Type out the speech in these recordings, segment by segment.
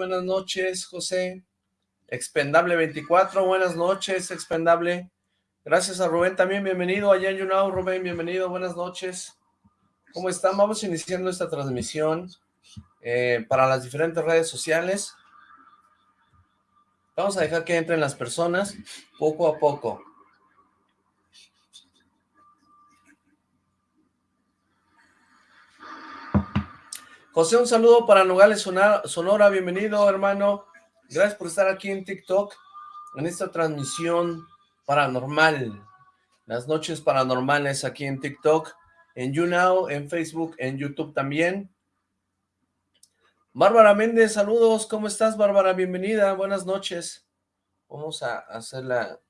Buenas noches, José. Expendable 24, buenas noches, Expendable. Gracias a Rubén también, bienvenido. Allá en YouNow, Rubén, bienvenido, buenas noches. ¿Cómo están? Vamos iniciando esta transmisión eh, para las diferentes redes sociales. Vamos a dejar que entren las personas poco a poco. José, un saludo para Nogales Sonora, bienvenido hermano. Gracias por estar aquí en TikTok, en esta transmisión paranormal. Las noches paranormales aquí en TikTok, en YouNow, en Facebook, en YouTube también. Bárbara Méndez, saludos, ¿cómo estás Bárbara? Bienvenida, buenas noches. Vamos a hacer la,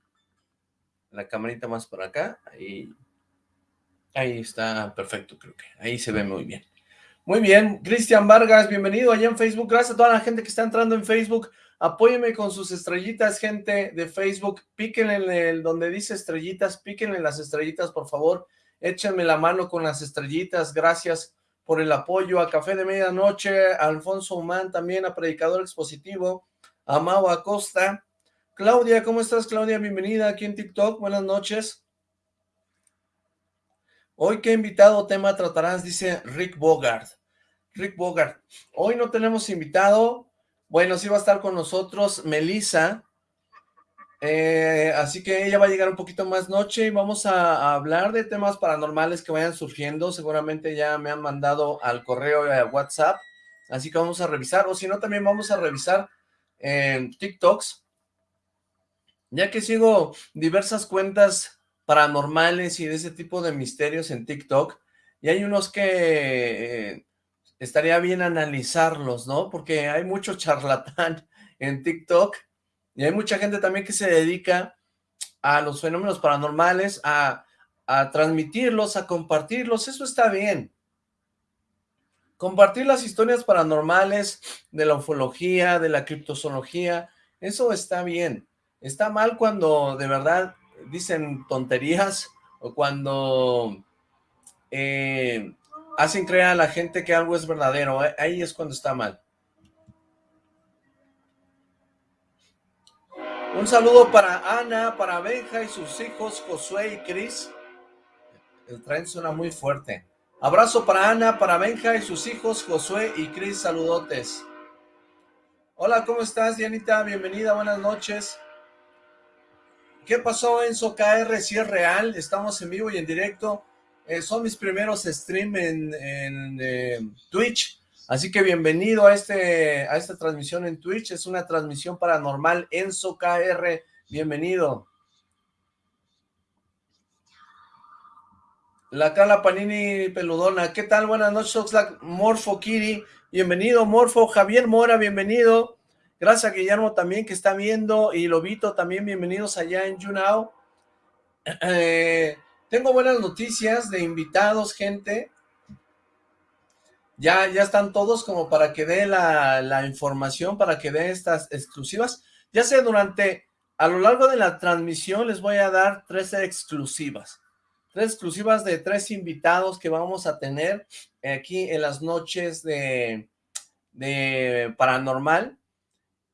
la camarita más por acá, ahí, ahí está perfecto creo que, ahí se ve muy bien. Muy bien, Cristian Vargas, bienvenido allá en Facebook. Gracias a toda la gente que está entrando en Facebook. Apóyeme con sus estrellitas, gente de Facebook. Píquenle en el donde dice estrellitas, píquenle las estrellitas, por favor. Échenme la mano con las estrellitas. Gracias por el apoyo. A Café de Medianoche, a Alfonso Humán, también a Predicador Expositivo, a Mau Acosta. Claudia, ¿cómo estás, Claudia? Bienvenida aquí en TikTok. Buenas noches. Hoy, ¿qué invitado tema tratarás? Dice Rick Bogart. Rick Bogart. Hoy no tenemos invitado. Bueno, sí va a estar con nosotros Melissa. Eh, así que ella va a llegar un poquito más noche y vamos a, hablar de temas paranormales que vayan surgiendo. Seguramente ya me han mandado al correo y a WhatsApp. Así que vamos a revisar. O si no, también vamos a revisar en TikToks. Ya que sigo diversas cuentas paranormales y de ese tipo de misterios en TikTok, y hay unos que eh, estaría bien analizarlos, ¿no? Porque hay mucho charlatán en TikTok, y hay mucha gente también que se dedica a los fenómenos paranormales, a, transmitirlos, a compartirlos, eso está bien. Compartir las historias paranormales de la ufología, de la criptozoología, eso está bien. Está mal cuando de verdad dicen tonterías o cuando eh, hacen creer a la gente que algo es verdadero, eh, ahí es cuando está mal. Un saludo para Ana, para Benja y sus hijos Josué y Cris. El tren suena muy fuerte. Abrazo para Ana, para Benja y sus hijos Josué y Cris, saludotes. Hola, ¿cómo estás, Dianita? Bienvenida, buenas noches. ¿Qué pasó Enzo KR? Si es real, estamos en vivo y en directo. Eh, son mis primeros stream en, eh, Twitch, así que bienvenido a, este, a esta transmisión en Twitch. Es una transmisión paranormal. Enzo KR, bienvenido. La Cala Panini Peludona, ¿qué tal? Buenas noches, Oxlack, Morfo Kiri, bienvenido, Morfo, Javier Mora, bienvenido, Gracias Guillermo también que está viendo y Lobito también, bienvenidos allá en YouNow. Eh, tengo buenas noticias de invitados, gente. Ya, ya están todos como para que dé la, información, para que dé estas exclusivas. Ya sé, durante, a lo largo de la transmisión les voy a dar tres exclusivas. Tres exclusivas de tres invitados que vamos a tener aquí en las noches de, de Paranormal.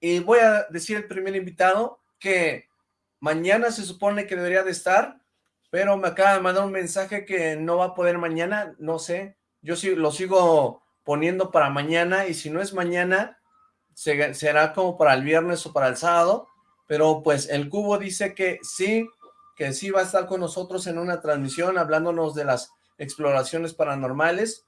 Y voy a decir el primer invitado que mañana se supone que debería de estar, pero me acaba de mandar un mensaje que no va a poder mañana, no sé. Yo sí lo sigo poniendo para mañana y si no es mañana, será como para el viernes o para el sábado, pero pues el cubo dice que sí, que sí va a estar con nosotros en una transmisión hablándonos de las exploraciones paranormales.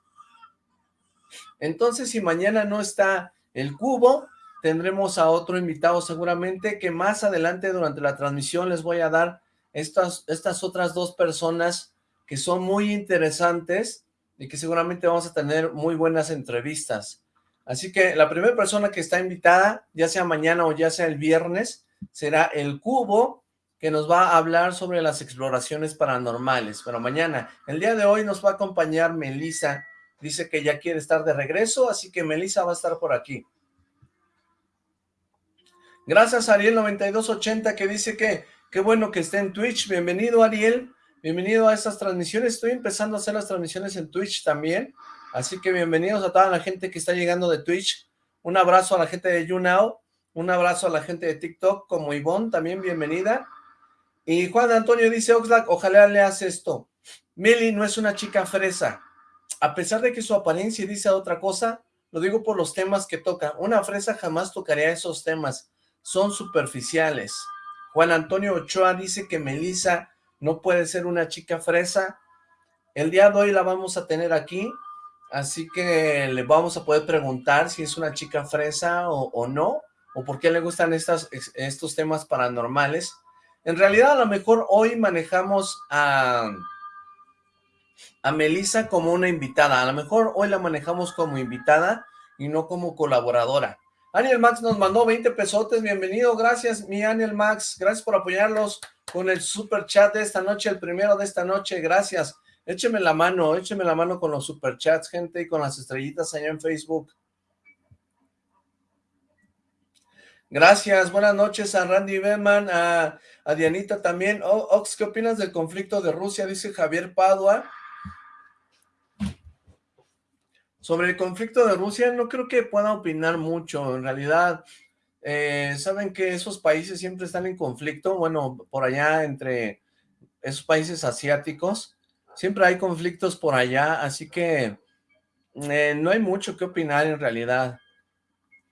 Entonces, si mañana no está el cubo, tendremos a otro invitado seguramente que más adelante durante la transmisión les voy a dar estas, estas otras dos personas que son muy interesantes y que seguramente vamos a tener muy buenas entrevistas. Así que la primera persona que está invitada, ya sea mañana o ya sea el viernes, será el Cubo, que nos va a hablar sobre las exploraciones paranormales. Pero mañana, el día de hoy nos va a acompañar Melissa, dice que ya quiere estar de regreso, así que Melissa va a estar por aquí. Gracias Ariel9280 que dice que qué bueno que esté en Twitch. Bienvenido Ariel, bienvenido a estas transmisiones. Estoy empezando a hacer las transmisiones en Twitch también, así que bienvenidos a toda la gente que está llegando de Twitch. Un abrazo a la gente de YouNow, un abrazo a la gente de TikTok, como Ivonne, también bienvenida. Y Juan Antonio dice, Oxlack, ojalá leas esto. Meli no es una chica fresa. A pesar de que su apariencia dice otra cosa, lo digo por los temas que toca. Una fresa jamás tocaría esos temas. Son superficiales. Juan Antonio Ochoa dice que Melissa no puede ser una chica fresa. El día de hoy la vamos a tener aquí, así que le vamos a poder preguntar si es una chica fresa o, no, o por qué le gustan estos temas paranormales. En realidad a lo mejor hoy manejamos a, a Melissa como una invitada, a lo mejor hoy la manejamos como invitada y no como colaboradora. Aniel Max nos mandó 20 pesotes, bienvenido, gracias mi Aniel Max, gracias por apoyarlos con el super chat de esta noche, el primero de esta noche, gracias. Écheme la mano, écheme la mano con los superchats, gente, y con las estrellitas allá en Facebook. Gracias, buenas noches a Randy Beman, a, Dianita también. Ox, ¿qué opinas del conflicto de Rusia? Dice Javier Padua. Sobre el conflicto de Rusia, no creo que pueda opinar mucho, en realidad, eh, saben que esos países siempre están en conflicto, bueno, por allá entre esos países asiáticos, siempre hay conflictos por allá, así que eh, no hay mucho que opinar en realidad.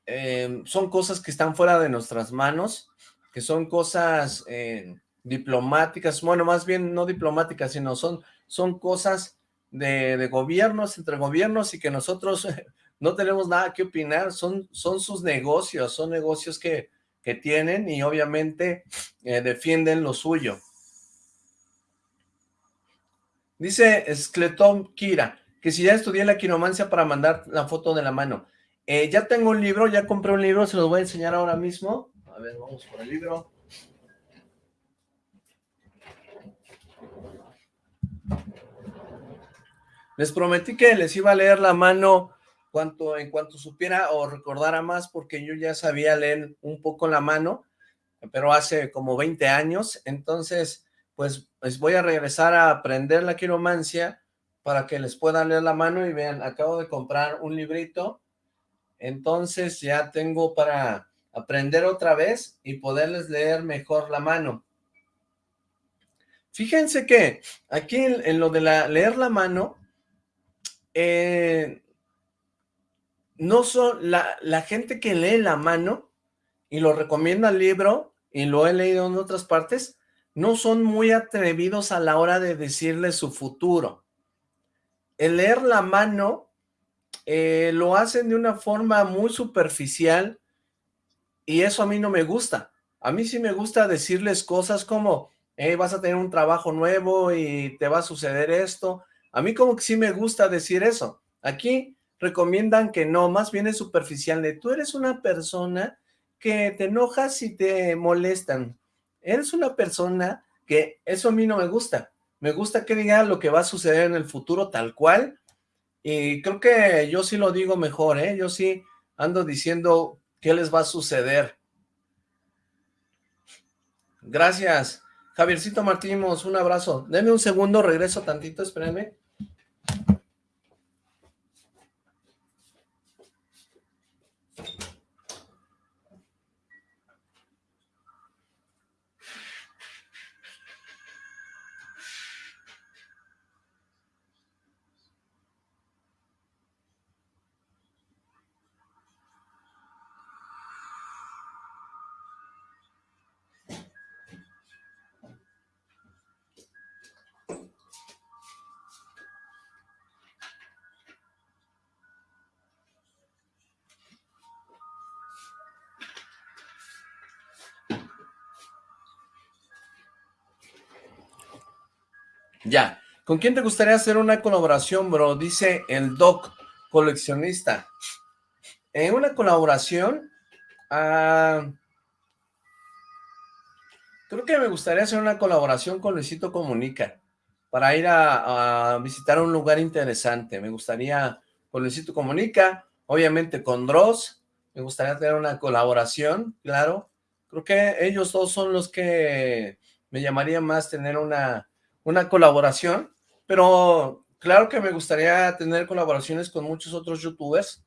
Eh, son cosas que están fuera de nuestras manos, que son cosas diplomáticas, bueno, más bien no diplomáticas, sino son, son cosas de, de, gobiernos, entre gobiernos, y que nosotros no tenemos nada que opinar, son, son sus negocios, son negocios que, que tienen y obviamente defienden lo suyo. Dice Skleton Kira, que si ya estudié la quiromancia para mandar la foto de la mano. Eh, ya tengo un libro, ya compré un libro, se los voy a enseñar ahora mismo. A ver, vamos por el libro. Les prometí que les iba a leer la mano cuanto, en cuanto supiera o recordara más, porque yo ya sabía leer un poco la mano, pero hace como 20 años, entonces pues, pues, voy a regresar a aprender la quiromancia para que les pueda leer la mano y vean, acabo de comprar un librito, entonces ya tengo para aprender otra vez y poderles leer mejor la mano. Fíjense que aquí en, lo de la, leer la mano, eh, no son la, gente que lee la mano y lo recomienda el libro, y lo he leído en otras partes, no son muy atrevidos a la hora de decirle su futuro. El leer la mano eh, lo hacen de una forma muy superficial y eso a mí no me gusta. A mí sí me gusta decirles cosas como, vas a tener un trabajo nuevo y te va a suceder esto. A mí como que sí me gusta decir eso. Aquí recomiendan que no, más bien es superficial. De, tú eres una persona que te enojas y te molestan eres una persona que eso a mí no me gusta. Me gusta que diga lo que va a suceder en el futuro tal cual. Y creo que yo sí lo digo mejor, ¿eh? Yo sí ando diciendo qué les va a suceder. Gracias. Javiercito Martínez, un abrazo. Denme un segundo, regreso tantito, espérenme. Thank you. ¿Con quién te gustaría hacer una colaboración, bro? Dice el Doc, coleccionista. En una colaboración, ah, creo que me gustaría hacer una colaboración con Luisito Comunica para ir a, visitar un lugar interesante. Me gustaría con Luisito Comunica, obviamente con Dross, me gustaría tener una colaboración, claro. Creo que ellos dos son los que me llamaría más tener una una colaboración, pero claro que me gustaría tener colaboraciones con muchos otros youtubers,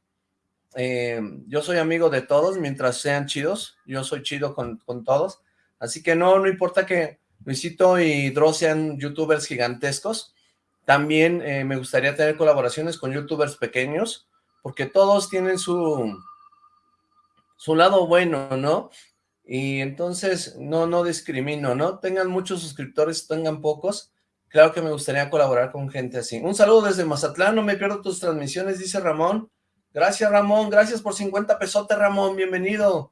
eh, yo soy amigo de todos mientras sean chidos, yo soy chido con, con todos, así que no, no importa que Luisito y Dross sean youtubers gigantescos, también eh, me gustaría tener colaboraciones con youtubers pequeños, porque todos tienen su, su lado bueno, ¿no? Y entonces no, no discrimino, ¿no? Tengan muchos suscriptores, tengan pocos, claro que me gustaría colaborar con gente así. Un saludo desde Mazatlán, no me pierdo tus transmisiones, dice Ramón. Gracias, Ramón, gracias por 50 pesotes, Ramón, bienvenido.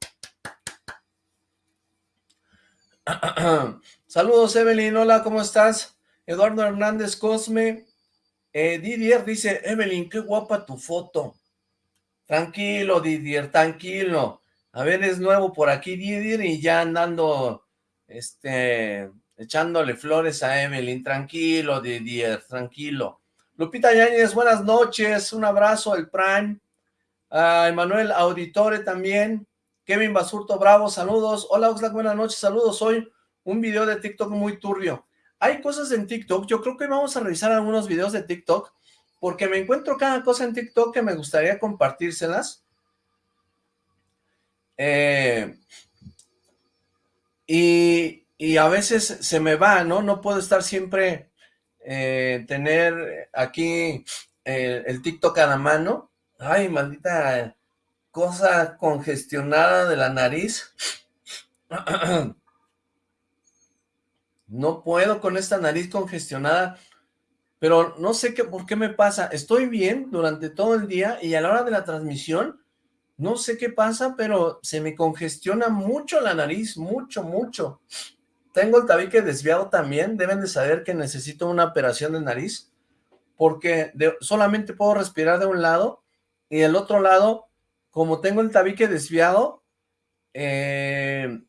Saludos, Evelyn, hola, ¿cómo estás? Eduardo Hernández Cosme. Eh, Didier dice, Evelyn, qué guapa tu foto. Tranquilo, Didier, tranquilo. A ver, es nuevo por aquí, Didier, y ya andando, este, echándole flores a Evelyn. Tranquilo, Didier, tranquilo. Lupita Yáñez, buenas noches, un abrazo, el Prime. A Emanuel Auditore también. Kevin Basurto, bravo, saludos. Hola, Oxlack, buenas noches, saludos. Hoy un video de TikTok muy turbio. Hay cosas en TikTok, yo creo que vamos a revisar algunos videos de TikTok porque me encuentro cada cosa en TikTok que me gustaría compartírselas. Eh, y, a veces se me va, ¿no? No puedo estar siempre, eh, tener aquí eh, el TikTok a la mano. Ay, maldita cosa congestionada de la nariz. No puedo con esta nariz congestionada pero no sé qué, por qué me pasa. Estoy bien durante todo el día y a la hora de la transmisión, no sé qué pasa, pero se me congestiona mucho la nariz, mucho, mucho. Tengo el tabique desviado también, deben de saber que necesito una operación de nariz, porque solamente puedo respirar de un lado y del otro lado, como tengo el tabique desviado, eh,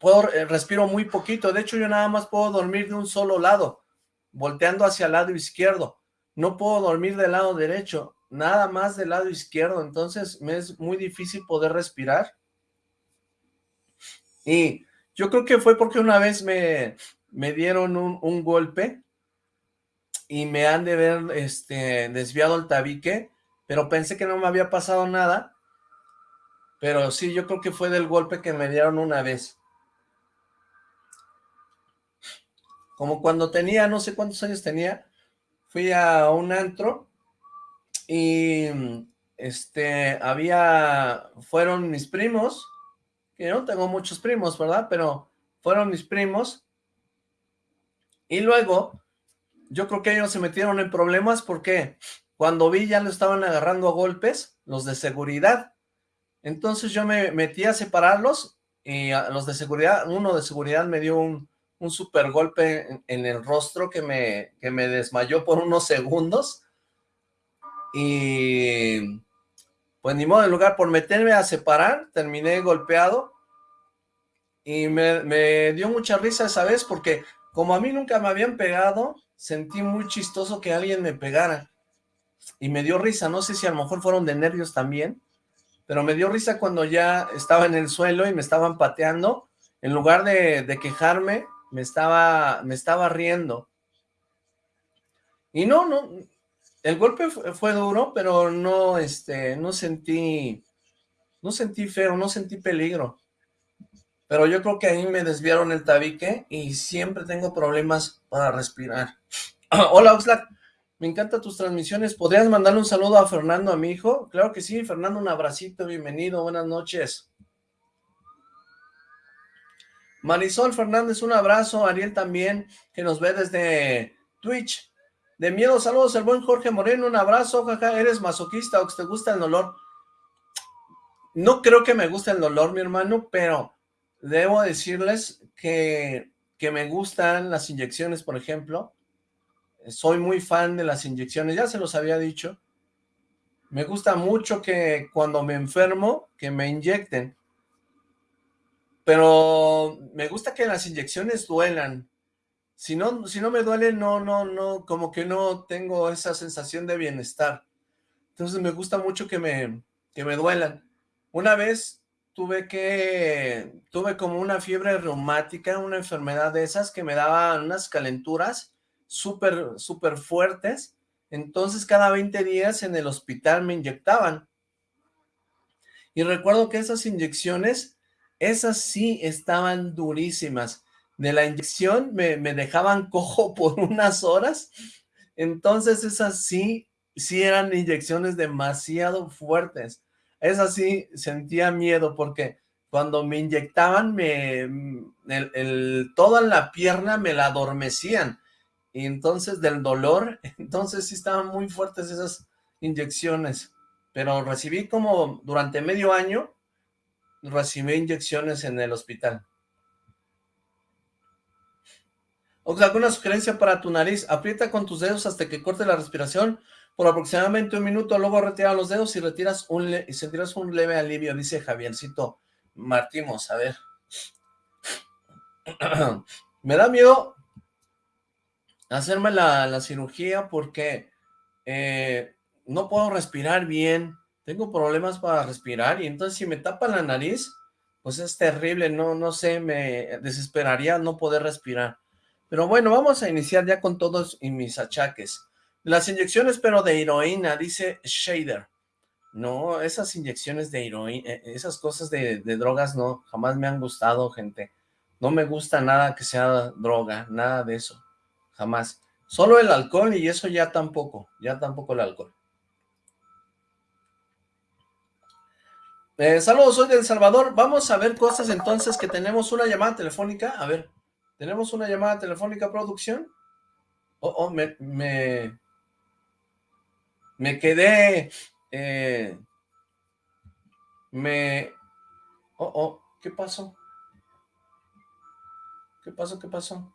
puedo, eh, respiro muy poquito. De hecho, yo nada más puedo dormir de un solo lado volteando hacia el lado izquierdo. No puedo dormir del lado derecho, nada más del lado izquierdo, entonces me es muy difícil poder respirar. Y yo creo que fue porque una vez me, me dieron un, golpe y me han de ver este, desviado el tabique, pero pensé que no me había pasado nada, pero sí, yo creo que fue del golpe que me dieron una vez. como cuando tenía, no sé cuántos años tenía, fui a un antro y este, había, fueron mis primos, que no tengo muchos primos, ¿verdad? Pero fueron mis primos y luego yo creo que ellos se metieron en problemas porque cuando vi ya lo estaban agarrando a golpes, los de seguridad. Entonces yo me metí a separarlos y a los de seguridad, uno de seguridad me dio un, un super golpe en, el rostro que me, que me desmayó por unos segundos. Y pues ni modo, en lugar por meterme a separar, terminé golpeado. Y me, me dio mucha risa esa vez porque como a mí nunca me habían pegado, sentí muy chistoso que alguien me pegara. Y me dio risa, no sé si a lo mejor fueron de nervios también, pero me dio risa cuando ya estaba en el suelo y me estaban pateando. En lugar de, de quejarme, me estaba, me estaba riendo. Y no, no, el golpe fue, duro, pero no, este, no sentí, no sentí feo, no sentí peligro. Pero yo creo que ahí me desviaron el tabique y siempre tengo problemas para respirar. Hola, Oxlack, me encantan tus transmisiones. ¿Podrías mandarle un saludo a Fernando, a mi hijo? Claro que sí, Fernando, un abracito, bienvenido, buenas noches. Marisol Fernández, un abrazo. Ariel también, que nos ve desde Twitch. De miedo, saludos. El buen Jorge Moreno, un abrazo. Jaja, ¿eres masoquista o que te gusta el dolor? No creo que me guste el dolor, mi hermano, pero debo decirles que, que me gustan las inyecciones, por ejemplo. Soy muy fan de las inyecciones, ya se los había dicho. Me gusta mucho que cuando me enfermo, que me inyecten pero me gusta que las inyecciones duelan. Si no, si no me duele, no, no, no, como que no tengo esa sensación de bienestar. Entonces me gusta mucho que me, que me duelan. Una vez tuve que, tuve como una fiebre reumática, una enfermedad de esas que me daban unas calenturas súper, súper fuertes Entonces cada 20 días en el hospital me inyectaban. Y recuerdo que esas inyecciones, esas sí estaban durísimas. De la inyección me, me dejaban cojo por unas horas. Entonces esas sí, sí eran inyecciones demasiado fuertes. Esas sí sentía miedo porque cuando me inyectaban, me, el, toda la pierna me la adormecían. Y entonces del dolor, entonces sí estaban muy fuertes esas inyecciones. Pero recibí como durante medio año, recibí inyecciones en el hospital. O alguna sugerencia para tu nariz, aprieta con tus dedos hasta que corte la respiración por aproximadamente un minuto, luego retira los dedos y retiras un y sentirás un leve alivio, dice Javiercito Martimos, a ver. Me da miedo hacerme la, la cirugía porque eh, no puedo respirar bien, tengo problemas para respirar y entonces si me tapa la nariz, pues es terrible, no, no sé, me desesperaría no poder respirar. Pero bueno, vamos a iniciar ya con todos y mis achaques. Las inyecciones, pero de heroína, dice Shader. No, esas inyecciones de heroína, eh, esas cosas de, drogas no, jamás me han gustado, gente. No me gusta nada que sea droga, nada de eso, jamás. Solo el alcohol y eso ya tampoco, ya tampoco el alcohol. Eh, saludos, soy de El Salvador. Vamos a ver cosas entonces que tenemos una llamada telefónica. A ver, ¿tenemos una llamada telefónica, producción? Oh, oh, me, me, me quedé, eh, me, oh, oh, ¿qué pasó? ¿Qué pasó? ¿Qué pasó?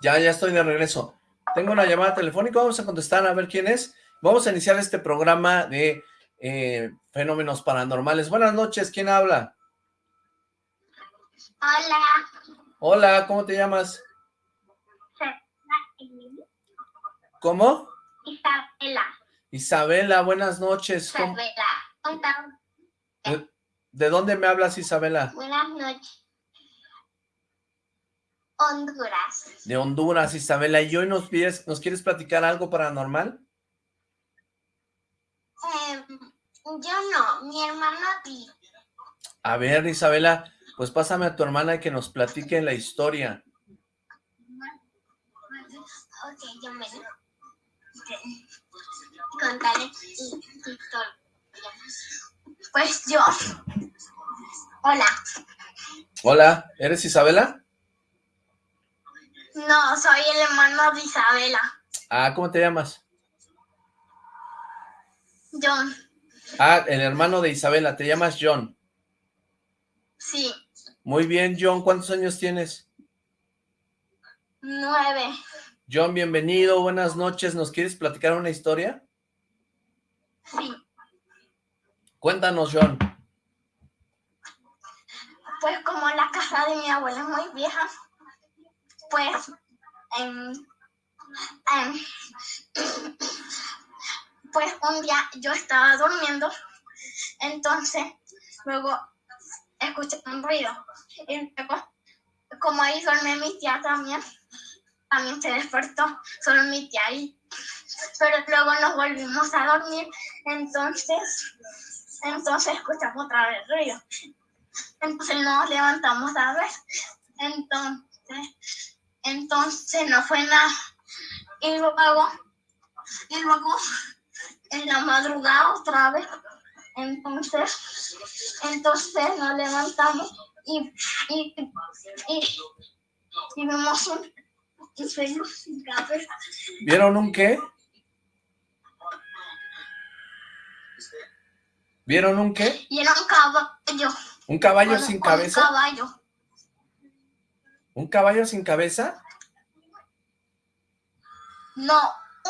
Ya, ya estoy de regreso. Tengo una llamada telefónica, vamos a contestar a ver quién es. Vamos a iniciar este programa de eh, fenómenos paranormales. Buenas noches, ¿quién habla? Hola. Hola, ¿cómo te llamas? ¿Cómo? Isabela. Isabela, buenas noches. Isabela. ¿De, ¿De dónde me hablas, Isabela? Buenas noches. Honduras. De Honduras, Isabela. ¿Y hoy nos, pides, nos quieres platicar algo paranormal? Eh, yo no, mi hermano sí. A ver, Isabela, pues pásame a tu hermana y que nos platique la historia. Ok, yo me contaré historia. Pues yo. Hola. Hola, ¿eres Isabela? No, soy el hermano de Isabela. Ah, ¿cómo te llamas? John. Ah, el hermano de Isabela, ¿te llamas John? Sí. Muy bien, John, ¿cuántos años tienes? Nueve. John, bienvenido, buenas noches, ¿nos quieres platicar una historia? Sí. Cuéntanos, John. Pues como la casa de mi abuela es muy vieja, pues... Um, um, pues un día yo estaba durmiendo, entonces luego escuché un ruido. Y luego como ahí duerme mi tía también, también se despertó solo mi tía ahí, pero luego nos volvimos a dormir, entonces, entonces escuchamos otra vez el ruido, entonces nos levantamos a ver, entonces, entonces no fue nada, y luego, y luego en la madrugada otra vez. Entonces, entonces nos levantamos y, y, y, y vimos un, un sueño sin cabeza. ¿Vieron un qué? ¿Vieron un qué? Y era un caballo. ¿Un caballo Bueno, sin Un cabeza? caballo. ¿Un caballo sin cabeza? No,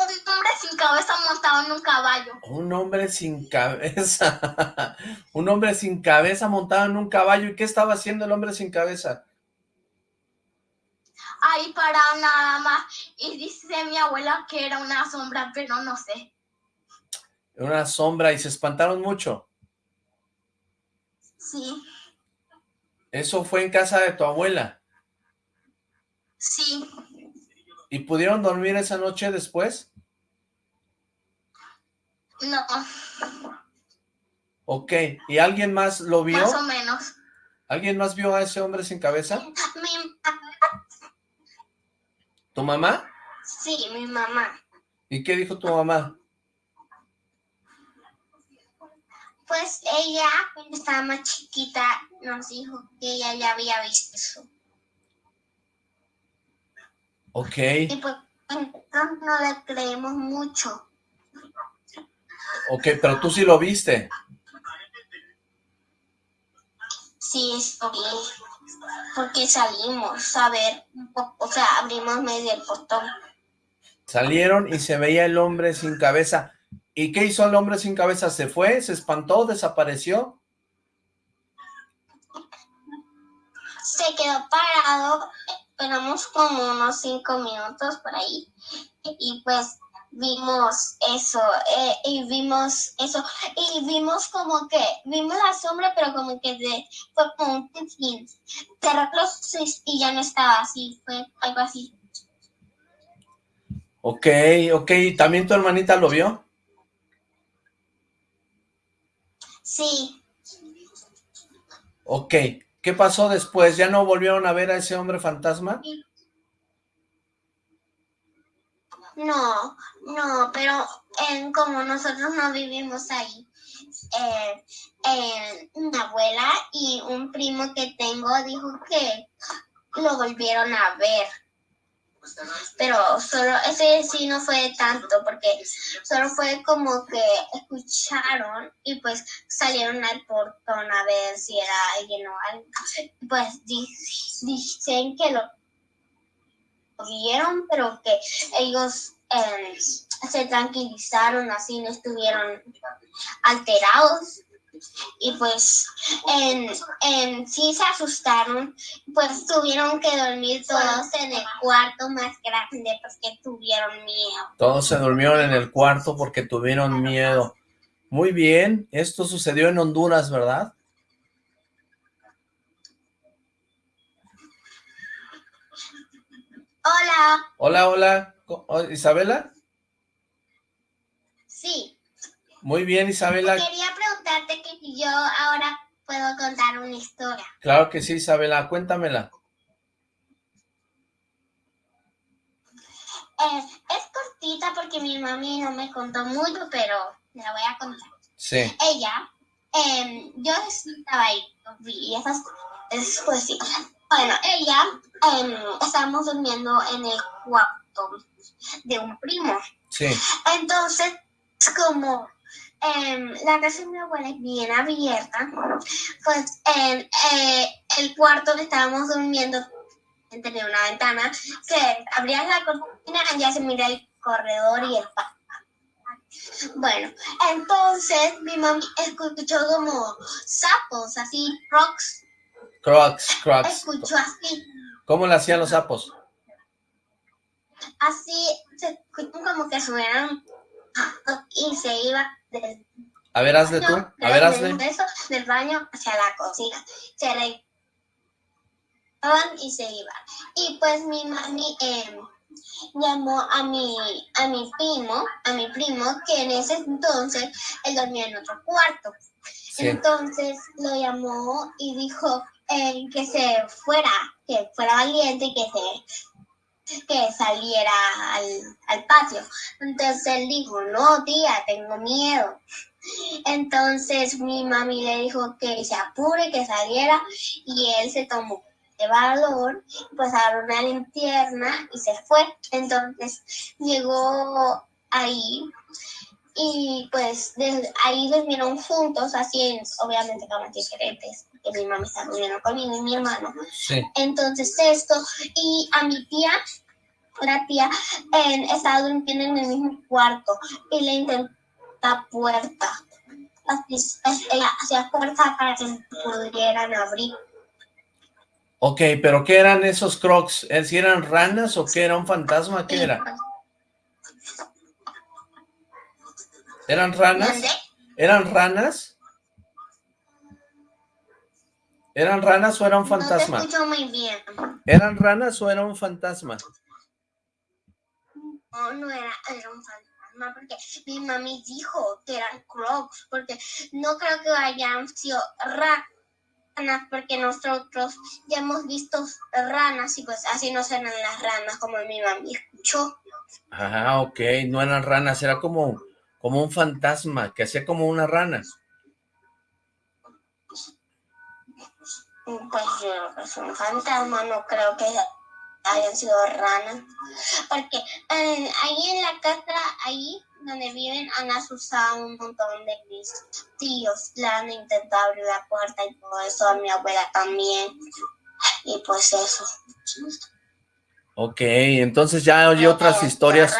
un hombre sin cabeza montado en un caballo. Un hombre sin cabeza. un hombre sin cabeza montado en un caballo. ¿Y qué estaba haciendo el hombre sin cabeza? Ahí parado nada más. Y dice mi abuela que era una sombra, pero no sé. Una sombra y se espantaron mucho. Sí, Eso fue en casa de tu abuela. Sí. ¿Y pudieron dormir esa noche después? No. Ok, ¿y alguien más lo vio? Más o menos. ¿Alguien más vio a ese hombre sin cabeza? Mi ¿Tu mamá? Sí, mi mamá. ¿Y qué dijo tu mamá? Pues ella, cuando estaba más chiquita, nos dijo que ella ya había visto eso. Ok. Y pues no le creemos mucho. Ok, pero tú sí lo viste. Sí, sí, porque salimos a ver o sea, abrimos medio el portón. Salieron y se veía el hombre sin cabeza. ¿Y qué hizo el hombre sin cabeza? ¿Se fue? ¿Se espantó? ¿Desapareció? Se quedó parado, esperamos como unos cinco minutos por ahí, y pues vimos eso, eh, y vimos eso, y vimos como que, vimos la sombra, pero como que de, fue como un cerró los y ya no estaba así, fue algo así. Ok, ok, ¿también tu hermanita lo vio? Sí. Ok, ¿qué pasó después? ¿Ya no volvieron a ver a ese hombre fantasma? No, no, pero como nosotros no vivimos ahí, eh, una abuela y un primo que tengo dijo que lo volvieron a ver. Pero solo, ese sí no fue tanto, porque solo fue como que escucharon y pues salieron al portón a ver si era alguien o algo. Pues dicen que lo vieron, pero que ellos eh, se tranquilizaron, así no estuvieron alterados. Y pues en, en, sí se asustaron, pues tuvieron que dormir todos en el cuarto más grande porque tuvieron miedo. Todos se durmieron en el cuarto porque tuvieron miedo. Muy bien, esto sucedió en Honduras, ¿verdad? Hola. Hola, hola. ¿Isabela? Sí. Muy bien, Isabela. Quería preguntarte que yo ahora puedo contar una historia. Claro que sí, Isabela. Cuéntamela. Eh, es cortita porque mi mami no me contó mucho, pero la voy a contar. Sí. Ella, eh, yo estaba ahí, y esas, pues sí. Bueno, ella, eh, estábamos durmiendo en el cuarto de un primo. Sí. Entonces, como em, la casa de mi abuela es bien abierta, pues en eh, el cuarto que estábamos durmiendo tenía una ventana que abrías la cortina y ya se mira el corredor y el patio. Bueno, entonces mi mamá escuchó como sapos, así, crocs. Crocs, crocs. Escuchó así. ¿Cómo le hacían los sapos? así se escuchan como que suenan y se iba del a ver, hazle tú, a ver, hazle. Del baño hacia la cocina. Se regresaban y se iban. Y pues mi mami eh, llamó a mi, a mi primo, a mi primo, que en ese entonces él dormía en otro cuarto. Entonces lo llamó y dijo eh, que se fuera, que fuera valiente y que se que saliera al, patio. Entonces él dijo, no, tía, tengo miedo. Entonces mi mami le dijo que se apure, que saliera y él se tomó de valor, pues agarró una linterna y se fue. Entonces llegó ahí y pues ahí durmieron juntos, así obviamente camas diferentes, mi mamá está durmiendo conmigo y mi hermano. Entonces esto, y a mi tía, la tía, estaba durmiendo en el mismo cuarto y le intentó la puerta. Ella hacía fuerza para que pudieran abrir. Ok, pero ¿qué eran esos crocs? ¿Si eran ranas o qué era un fantasma? ¿Qué era? ¿Eran ranas? ¿Eran ranas? ¿Eran ranas o era un fantasma? No te escucho muy bien. ¿Eran ranas o era un fantasma? No, no era, era un fantasma, porque mi mami dijo que eran crocs, porque no creo que hayan sido ranas, porque nosotros ya hemos visto ranas y pues así no serán las ranas como mi mami escuchó. Ah, ok, no eran ranas, era como, como un fantasma, que hacía como una rana. Pues yo es un fantasma, no creo que hayan sido ranas. Porque eh, ahí en la casa, ahí donde viven, han asustado un montón de mis tíos. Le han intentado abrir la puerta y todo eso, a mi abuela también. Y pues eso. Ok, entonces ya oye otras historias,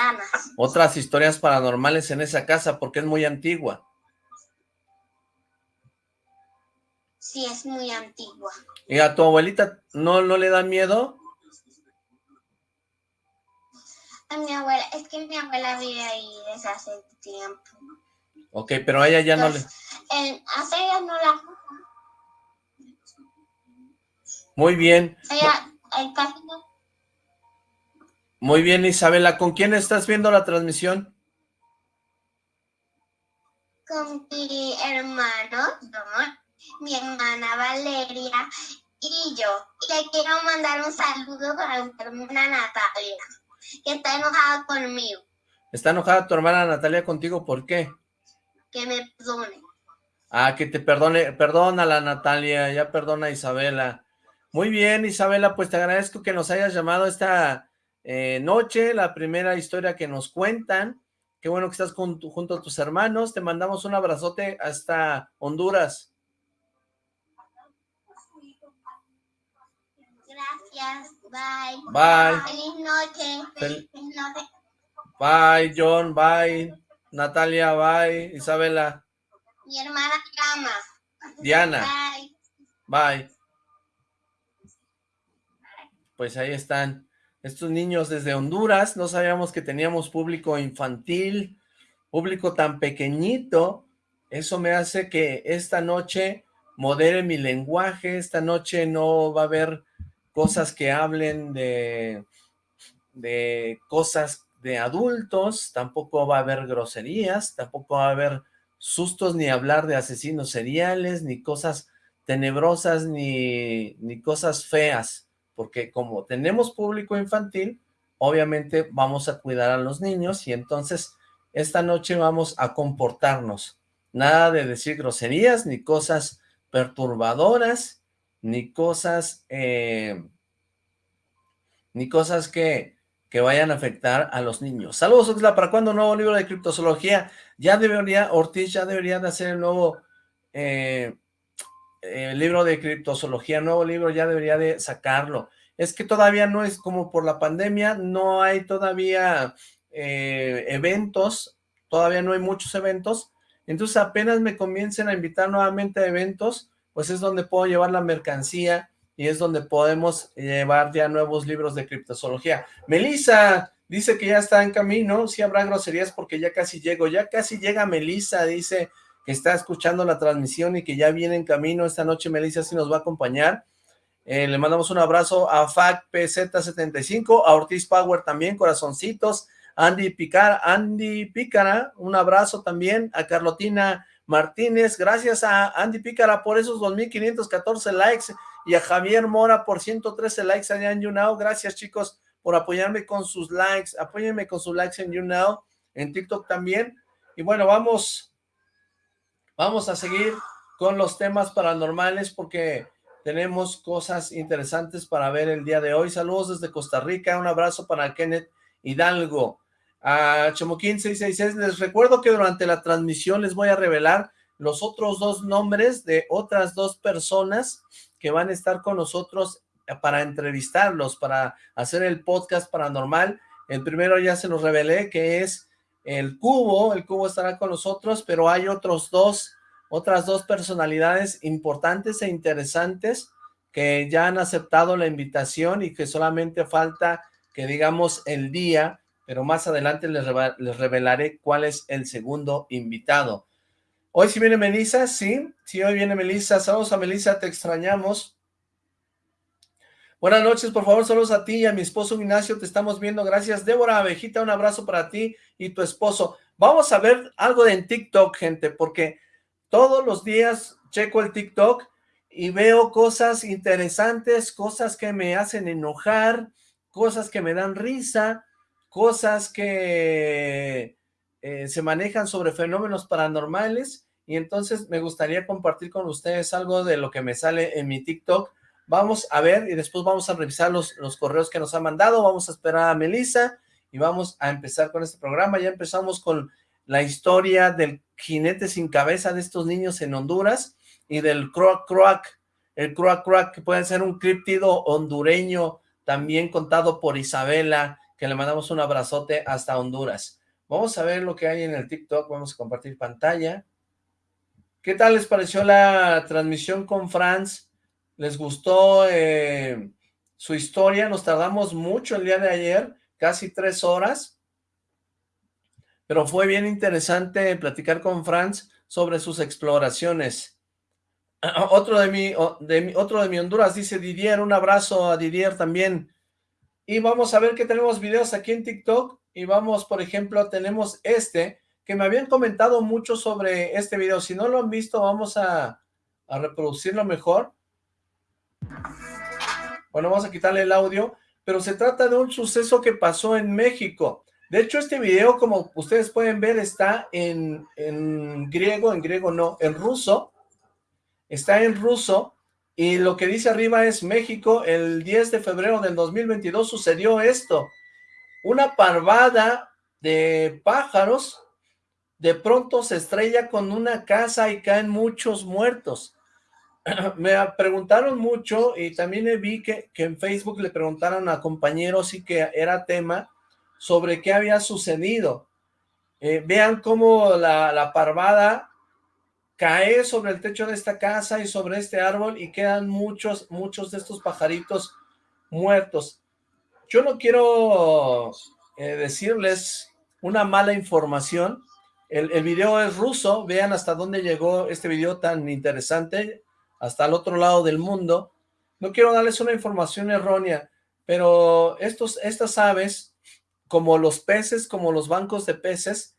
otras historias paranormales en esa casa, porque es muy antigua. Sí, es muy antigua. ¿Y a tu abuelita no, no le da miedo? A mi abuela, es que mi abuela vive ahí desde hace tiempo. Ok, pero a ella ya no le... hace ella no la... Muy bien. Ella, el muy bien, Isabela. ¿Con quién estás viendo la transmisión? Con mi hermano, mi hermana Valeria y yo. Y le quiero mandar un saludo para mi hermana Natalia, que está enojada conmigo. ¿Está enojada tu hermana Natalia contigo? ¿Por qué? Que me perdone. Ah, que te perdone. Perdona la Natalia, ya perdona a Isabela. Muy bien, Isabela, pues te agradezco que nos hayas llamado esta eh, noche, la primera historia que nos cuentan. Qué bueno que estás junto a tus hermanos. Te mandamos un abrazote hasta Honduras. Gracias. Bye. Bye. Feliz noche. Feliz noche. Bye, John. Bye. Natalia. Bye. Isabela. Mi hermana Cama. Diana. Bye. Pues ahí están estos niños desde Honduras, no sabíamos que teníamos público infantil, público tan pequeñito, eso me hace que esta noche modere mi lenguaje, esta noche no va a haber cosas que hablen de, de cosas de adultos, tampoco va a haber groserías, tampoco va a haber sustos ni hablar de asesinos seriales, ni cosas tenebrosas, ni, ni cosas feas porque como tenemos público infantil, obviamente vamos a cuidar a los niños y entonces esta noche vamos a comportarnos. Nada de decir groserías, ni cosas perturbadoras, ni cosas, eh, ni cosas que, que vayan a afectar a los niños. Saludos, Oxla, ¿para cuándo nuevo libro de criptozoología? Ya debería, Ortiz ya debería de hacer el nuevo eh, libro de criptozoología, nuevo libro, ya debería de sacarlo. Es que todavía no es como por la pandemia, no hay todavía eh, eventos, todavía no hay muchos eventos, entonces apenas me comiencen a invitar nuevamente a eventos, pues es donde puedo llevar la mercancía y es donde podemos llevar ya nuevos libros de criptozoología. Melissa dice que ya está en camino, si habrá groserías porque ya casi llego, ya casi llega Melissa, dice que está escuchando la transmisión y que ya viene en camino. Esta noche Melissa sí nos va a acompañar. Eh, le mandamos un abrazo a FACPZ75, a Ortiz Power también, corazoncitos. Andy Picar, Andy Pícara, un abrazo también a Carlotina Martínez, gracias a Andy Pícara por esos 2.514 likes y a Javier Mora por 113 likes allá en YouNow, gracias chicos por apoyarme con sus likes, apóyenme con sus likes en YouNow, en TikTok también, y bueno, vamos Vamos a seguir con los temas paranormales porque tenemos cosas interesantes para ver el día de hoy. Saludos desde Costa Rica, un abrazo para Kenneth Hidalgo. A Chomoquín 666, les recuerdo que durante la transmisión les voy a revelar los otros dos nombres de otras dos personas que van a estar con nosotros para entrevistarlos, para hacer el podcast paranormal. El primero ya se los revelé, que es el Cubo, el Cubo estará con nosotros, pero hay otros dos, otras dos personalidades importantes e interesantes que ya han aceptado la invitación y que solamente falta que digamos el día, pero más adelante les, les revelaré cuál es el segundo invitado. Hoy sí viene Melissa, sí, sí, hoy viene Melissa. Saludos a Melissa, te extrañamos. Buenas noches, por favor, saludos a ti y a mi esposo Ignacio, te estamos viendo, gracias. Débora Abejita, un abrazo para ti y tu esposo. Vamos a ver algo de en TikTok, gente, porque todos los días checo el TikTok y veo cosas interesantes, cosas que me hacen enojar, cosas que me dan risa, cosas que eh, se manejan sobre fenómenos paranormales y entonces me gustaría compartir con ustedes algo de lo que me sale en mi TikTok Vamos a ver y después vamos a revisar los, los correos que nos han mandado. Vamos a esperar a Melissa y vamos a empezar con este programa. Ya empezamos con la historia del jinete sin cabeza de estos niños en Honduras y del croak croak, el croak croak que puede ser un criptido hondureño también contado por Isabela, que le mandamos un abrazote hasta Honduras. Vamos a ver lo que hay en el TikTok, vamos a compartir pantalla. ¿Qué tal les pareció la transmisión con Franz? les gustó eh, su historia, nos tardamos mucho el día de ayer, casi tres horas, pero fue bien interesante platicar con Franz sobre sus exploraciones. Otro de mi, otro de mi Honduras dice Didier, un abrazo a Didier también. Y vamos a ver que tenemos videos aquí en TikTok, y vamos, por ejemplo, tenemos este, que me habían comentado mucho sobre este video. Si no lo han visto, vamos a, a reproducirlo mejor. Bueno, vamos a quitarle el audio, pero se trata de un suceso que pasó en México. De hecho, este video, como ustedes pueden ver, está en, en griego, en griego no, en ruso. Está en ruso, y lo que dice arriba es México, el 10 de febrero del 2022 sucedió esto. Una parvada de pájaros de pronto se estrella con una casa y caen muchos muertos. me preguntaron mucho y también vi que, que en Facebook le preguntaron a compañeros y que era tema sobre qué había sucedido. Eh, vean cómo la, la, parvada cae sobre el techo de esta casa y sobre este árbol y quedan muchos, muchos de estos pajaritos muertos. Yo no quiero eh, decirles una mala información. El, el video es ruso, vean hasta dónde llegó este video tan interesante hasta el otro lado del mundo. No quiero darles una información errónea, pero estos, estas aves, como los peces, como los bancos de peces,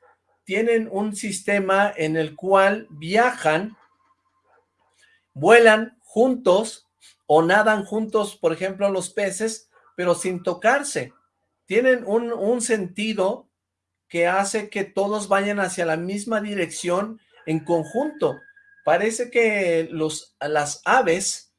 tienen un sistema en el cual viajan, vuelan juntos o nadan juntos, por ejemplo, los peces, pero sin tocarse. Tienen un, sentido que hace que todos vayan hacia la misma dirección en conjunto parece que los, las aves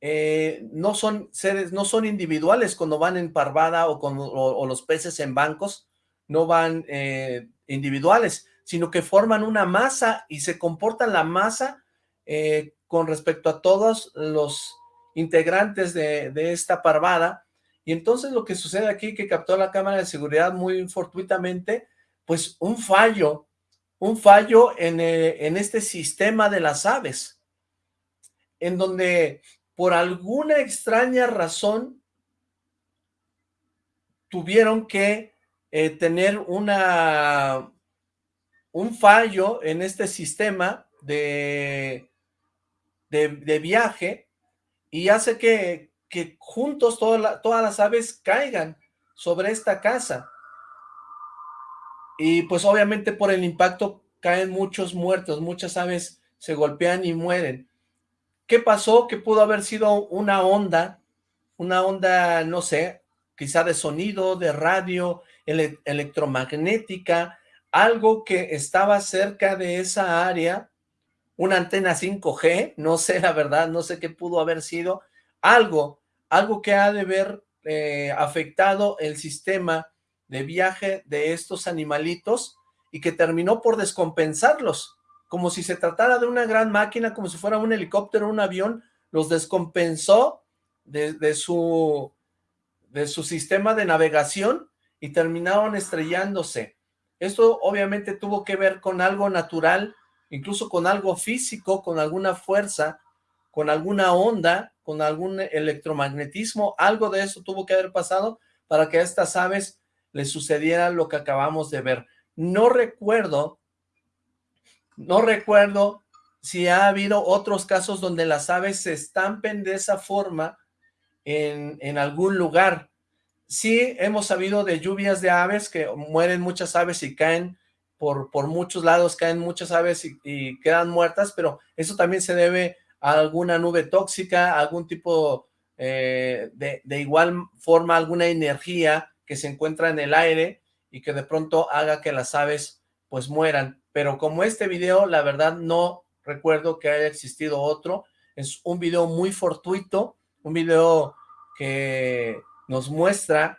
eh, no son seres, no son individuales cuando van en parvada o, con, o, los peces en bancos, no van eh, individuales, sino que forman una masa y se comportan la masa eh, con respecto a todos los integrantes de, esta parvada, y entonces lo que sucede aquí, que captó la cámara de seguridad muy fortuitamente, pues un fallo un fallo eh, en, este sistema de las aves, en donde por alguna extraña razón tuvieron que eh, tener una, un fallo en este sistema de, de, viaje y hace que, que juntos todas las aves caigan sobre esta casa y pues obviamente por el impacto caen muchos muertos, muchas aves se golpean y mueren. ¿Qué pasó? Que pudo haber sido una onda, una onda, no sé, quizá de sonido, de radio, electromagnética, algo que estaba cerca de esa área, una antena 5G, no sé la verdad, no sé qué pudo haber sido, algo, algo que ha de haber eh, afectado el sistema de viaje de estos animalitos y que terminó por descompensarlos, como si se tratara de una gran máquina, como si fuera un helicóptero, un avión, los descompensó de, su, de su sistema de navegación y terminaron estrellándose. Esto obviamente tuvo que ver con algo natural, incluso con algo físico, con alguna fuerza, con alguna onda, con algún electromagnetismo, algo de eso tuvo que haber pasado para que estas aves le sucediera lo que acabamos de ver. No recuerdo No recuerdo si ha habido otros casos donde las aves se estampen de esa forma en, en algún lugar. Sí hemos sabido de lluvias de aves, que mueren muchas aves y caen por, por muchos lados, caen muchas aves y, quedan muertas, pero eso también se debe a alguna nube tóxica, algún tipo eh, de, de igual forma, alguna energía que se encuentra en el aire y que de pronto haga que las aves pues mueran. Pero como este video, la verdad no recuerdo que haya existido otro. Es un video muy fortuito, un video que nos muestra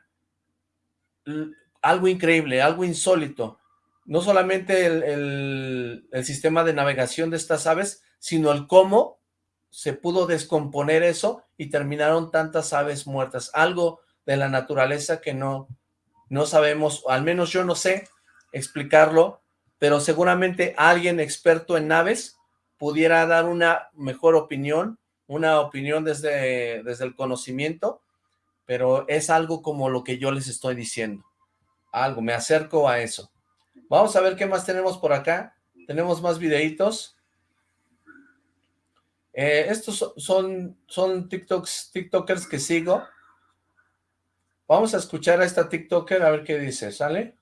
algo increíble, algo insólito. No solamente el, sistema de navegación de estas aves, sino el cómo se pudo descomponer eso y terminaron tantas aves muertas. Algo de la naturaleza que no, no sabemos, al menos yo no sé explicarlo, pero seguramente alguien experto en naves pudiera dar una mejor opinión, una opinión desde, desde el conocimiento pero es algo como lo que yo les estoy diciendo. Algo, me acerco a eso. Vamos a ver qué más tenemos por acá. Tenemos más videitos. Eh, estos son, son TikToks, TikTokers que sigo. Vamos a escuchar a esta TikToker a ver qué dice, ¿sale?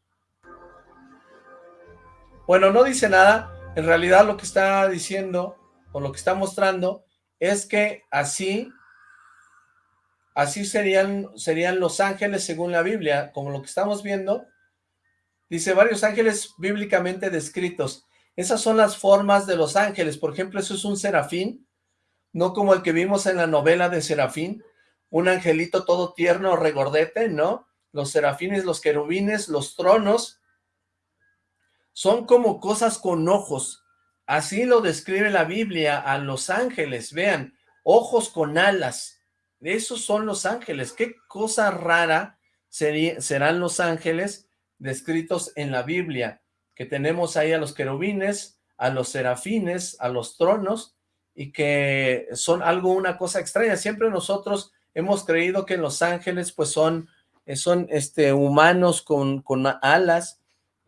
Bueno, no dice nada. En realidad lo que está diciendo, o lo que está mostrando, es que así así serían, serían los ángeles según la Biblia, como lo que estamos viendo. Dice varios ángeles bíblicamente descritos. Esas son las formas de los ángeles. Por ejemplo, eso es un serafín, no como el que vimos en la novela de Serafín, un angelito todo tierno, regordete, ¿no? Los serafines, los querubines, los tronos, son como cosas con ojos. Así lo describe la Biblia a los ángeles, vean, ojos con alas. Esos son los ángeles. Qué cosa rara serán los ángeles descritos en la Biblia, que tenemos ahí a los querubines, a los serafines, a los tronos, y que son algo, una cosa extraña. Siempre nosotros hemos creído que los ángeles pues son, eh, son este, humanos con, con alas,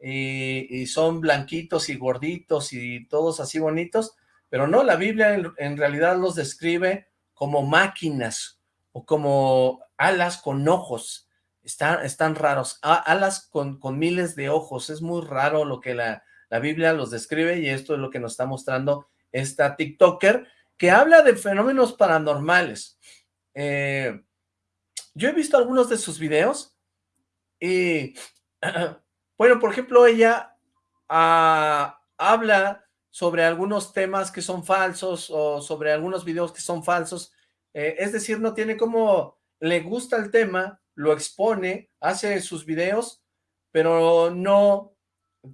y, son blanquitos y gorditos y todos así bonitos, pero no, la Biblia en, en realidad los describe como máquinas, o como alas con ojos, están, están raros, alas con, con, miles de ojos, es muy raro lo que la, la Biblia los describe y esto es lo que nos está mostrando esta TikToker, que habla de fenómenos paranormales. Eh, yo he visto algunos de sus videos y, bueno, por ejemplo, ella ah, habla sobre algunos temas que son falsos o sobre algunos videos que son falsos eh, es decir, no tiene como, le gusta el tema, lo expone, hace sus videos, pero no,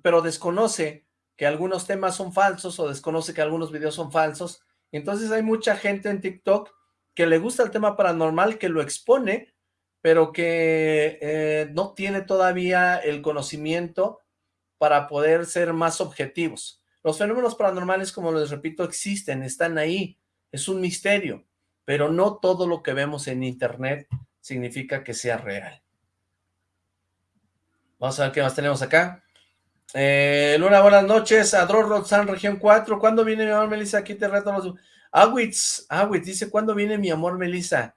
pero desconoce que algunos temas son falsos o desconoce que algunos videos son falsos. Entonces hay mucha gente en TikTok que le gusta el tema paranormal, que lo expone, pero que eh, no tiene todavía el conocimiento para poder ser más objetivos. Los fenómenos paranormales, como les repito, existen, están ahí, es un misterio pero no todo lo que vemos en internet significa que sea real. Vamos a ver qué más tenemos acá. Eh, Luna, buenas noches. Adro Roxanne, región 4. ¿Cuándo viene mi amor Melissa? Aquí te reto los... Awitz, Awitz dice, ¿cuándo viene mi amor Melissa?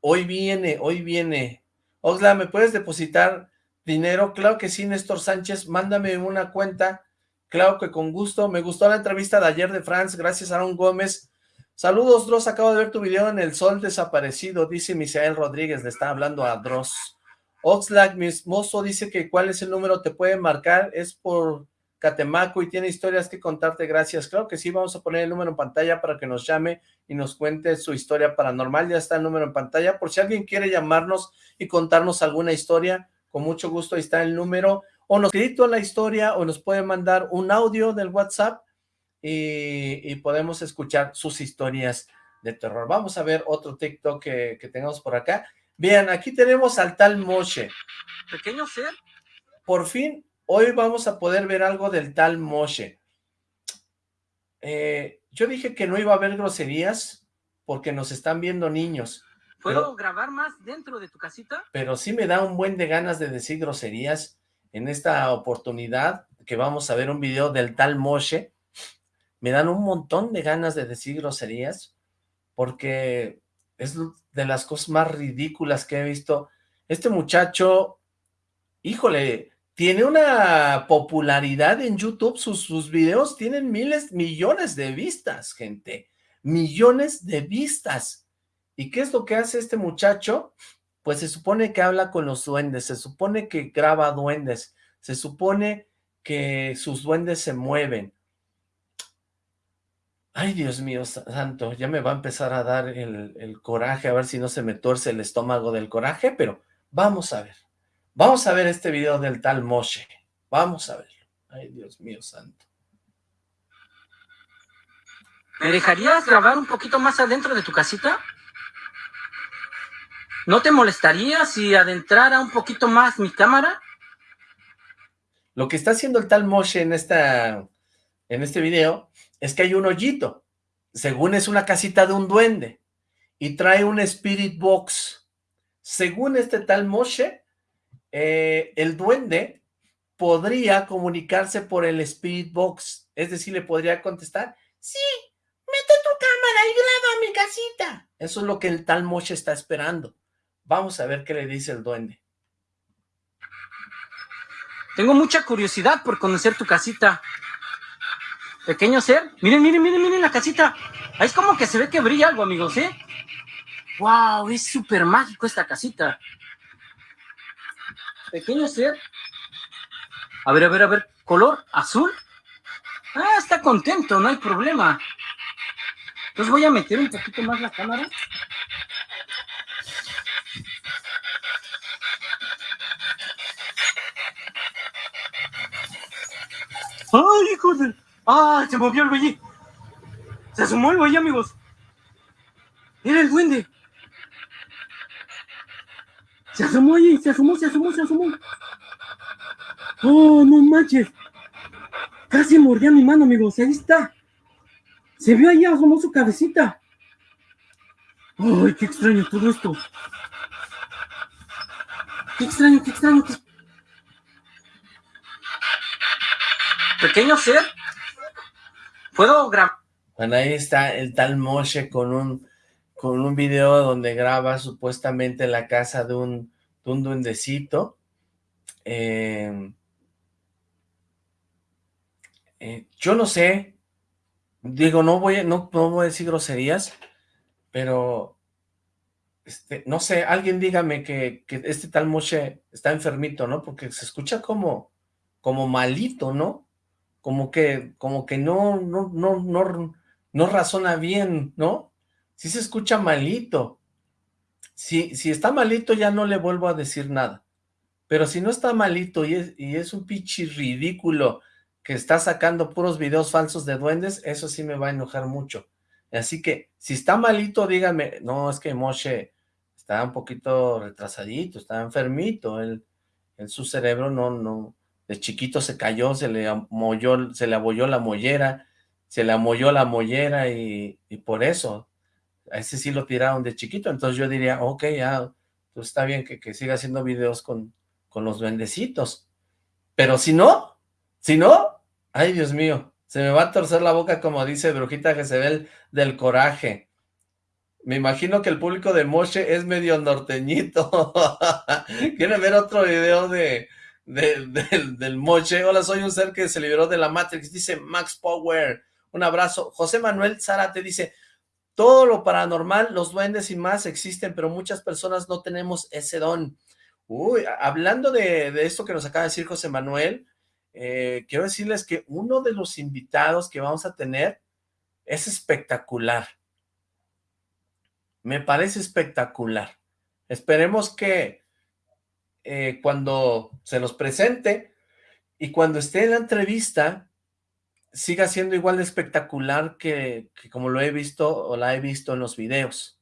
Hoy viene, hoy viene. Osla, ¿me puedes depositar dinero? Claro que sí, Néstor Sánchez. Mándame una cuenta. Claro que con gusto. Me gustó la entrevista de ayer de Franz. Gracias, Aaron Gómez. Saludos, Dross, acabo de ver tu video en el sol desaparecido, dice Misael Rodríguez, le está hablando a Dross. Oxlack, mi mozo, dice que cuál es el número, te puede marcar, es por Catemaco y tiene historias que contarte, gracias. Claro que sí, vamos a poner el número en pantalla para que nos llame y nos cuente su historia paranormal, ya está el número en pantalla, por si alguien quiere llamarnos y contarnos alguna historia, con mucho gusto ahí está el número, o nos escrito la historia, o nos puede mandar un audio del WhatsApp, y, podemos escuchar sus historias de terror. Vamos a ver otro TikTok que, que tengamos por acá. Bien, aquí tenemos al tal Moshe. Pequeño ser. Por fin, hoy vamos a poder ver algo del tal Moshe. Eh, yo dije que no iba a haber groserías porque nos están viendo niños. ¿Puedo grabar más dentro de tu casita? Pero sí me da un buen de ganas de decir groserías en esta oportunidad que vamos a ver un video del tal Moshe, me dan un montón de ganas de decir groserías, porque es de las cosas más ridículas que he visto. Este muchacho, híjole, tiene una popularidad en YouTube, sus, sus videos tienen miles, millones de vistas, gente, millones de vistas. ¿Y qué es lo que hace este muchacho? Pues se supone que habla con los duendes, se supone que graba duendes, se supone que sus duendes se mueven. Ay, Dios mío santo, ya me va a empezar a dar el, el coraje, a ver si no se me tuerce el estómago del coraje, pero vamos a ver. Vamos a ver este video del tal Moshe. Vamos a verlo. Ay, Dios mío santo. ¿Me dejarías grabar un poquito más adentro de tu casita? ¿No te molestaría si adentrara un poquito más mi cámara? Lo que está haciendo el tal Moshe en, esta, en este video es que hay un hoyito. Según es una casita de un duende. Y trae un Spirit Box. Según este tal Moshe, eh, el duende podría comunicarse por el Spirit Box, es decir, le podría contestar, sí, mete tu cámara y graba mi casita. Eso es lo que el tal Moshe está esperando. Vamos a ver qué le dice el duende. Tengo mucha curiosidad por conocer tu casita. Pequeño ser, miren, miren, miren, miren la casita. Es como que se ve que brilla algo, amigos, ¿eh? ¡Wow! Es súper mágico esta casita pequeño ser. A ver, a ver, a ver, color azul. Ah, está contento, no hay problema. Entonces voy a meter un poquito más la cámara. ¡Ay, hijo de... ¡Ah, se movió el güey! Se asomó el güey, amigos. Era el duende. Se asomó ahí, se asomó, se asomó, se asomó. Oh, no manches. Casi mordía mi mano, amigos. Ahí está. Se vio ahí, asomó su cabecita. Ay, qué extraño todo esto. Qué extraño, qué extraño. Pequeño ser. ¿Puedo grabar? Bueno, ahí está el tal Moshe con un con un video donde graba supuestamente la casa de un, duendecito. Em, eh, yo no sé, digo, no voy, no, no voy a decir groserías, pero este, no sé, alguien dígame que, este tal Moshe está enfermito, ¿no? Porque se escucha como, como malito, ¿no? Como que, como que no, no, no, no, no razona bien, ¿no? si se escucha malito. Si, si está malito ya no le vuelvo a decir nada. Pero si no está malito y es, y es un pichi ridículo que está sacando puros videos falsos de duendes, eso sí me va a enojar mucho. Así que, si está malito, díganme, no, es que Moshe está un poquito retrasadito, está enfermito, él, en su cerebro no, no, de chiquito se cayó, se le amolló, se le abolló la mollera, se le amolló la mollera y, y por eso a ese sí lo tiraron de chiquito, entonces yo diría, ok, ya, pues está bien que, siga haciendo videos con, con los duendecitos, pero si no, si no, ay Dios mío, se me va a torcer la boca como dice Brujita Jezebel del coraje. Me imagino que el público de Moshe es medio norteñito. ¿Quieren ver otro video de, de, del Moshe? Hola, soy un ser que se liberó de la Matrix, dice Max Power. Un abrazo. José Manuel Zárate dice, todo lo paranormal, los duendes y más existen, pero muchas personas no tenemos ese don. Uy, hablando de, esto que nos acaba de decir José Manuel, eh, quiero decirles que uno de los invitados que vamos a tener es espectacular. Me parece espectacular. Esperemos que eh, cuando se nos presente y cuando esté en la entrevista, siga siendo igual de espectacular que, como lo he visto o la he visto en los videos.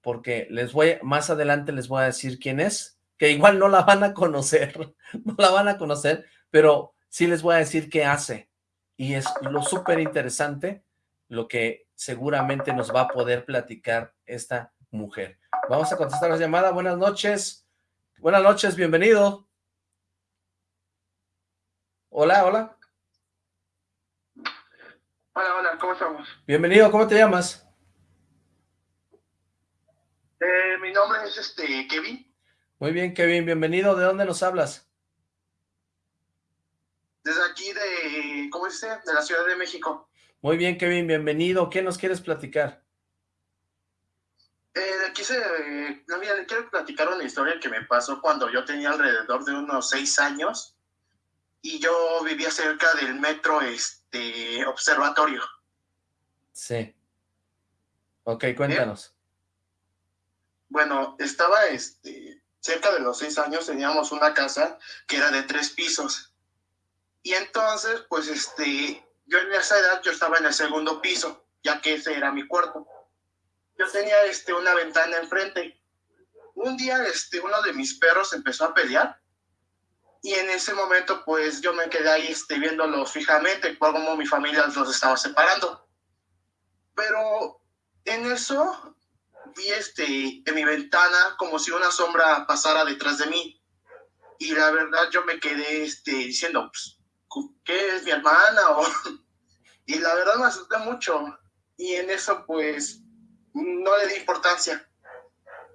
Porque les voy, más adelante les voy a decir quién es, que igual no la van a conocer, no la van a conocer, pero sí les voy a decir qué hace. Y es lo súper interesante, lo que seguramente nos va a poder platicar esta mujer. Vamos a contestar la llamada. Buenas noches. Buenas noches, bienvenido. Hola, hola. Hola, hola, ¿cómo estamos? Bienvenido, ¿cómo te llamas? Eh, mi nombre es este Kevin. Muy bien, Kevin, bienvenido. ¿De dónde nos hablas? Desde aquí de, ¿cómo dice? De la Ciudad de México. Muy bien, Kevin, bienvenido. ¿Qué nos quieres platicar? Eh, quise, no, mira, le quiero platicar una historia que me pasó cuando yo tenía alrededor de unos seis años y yo vivía cerca del metro este, observatorio. Sí. Ok, cuéntanos. Bueno, estaba este, cerca de los seis años, teníamos una casa que era de tres pisos. Y entonces, pues, este, yo en esa edad, yo estaba en el segundo piso, ya que ese era mi cuarto. Yo tenía, este, una ventana enfrente. Un día, este, uno de mis perros empezó a pelear y en ese momento, pues yo me quedé ahí este, viéndolos fijamente, como mi familia los estaba separando. Pero en eso vi este, en mi ventana como si una sombra pasara detrás de mí. Y la verdad yo me quedé este, diciendo, pues, ¿qué es mi hermana? O, y la verdad me asusté mucho. Y en eso, pues, no le di importancia.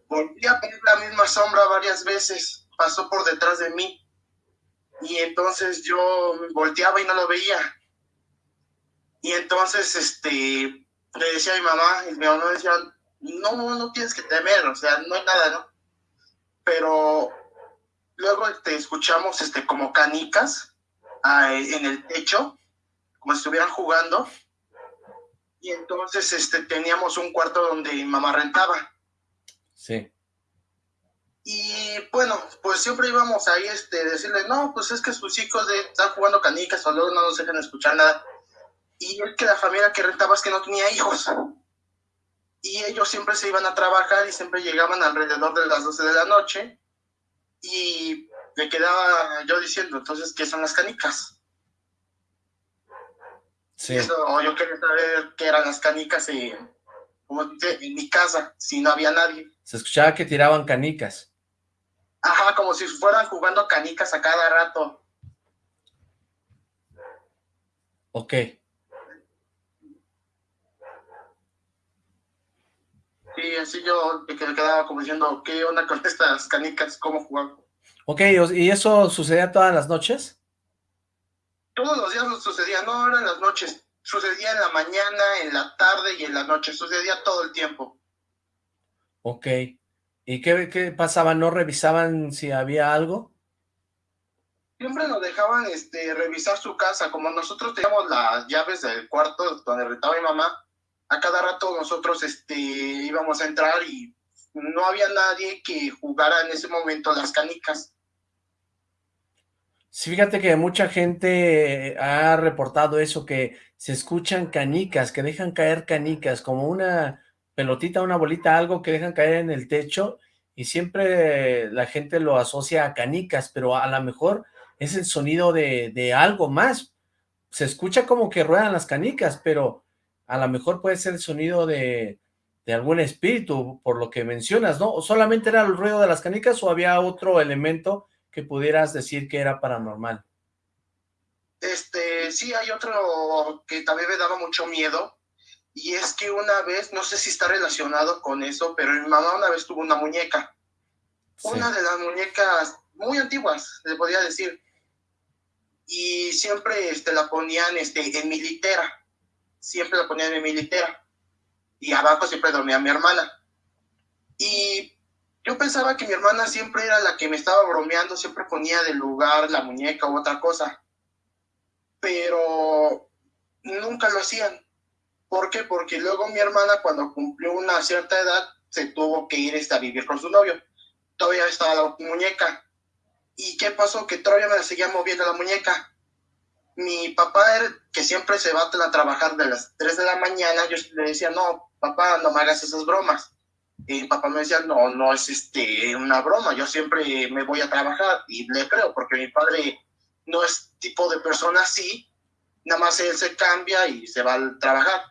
Volví a ver la misma sombra varias veces. Pasó por detrás de mí y entonces yo volteaba y no lo veía. Y entonces, este, le decía a mi mamá, y mi mamá decía, no, no tienes que temer, o sea, no hay nada, ¿no? Pero luego este, escuchamos, este, como canicas ah, en el techo, como si estuvieran jugando, y entonces, este, teníamos un cuarto donde mi mamá rentaba. Sí. Y bueno, pues siempre íbamos ahí este, decirle, no, pues es que sus hijos de, están jugando canicas o luego no nos dejan escuchar nada. Y es que la familia que rentaba es que no tenía hijos. Y ellos siempre se iban a trabajar y siempre llegaban alrededor de las 12 de la noche. Y me quedaba yo diciendo, entonces, ¿qué son las canicas? Sí. o yo quería saber qué eran las canicas y, como en mi casa, si no había nadie. Se escuchaba que tiraban canicas. Ajá, como si fueran jugando canicas a cada rato. Ok. Sí, así yo me quedaba como diciendo, ¿qué onda con estas canicas? ¿Cómo jugar? Ok, ¿y eso sucedía todas las noches? Todos los días sucedía, no eran las noches. Sucedía en la mañana, en la tarde y en la noche. Sucedía todo el tiempo. Ok. ¿Y qué, qué pasaba? ¿No revisaban si había algo? Siempre nos dejaban este, revisar su casa. Como nosotros teníamos las llaves del cuarto donde rentaba mi mamá, a cada rato nosotros este, íbamos a entrar y no había nadie que jugara en ese momento las canicas. Sí, fíjate que mucha gente ha reportado eso, que se escuchan canicas, que dejan caer canicas, como una pelotita, una bolita, algo que dejan caer en el techo y siempre la gente lo asocia a canicas, pero a lo mejor es el sonido de, algo más. Se escucha como que ruedan las canicas, pero a lo mejor puede ser el sonido de, de algún espíritu, por lo que mencionas, ¿no? ¿O solamente era el ruido de las canicas o había otro elemento que pudieras decir que era paranormal? Este, sí, hay otro que también me daba mucho miedo, y es que una vez, no sé si está relacionado con eso, pero mi mamá una vez tuvo una muñeca. Una de las muñecas muy antiguas, le podía decir. Y siempre este, la ponían este, en mi litera. Siempre la ponían en mi litera. Y abajo siempre dormía mi hermana. Y yo pensaba que mi hermana siempre era la que me estaba bromeando, siempre ponía de lugar la muñeca u otra cosa. Pero nunca lo hacían ¿Por qué? Porque luego mi hermana cuando cumplió una cierta edad se tuvo que ir este, a vivir con su novio. Todavía estaba la muñeca. ¿Y qué pasó? Que todavía me seguía moviendo la muñeca. Mi papá, que siempre se va a trabajar de las 3 de la mañana, yo le decía, no, papá, no me hagas esas bromas. Y mi papá me decía, no, no es este, una broma, yo siempre me voy a trabajar. Y le creo, porque mi padre no es tipo de persona así, nada más él se cambia y se va a trabajar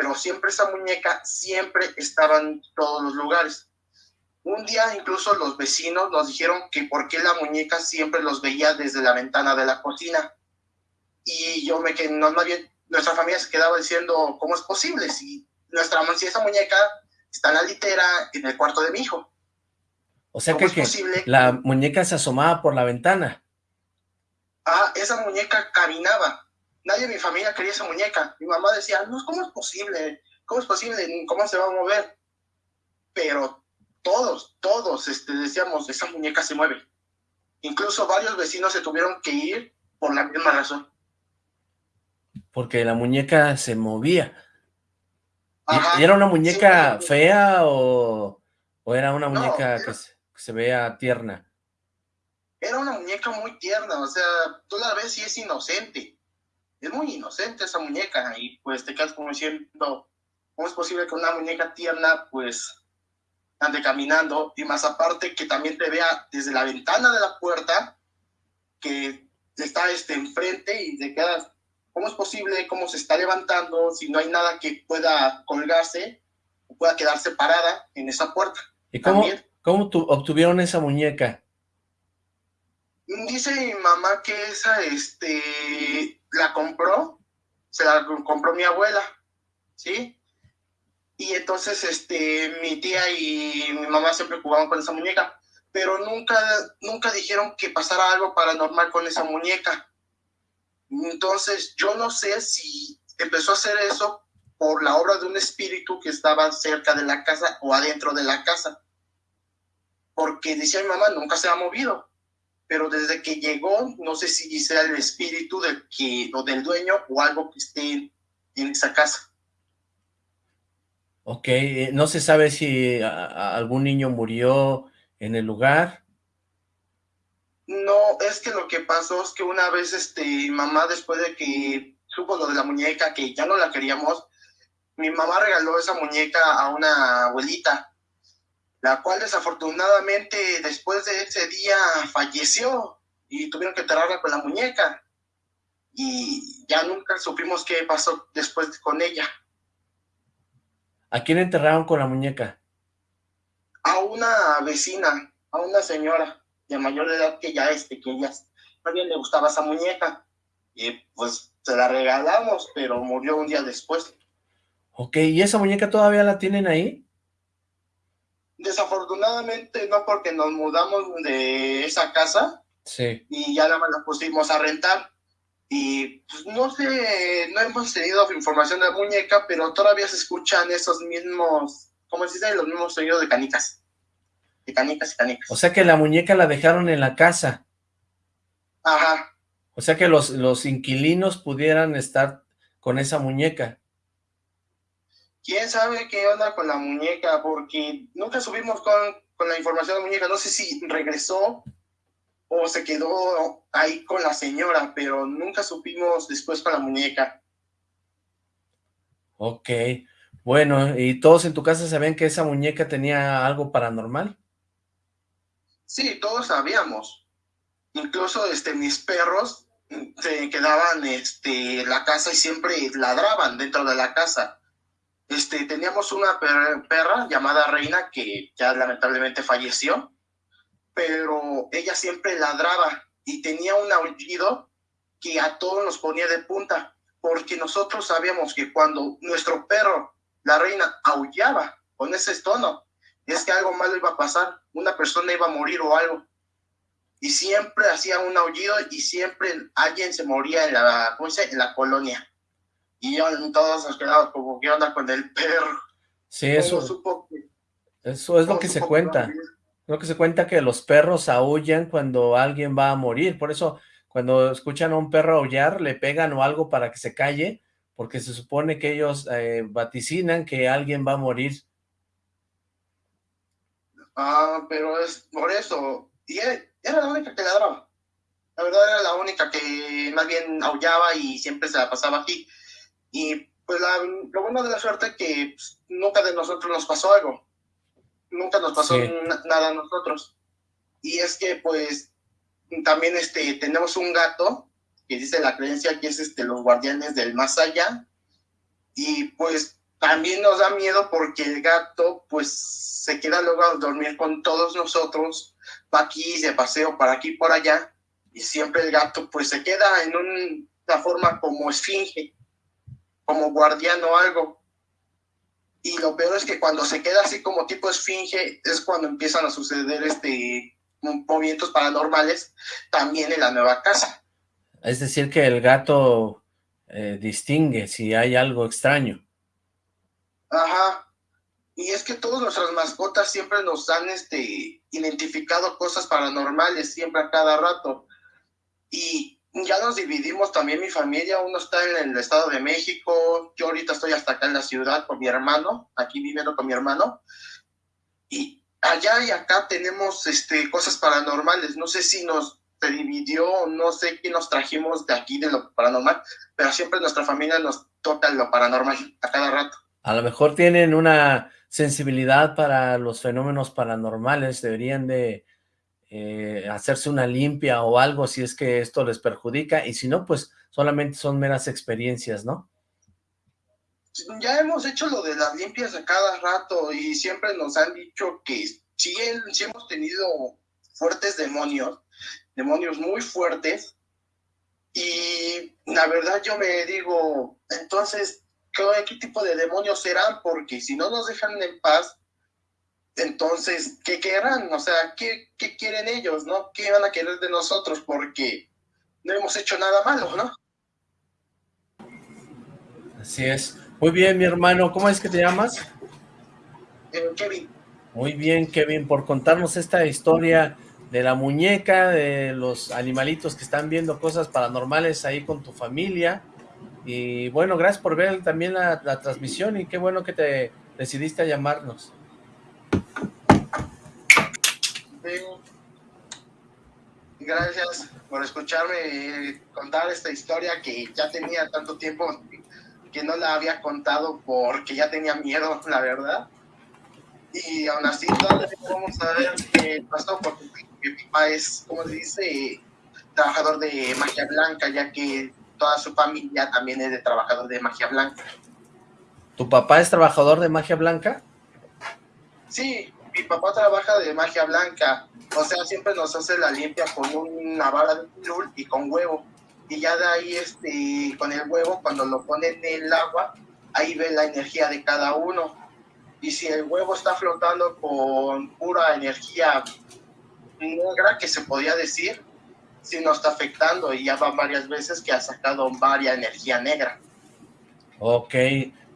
pero siempre esa muñeca siempre estaba en todos los lugares. Un día incluso los vecinos nos dijeron que por qué la muñeca siempre los veía desde la ventana de la cocina. y yo me quedé, no, bien, nuestra familia se quedaba diciendo, ¿cómo es posible? Si nuestra si esa muñeca está la litera en el cuarto de mi hijo. O sea que, que la muñeca se asomaba por la ventana. Ah, esa muñeca caminaba. Nadie de mi familia quería esa muñeca. Mi mamá decía, no, ¿cómo es posible? ¿Cómo es posible? ¿Cómo se va a mover? Pero todos, todos este, decíamos, esa muñeca se mueve. Incluso varios vecinos se tuvieron que ir por la misma razón. Porque la muñeca se movía. ¿Y era una muñeca fea o, era una muñeca que, se, vea tierna? Era una muñeca muy tierna, o sea, tú la ves y es inocente. Es muy inocente esa muñeca y pues te quedas como diciendo, ¿cómo es posible que una muñeca tierna pues ande caminando? Y más aparte que también te vea desde la ventana de la puerta que está este enfrente y te quedas, ¿Cómo es posible? ¿Cómo se está levantando? Si no hay nada que pueda colgarse o pueda quedarse parada en esa puerta. ¿Y cómo, cómo obtuvieron esa muñeca? Dice mi mamá que esa, este, la compró, se la compró mi abuela, ¿sí? Y entonces, este, mi tía y mi mamá siempre jugaban con esa muñeca, pero nunca, nunca dijeron que pasara algo paranormal con esa muñeca. Entonces, yo no sé si empezó a hacer eso por la obra de un espíritu que estaba cerca de la casa o adentro de la casa. Porque decía mi mamá, nunca se ha movido. Pero desde que llegó, no sé si sea el espíritu del, que, o del dueño o algo que esté en esa casa. Ok, eh, no se sabe si algún niño murió en el lugar. No, es que lo que pasó es que una vez, este, mamá, después de que supo lo de la muñeca, que ya no la queríamos, mi mamá regaló esa muñeca a una abuelita, la cual desafortunadamente después de ese día falleció y tuvieron que enterrarla con la muñeca. Y ya nunca supimos qué pasó después con ella. ¿A quién enterraron con la muñeca? A una vecina, a una señora de mayor edad que ya este, que ya bien le gustaba esa muñeca. Y pues se la regalamos, pero murió un día después. Ok, ¿y esa muñeca todavía la tienen ahí? Desafortunadamente no, porque nos mudamos de esa casa. Sí. Y ya la pusimos a rentar. Y pues no sé, no hemos tenido información de la muñeca, pero todavía se escuchan esos mismos, ¿cómo se dice? Los mismos sonidos de canicas O sea que la muñeca la dejaron en la casa. Ajá. O sea que los, los inquilinos pudieran estar con esa muñeca. ¿Quién sabe qué onda con la muñeca? Porque nunca subimos con, con la información de la muñeca. No sé si regresó o se quedó ahí con la señora, pero nunca supimos después con la muñeca. Ok. Bueno, ¿y todos en tu casa sabían que esa muñeca tenía algo paranormal? Sí, todos sabíamos. Incluso este, mis perros se quedaban este, en la casa y siempre ladraban dentro de la casa. Este, teníamos una perra llamada Reina que ya lamentablemente falleció, pero ella siempre ladraba y tenía un aullido que a todos nos ponía de punta, porque nosotros sabíamos que cuando nuestro perro, la reina, aullaba con ese tono, es que algo malo iba a pasar, una persona iba a morir o algo. Y siempre hacía un aullido y siempre alguien se moría en la, ¿cómo dice? En la colonia. Y todos nos quedamos como, ¿qué onda con el perro? Sí, eso, eso es lo que se cuenta. Lo que se cuenta que los perros aullan cuando alguien va a morir. Por eso, cuando escuchan a un perro aullar, le pegan o algo para que se calle, porque se supone que ellos eh, vaticinan que alguien va a morir. Ah, pero es por eso. Y era la única que ladraba. La verdad era la única que más bien aullaba y siempre se la pasaba aquí. Y pues la, lo bueno de la suerte es que pues, nunca de nosotros nos pasó algo. Nunca nos pasó nada a nosotros. Y es que pues también este, tenemos un gato que dice la creencia que es este, los guardianes del más allá. Y pues también nos da miedo porque el gato pues se queda luego a dormir con todos nosotros, va aquí, de paseo para aquí por allá, y siempre el gato pues se queda en un la forma como esfinge, como guardián o algo. Y lo peor es que cuando se queda así como tipo esfinge es cuando empiezan a suceder este movimientos paranormales también en la nueva casa. Es decir que el gato eh, distingue si hay algo extraño. Ajá. Y es que todas nuestras mascotas siempre nos han este, identificado cosas paranormales, siempre a cada rato. Y ya nos dividimos también mi familia, uno está en el Estado de México, yo ahorita estoy hasta acá en la ciudad con mi hermano, aquí viviendo con mi hermano. Y allá y acá tenemos este, cosas paranormales. No sé si nos se dividió, no sé qué nos trajimos de aquí de lo paranormal, pero siempre nuestra familia nos toca lo paranormal a cada rato. A lo mejor tienen una sensibilidad para los fenómenos paranormales, deberían de eh, hacerse una limpia o algo si es que esto les perjudica, y si no, pues solamente son meras experiencias, ¿no? Ya hemos hecho lo de las limpias a cada rato y siempre nos han dicho que si hemos tenido fuertes demonios, demonios muy fuertes, y la verdad yo me digo, entonces, ¿qué, tipo de demonios serán? Porque si no nos dejan en paz, entonces, ¿qué querrán? O sea, ¿qué, ¿qué, quieren ellos, no? ¿Qué van a querer de nosotros? Porque no hemos hecho nada malo, ¿no? Así es. Muy bien, mi hermano. ¿Cómo es que te llamas? Eh, Kevin. Muy bien, Kevin, por contarnos esta historia de la muñeca, de los animalitos que están viendo cosas paranormales ahí con tu familia. Y bueno, gracias por ver también la, transmisión y qué bueno que te decidiste a llamarnos. Gracias por escucharme contar esta historia que ya tenía tanto tiempo que no la había contado porque ya tenía miedo, la verdad. Y aún así, vamos a ver qué pasó porque mi papá es, como se dice, trabajador de magia blanca, ya que toda su familia también es de trabajador de magia blanca. ¿Tu papá es trabajador de magia blanca? Sí, mi papá trabaja de magia blanca. O sea, siempre nos hace la limpia con una vara de lul y con huevo. Y ya de ahí, este, con el huevo, cuando lo ponen en el agua, ahí ve la energía de cada uno. Y si el huevo está flotando con pura energía negra que se podía decir, si no está afectando y ya va varias veces que ha sacado varias energía negra. Ok,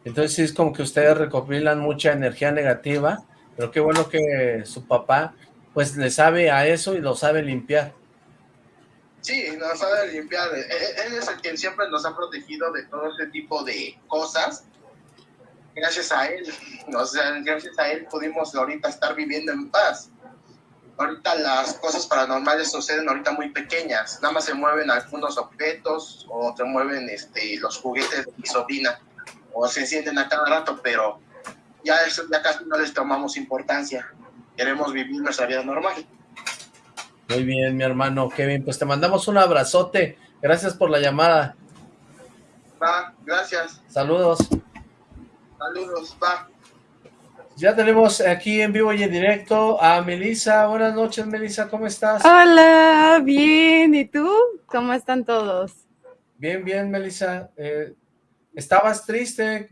entonces es como que ustedes recopilan mucha energía negativa, pero qué bueno que su papá pues le sabe a eso y lo sabe limpiar. Sí, lo sabe limpiar. E-, e-, él es el quien siempre nos ha protegido de todo ese tipo de cosas. Gracias a él, o sea, gracias a él pudimos ahorita estar viviendo en paz ahorita las cosas paranormales suceden ahorita muy pequeñas, nada más se mueven algunos objetos o se mueven este, los juguetes de mi sobrina o se encienden a cada rato, pero ya eso ya casi no les tomamos importancia, queremos vivir nuestra vida normal. Muy bien, mi hermano Kevin, pues te mandamos un abrazote, gracias por la llamada. Va, gracias. Saludos. Saludos, va. Ya tenemos aquí en vivo y en directo a Melisa. Buenas noches, Melisa, ¿cómo estás? Hola, bien. ¿Y tú? ¿Cómo están todos? Bien, bien, Melisa. Eh, ¿Estabas triste?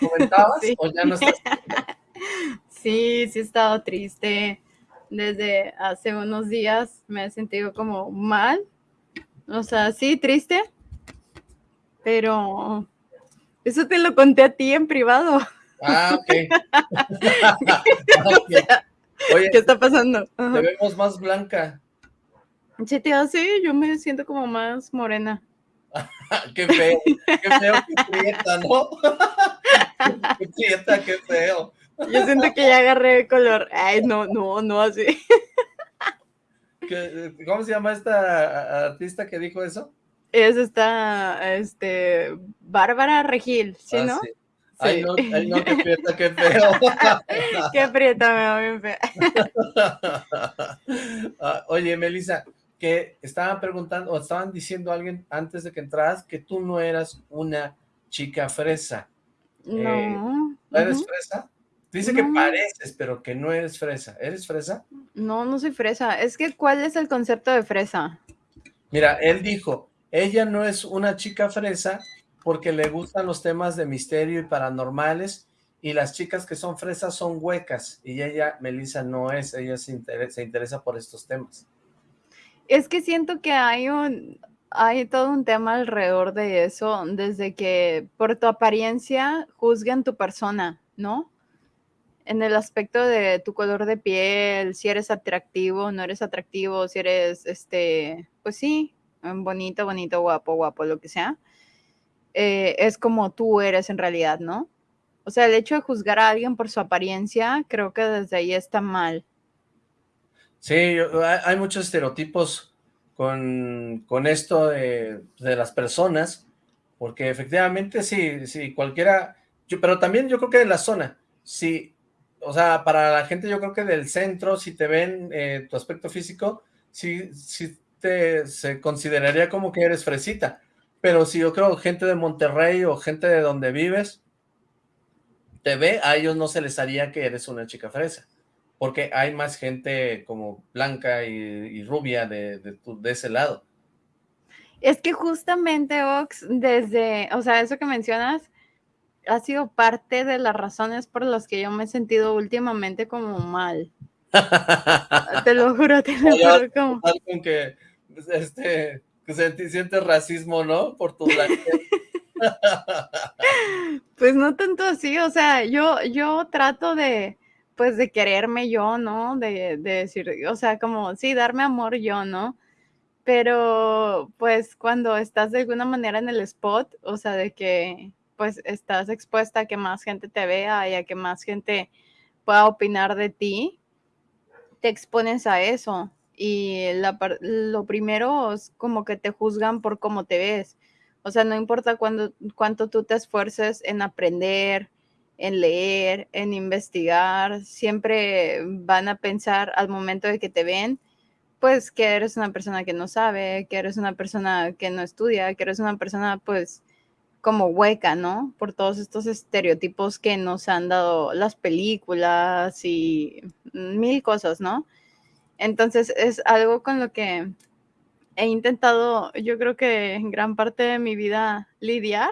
¿Comentabas sí. o ya no estás? sí, sí he estado triste. Desde hace unos días me he sentido como mal. O sea, sí, triste. Pero eso te lo conté a ti en privado. Ah, ok. Oye, ¿qué está pasando? Te vemos más blanca. Sí, tío, sí, yo me siento como más morena. qué feo, qué feo, qué prieta, ¿no? qué prieta, qué feo. Yo siento que ya agarré el color. Ay, no, no, no así. ¿Cómo se llama esta artista que dijo eso? Es esta, este, Bárbara Regil, ¿sí, ah, no? Sí. Ay, no, ay, no, qué prieta, qué feo. qué prieta, me va bien fea. Ah, oye, Melissa, que estaban preguntando, o estaban diciendo a alguien antes de que entras que tú no eras una chica fresa. No. Eh, ¿Eres fresa? Dice que pareces, pero que no eres fresa. ¿Eres fresa? No, no soy fresa. Es que, ¿cuál es el concepto de fresa? Mira, él dijo ella no es una chica fresa porque le gustan los temas de misterio y paranormales, y las chicas que son fresas son huecas, y ella, Melissa, no es, ella se interesa, se interesa por estos temas. Es que siento que hay un, hay todo un tema alrededor de eso, desde que por tu apariencia juzgan tu persona, ¿no? En el aspecto de tu color de piel, si eres atractivo, no eres atractivo, si eres, este, pues sí, bonito, bonito, guapo, guapo, lo que sea, eh, es como tú eres en realidad, ¿no? O sea, el hecho de juzgar a alguien por su apariencia, creo que desde ahí está mal. Sí, hay muchos estereotipos con, esto de, las personas, porque efectivamente sí, sí, cualquiera, yo, pero también yo creo que de la zona, sí, o sea, para la gente yo creo que del centro, si te ven eh, tu aspecto físico, sí, sí te, se consideraría como que eres fresita, pero si yo creo gente de Monterrey o gente de donde vives, te ve, a ellos no se les haría que eres una chica fresa porque hay más gente como blanca y, rubia de, de, ese lado. Es que justamente, Ox, desde, o sea, eso que mencionas, ha sido parte de las razones por las que yo me he sentido últimamente como mal. te lo juro, te lo juro. Como... Con que, este, que sientes racismo, ¿no? Por tu pues no tanto así, o sea, yo, yo trato de, pues de quererme yo, ¿no? De, decir, o sea, como, sí, darme amor yo, ¿no? Pero pues cuando estás de alguna manera en el spot, o sea, de que pues estás expuesta a que más gente te vea y a que más gente pueda opinar de ti, te expones a eso. Y lo primero es como que te juzgan por cómo te ves. O sea, no importa cuando, cuánto tú te esfuerces en aprender, en leer, en investigar, siempre van a pensar al momento de que te ven, pues que eres una persona que no sabe, que eres una persona que no estudia, que eres una persona pues como hueca, ¿no? Por todos estos estereotipos que nos han dado las películas y mil cosas, ¿no? Entonces es algo con lo que he intentado, yo creo que en gran parte de mi vida lidiar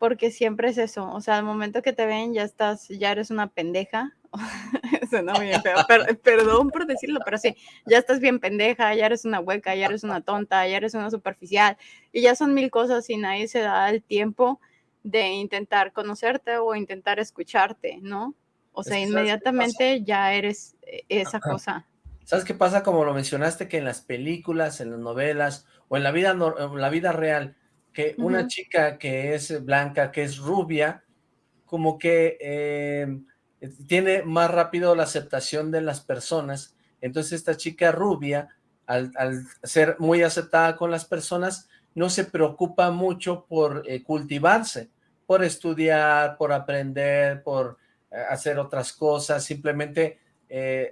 porque siempre es eso, o sea, al momento que te ven ya estás, ya eres una pendeja, suena bien feo, perdón por decirlo, pero sí, ya estás bien pendeja, ya eres una hueca, ya eres una tonta, ya eres una superficial, y ya son mil cosas y nadie se da el tiempo de intentar conocerte o intentar escucharte, ¿no? O sea, inmediatamente ya eres eh, esa cosa. ¿Sabes qué pasa? Como lo mencionaste, que en las películas, en las novelas o en la vida, en la vida real, que una chica que es blanca, que es rubia, como que eh, tiene más rápido la aceptación de las personas, entonces esta chica rubia, al, ser muy aceptada con las personas, no se preocupa mucho por eh, cultivarse, por estudiar, por aprender, por eh, hacer otras cosas, simplemente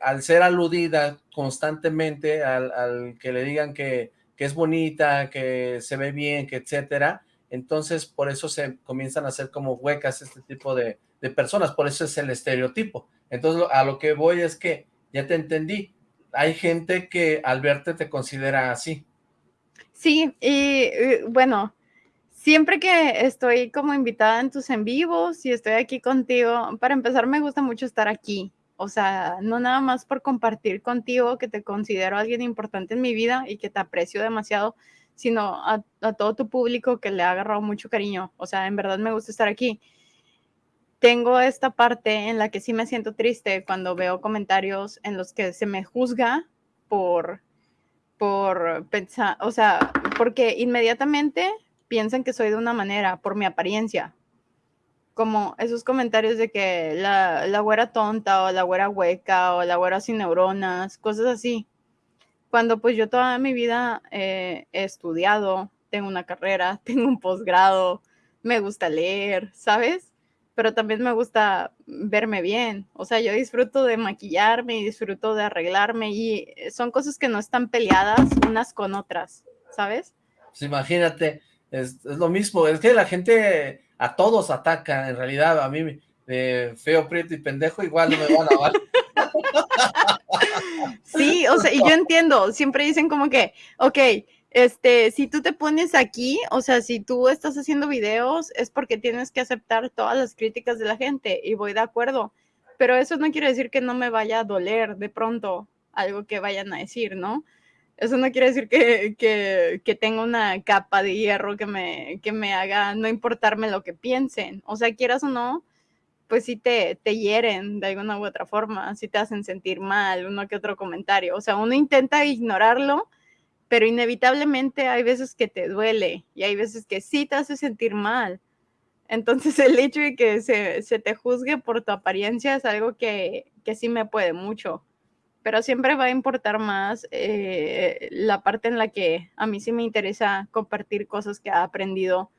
al ser aludida constantemente, al que le digan que que es bonita, que se ve bien, que etcétera, entonces por eso se comienzan a hacer como huecas este tipo de, personas, por eso es el estereotipo. Entonces a lo que voy es que, ya te entendí, hay gente que al verte te considera así. Sí, y bueno, siempre que estoy como invitada en tus en vivos y estoy aquí contigo, para empezar me gusta mucho estar aquí, o sea, no nada más por compartir contigo que te considero alguien importante en mi vida y que te aprecio demasiado, sino a, todo tu público que le ha agarrado mucho cariño. O sea, en verdad me gusta estar aquí. Tengo esta parte en la que sí me siento triste cuando veo comentarios en los que se me juzga por, por pensar, o sea, porque inmediatamente piensan que soy de una manera por mi apariencia, como esos comentarios de que la, la güera tonta o la güera hueca o la güera sin neuronas, cosas así. Cuando pues yo toda mi vida eh, he estudiado, tengo una carrera, tengo un posgrado, me gusta leer, ¿sabes? Pero también me gusta verme bien. O sea, yo disfruto de maquillarme y disfruto de arreglarme y son cosas que no están peleadas unas con otras, ¿sabes? Pues imagínate, es, es lo mismo, es que la gente a todos atacan, en realidad a mí feo, prieto y pendejo igual no me van a lavar. Sí, o sea, y yo entiendo, siempre dicen como que, ok, este, si tú te pones aquí, o sea, si tú estás haciendo videos, es porque tienes que aceptar todas las críticas de la gente y voy de acuerdo. Pero eso no quiere decir que no me vaya a doler de pronto algo que vayan a decir, ¿no? Eso no quiere decir que, que, tenga una capa de hierro que me, que me haga no importarme lo que piensen. O sea, quieras o no, pues sí te, te hieren de alguna u otra forma, sí te hacen sentir mal, uno que otro comentario. O sea, uno intenta ignorarlo, pero inevitablemente hay veces que te duele y hay veces que sí te hace sentir mal. Entonces el hecho de que se, se te juzgue por tu apariencia es algo que, que, sí me puede mucho, pero siempre va a importar más eh, la parte en la que a mí sí me interesa compartir cosas que he aprendido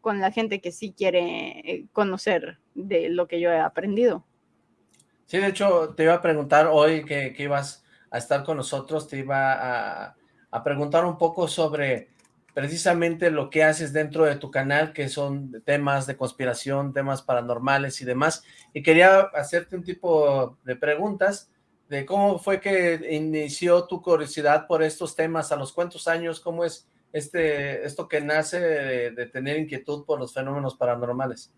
con la gente que sí quiere eh, conocer de lo que yo he aprendido. Sí, de hecho, te iba a preguntar hoy que, que ibas a estar con nosotros, te iba a, a preguntar un poco sobre precisamente lo que haces dentro de tu canal, que son temas de conspiración, temas paranormales y demás, y quería hacerte un tipo de preguntas de cómo fue que inició tu curiosidad por estos temas, a los cuántos años, cómo es este esto que nace de, de tener inquietud por los fenómenos paranormales.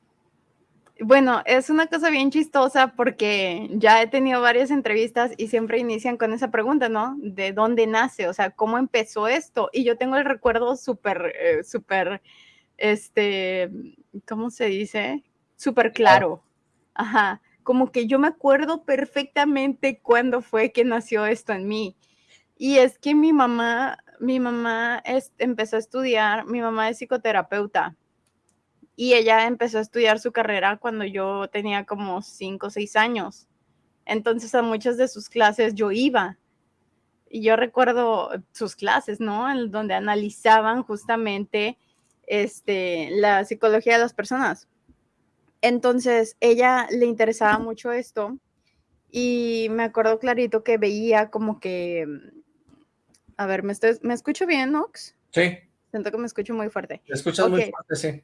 Bueno, es una cosa bien chistosa porque ya he tenido varias entrevistas y siempre inician con esa pregunta, ¿no? ¿De dónde nace? O sea, ¿cómo empezó esto? Y yo tengo el recuerdo súper, eh, súper, este, ¿cómo se dice? Súper claro. Ajá. Como que yo me acuerdo perfectamente cuándo fue que nació esto en mí. Y es que mi mamá, mi mamá es, empezó a estudiar, mi mamá es psicoterapeuta y ella empezó a estudiar su carrera cuando yo tenía como cinco o seis años. Entonces a muchas de sus clases yo iba. Y yo recuerdo sus clases, ¿no? En donde analizaban justamente este, la psicología de las personas. Entonces, ella le interesaba mucho esto y me acuerdo clarito que veía como que, a ver, ¿me, estoy, ¿me escucho bien, Nox? Sí. Siento que me escucho muy fuerte. Te escuchas okay. muy fuerte, sí.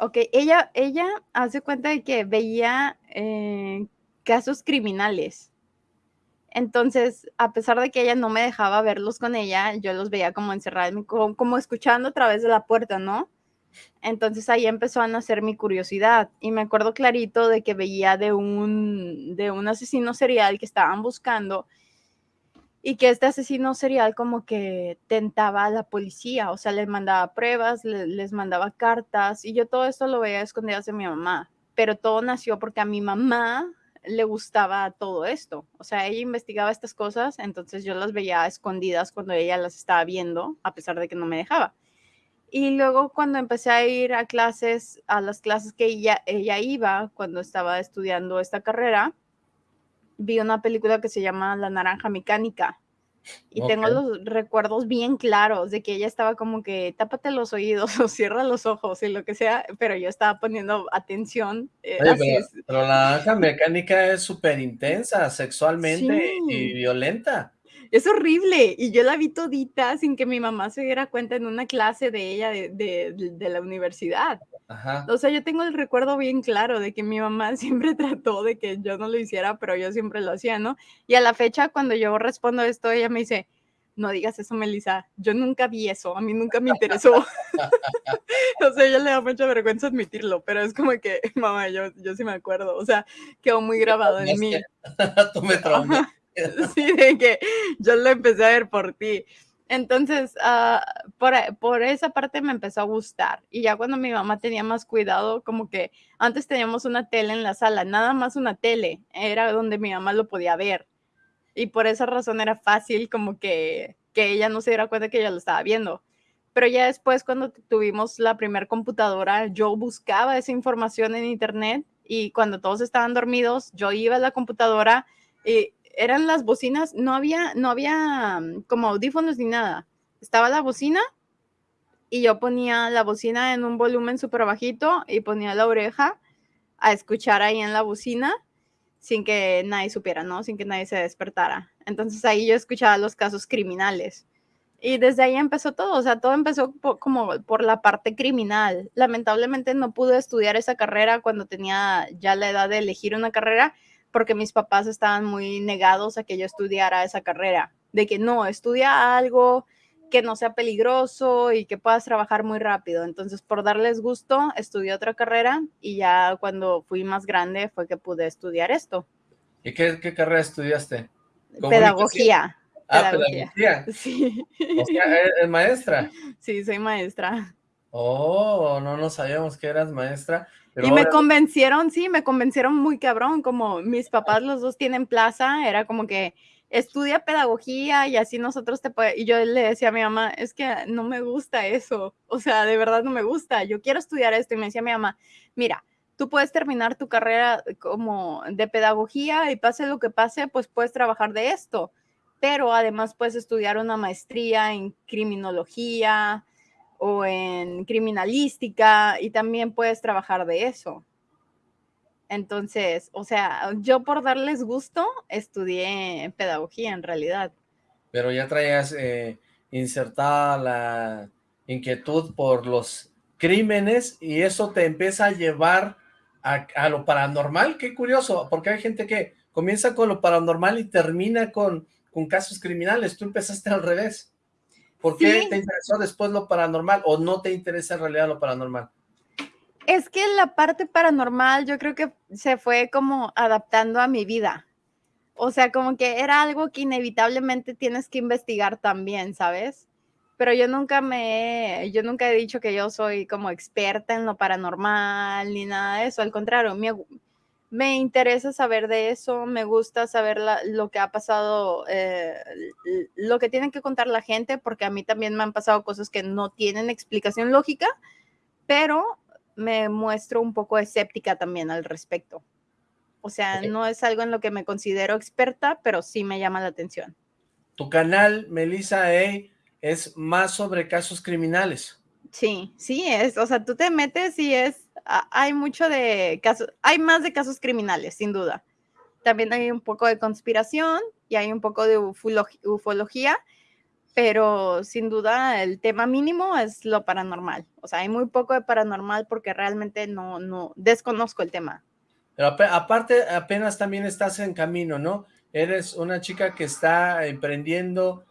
Ok, ella, ella hace cuenta de que veía eh, casos criminales. Entonces, a pesar de que ella no me dejaba verlos con ella, yo los veía como encerrada, como, como escuchando a través de la puerta, ¿no? Entonces ahí empezó a nacer mi curiosidad y me acuerdo clarito de que veía de un, de un asesino serial que estaban buscando y que este asesino serial como que tentaba a la policía, o sea, les mandaba pruebas, le, les mandaba cartas y yo todo esto lo veía escondidas de mi mamá, pero todo nació porque a mi mamá le gustaba todo esto, o sea, ella investigaba estas cosas, entonces yo las veía escondidas cuando ella las estaba viendo, a pesar de que no me dejaba. Y luego cuando empecé a ir a clases, a las clases que ella, ella iba cuando estaba estudiando esta carrera, vi una película que se llama La Naranja Mecánica. Y okay. tengo los recuerdos bien claros de que ella estaba como que tápate los oídos o cierra los ojos y lo que sea, pero yo estaba poniendo atención. Eh, Oye, pero, pero, la naranja mecánica es súper intensa sexualmente sí. y violenta. Es horrible. Y yo la vi todita sin que mi mamá se diera cuenta en una clase de ella de, de, de la universidad. Ajá. O sea, yo tengo el recuerdo bien claro de que mi mamá siempre trató de que yo no lo hiciera, pero yo siempre lo hacía, ¿no? Y a la fecha, cuando yo respondo esto, ella me dice, no digas eso, Melissa, yo nunca vi eso, a mí nunca me interesó. o sea, ella le da mucha vergüenza admitirlo, pero es como que, mamá, yo, yo sí me acuerdo, o sea, quedó muy grabado en mí. Tú me traumas. sí, de que yo lo empecé a ver por ti. Entonces, uh, por, por, esa parte me empezó a gustar. Y ya cuando mi mamá tenía más cuidado, como que antes teníamos una tele en la sala, nada más una tele, era donde mi mamá lo podía ver. Y por esa razón era fácil como que, que ella no se diera cuenta que ella lo estaba viendo. Pero ya después, cuando tuvimos la primera computadora, yo buscaba esa información en internet y cuando todos estaban dormidos, yo iba a la computadora y eran las bocinas, no había, no había mm, como audífonos ni nada. Estaba la bocina y yo ponía la bocina en un volumen súper bajito y ponía la oreja a escuchar ahí en la bocina sin que nadie supiera, ¿no? Sin que nadie se despertara. Entonces ahí yo escuchaba los casos criminales. Y desde ahí empezó todo, o sea, todo empezó por, como por la parte criminal. Lamentablemente no pude estudiar esa carrera cuando tenía ya la edad de elegir una carrera, porque mis papás estaban muy negados a que yo estudiara esa carrera, de que no, estudia algo que no sea peligroso y que puedas trabajar muy rápido. Entonces, por darles gusto, estudié otra carrera y ya cuando fui más grande fue que pude estudiar esto. ¿Y qué, qué carrera estudiaste? Pedagogía. Ah, pedagogía. Sí. O sea, ¿eres maestra? Sí, soy maestra. Oh, no, no sabíamos que eras maestra. Y me convencieron, sí, me convencieron muy cabrón, como mis papás los dos tienen plaza, era como que estudia pedagogía y así nosotros te podemos, y yo le decía a mi mamá, es que no me gusta eso, o sea, de verdad no me gusta, yo quiero estudiar esto y me decía mi mamá, mira, tú puedes terminar tu carrera como de pedagogía y pase lo que pase, pues puedes trabajar de esto, pero además puedes estudiar una maestría en criminología o en criminalística y también puedes trabajar de eso. Entonces, o sea, yo por darles gusto estudié pedagogía en realidad. Pero ya traías eh, insertada la inquietud por los crímenes y eso te empieza a llevar a, lo paranormal. Qué curioso, porque hay gente que comienza con lo paranormal y termina con, con casos criminales. Tú empezaste al revés. ¿Por qué te interesó después lo paranormal o no te interesa en realidad lo paranormal? Es que la parte paranormal yo creo que se fue como adaptando a mi vida. O sea, como que era algo que inevitablemente tienes que investigar también, ¿sabes? Pero yo nunca me, yo nunca he dicho que yo soy como experta en lo paranormal ni nada de eso. Al contrario, me, me interesa saber de eso, me gusta saber lo que ha pasado, eh, lo que tienen que contar la gente, porque a mí también me han pasado cosas que no tienen explicación lógica, pero me muestro un poco escéptica también al respecto. O sea, no es algo en lo que me considero experta, pero sí me llama la atención. Tu canal, Melissa A, es más sobre casos criminales. Sí, sí es. O sea, tú te metes y es, hay mucho de casos, hay más de casos criminales, sin duda. También hay un poco de conspiración y hay un poco de ufología, pero sin duda el tema mínimo es lo paranormal. O sea, hay muy poco de paranormal porque realmente no, no desconozco el tema. Pero aparte, apenas también estás en camino, ¿no? Eres una chica que está emprendiendo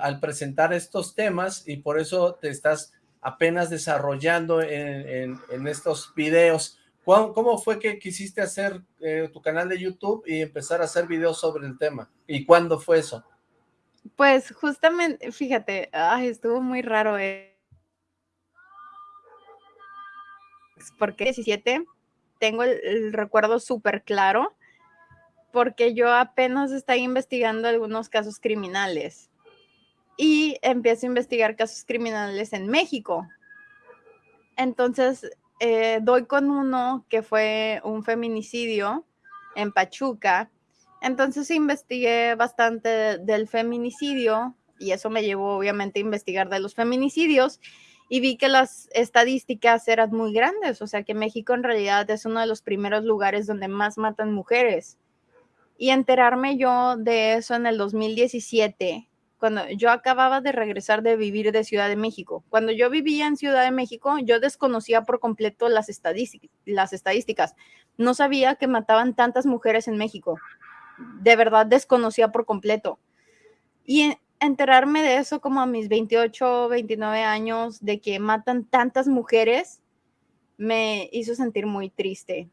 al presentar estos temas y por eso te estás apenas desarrollando en, estos videos. ¿Cómo, fue que quisiste hacer eh, tu canal de YouTube y empezar a hacer videos sobre el tema? ¿Y cuándo fue eso? Pues justamente, fíjate, estuvo muy raro. Eh. Porque 17, tengo el, recuerdo súper claro, porque yo apenas estaba investigando algunos casos criminales y empiezo a investigar casos criminales en México. Entonces, eh, doy con uno que fue un feminicidio en Pachuca entonces investigué bastante del feminicidio y eso me llevó obviamente a investigar de los feminicidios y vi que las estadísticas eran muy grandes, o sea que México en realidad es uno de los primeros lugares donde más matan mujeres. Y enterarme yo de eso en el 2017, cuando yo acababa de regresar de vivir de Ciudad de México. Cuando yo vivía en Ciudad de México, yo desconocía por completo las, estadísticas. No sabía que mataban tantas mujeres en México de verdad desconocía por completo. Y enterarme de eso como a mis 28, 29 años, de que matan tantas mujeres, me hizo sentir muy triste.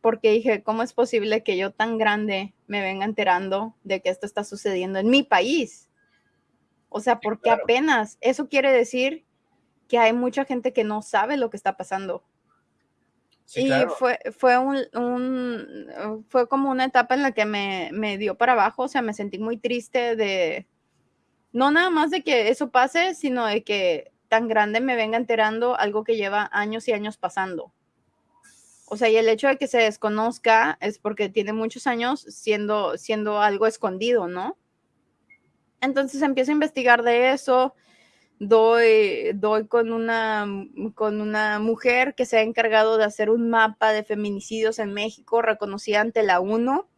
Porque dije, ¿cómo es posible que yo tan grande me venga enterando de que esto está sucediendo en mi país? O sea, porque apenas eso quiere decir que hay mucha gente que no sabe lo que está pasando y fue, fue, un, fue como una etapa en la que me, me, dio para abajo, o sea, me sentí muy triste de, no nada más de que eso pase, sino de que tan grande me venga enterando algo que lleva años y años pasando. O sea, y el hecho de que se desconozca es porque tiene muchos años siendo, siendo algo escondido, ¿no? Entonces empiezo a investigar de eso, doy, doy con, una, con una mujer que se ha encargado de hacer un mapa de feminicidios en México, reconocida ante la UNO,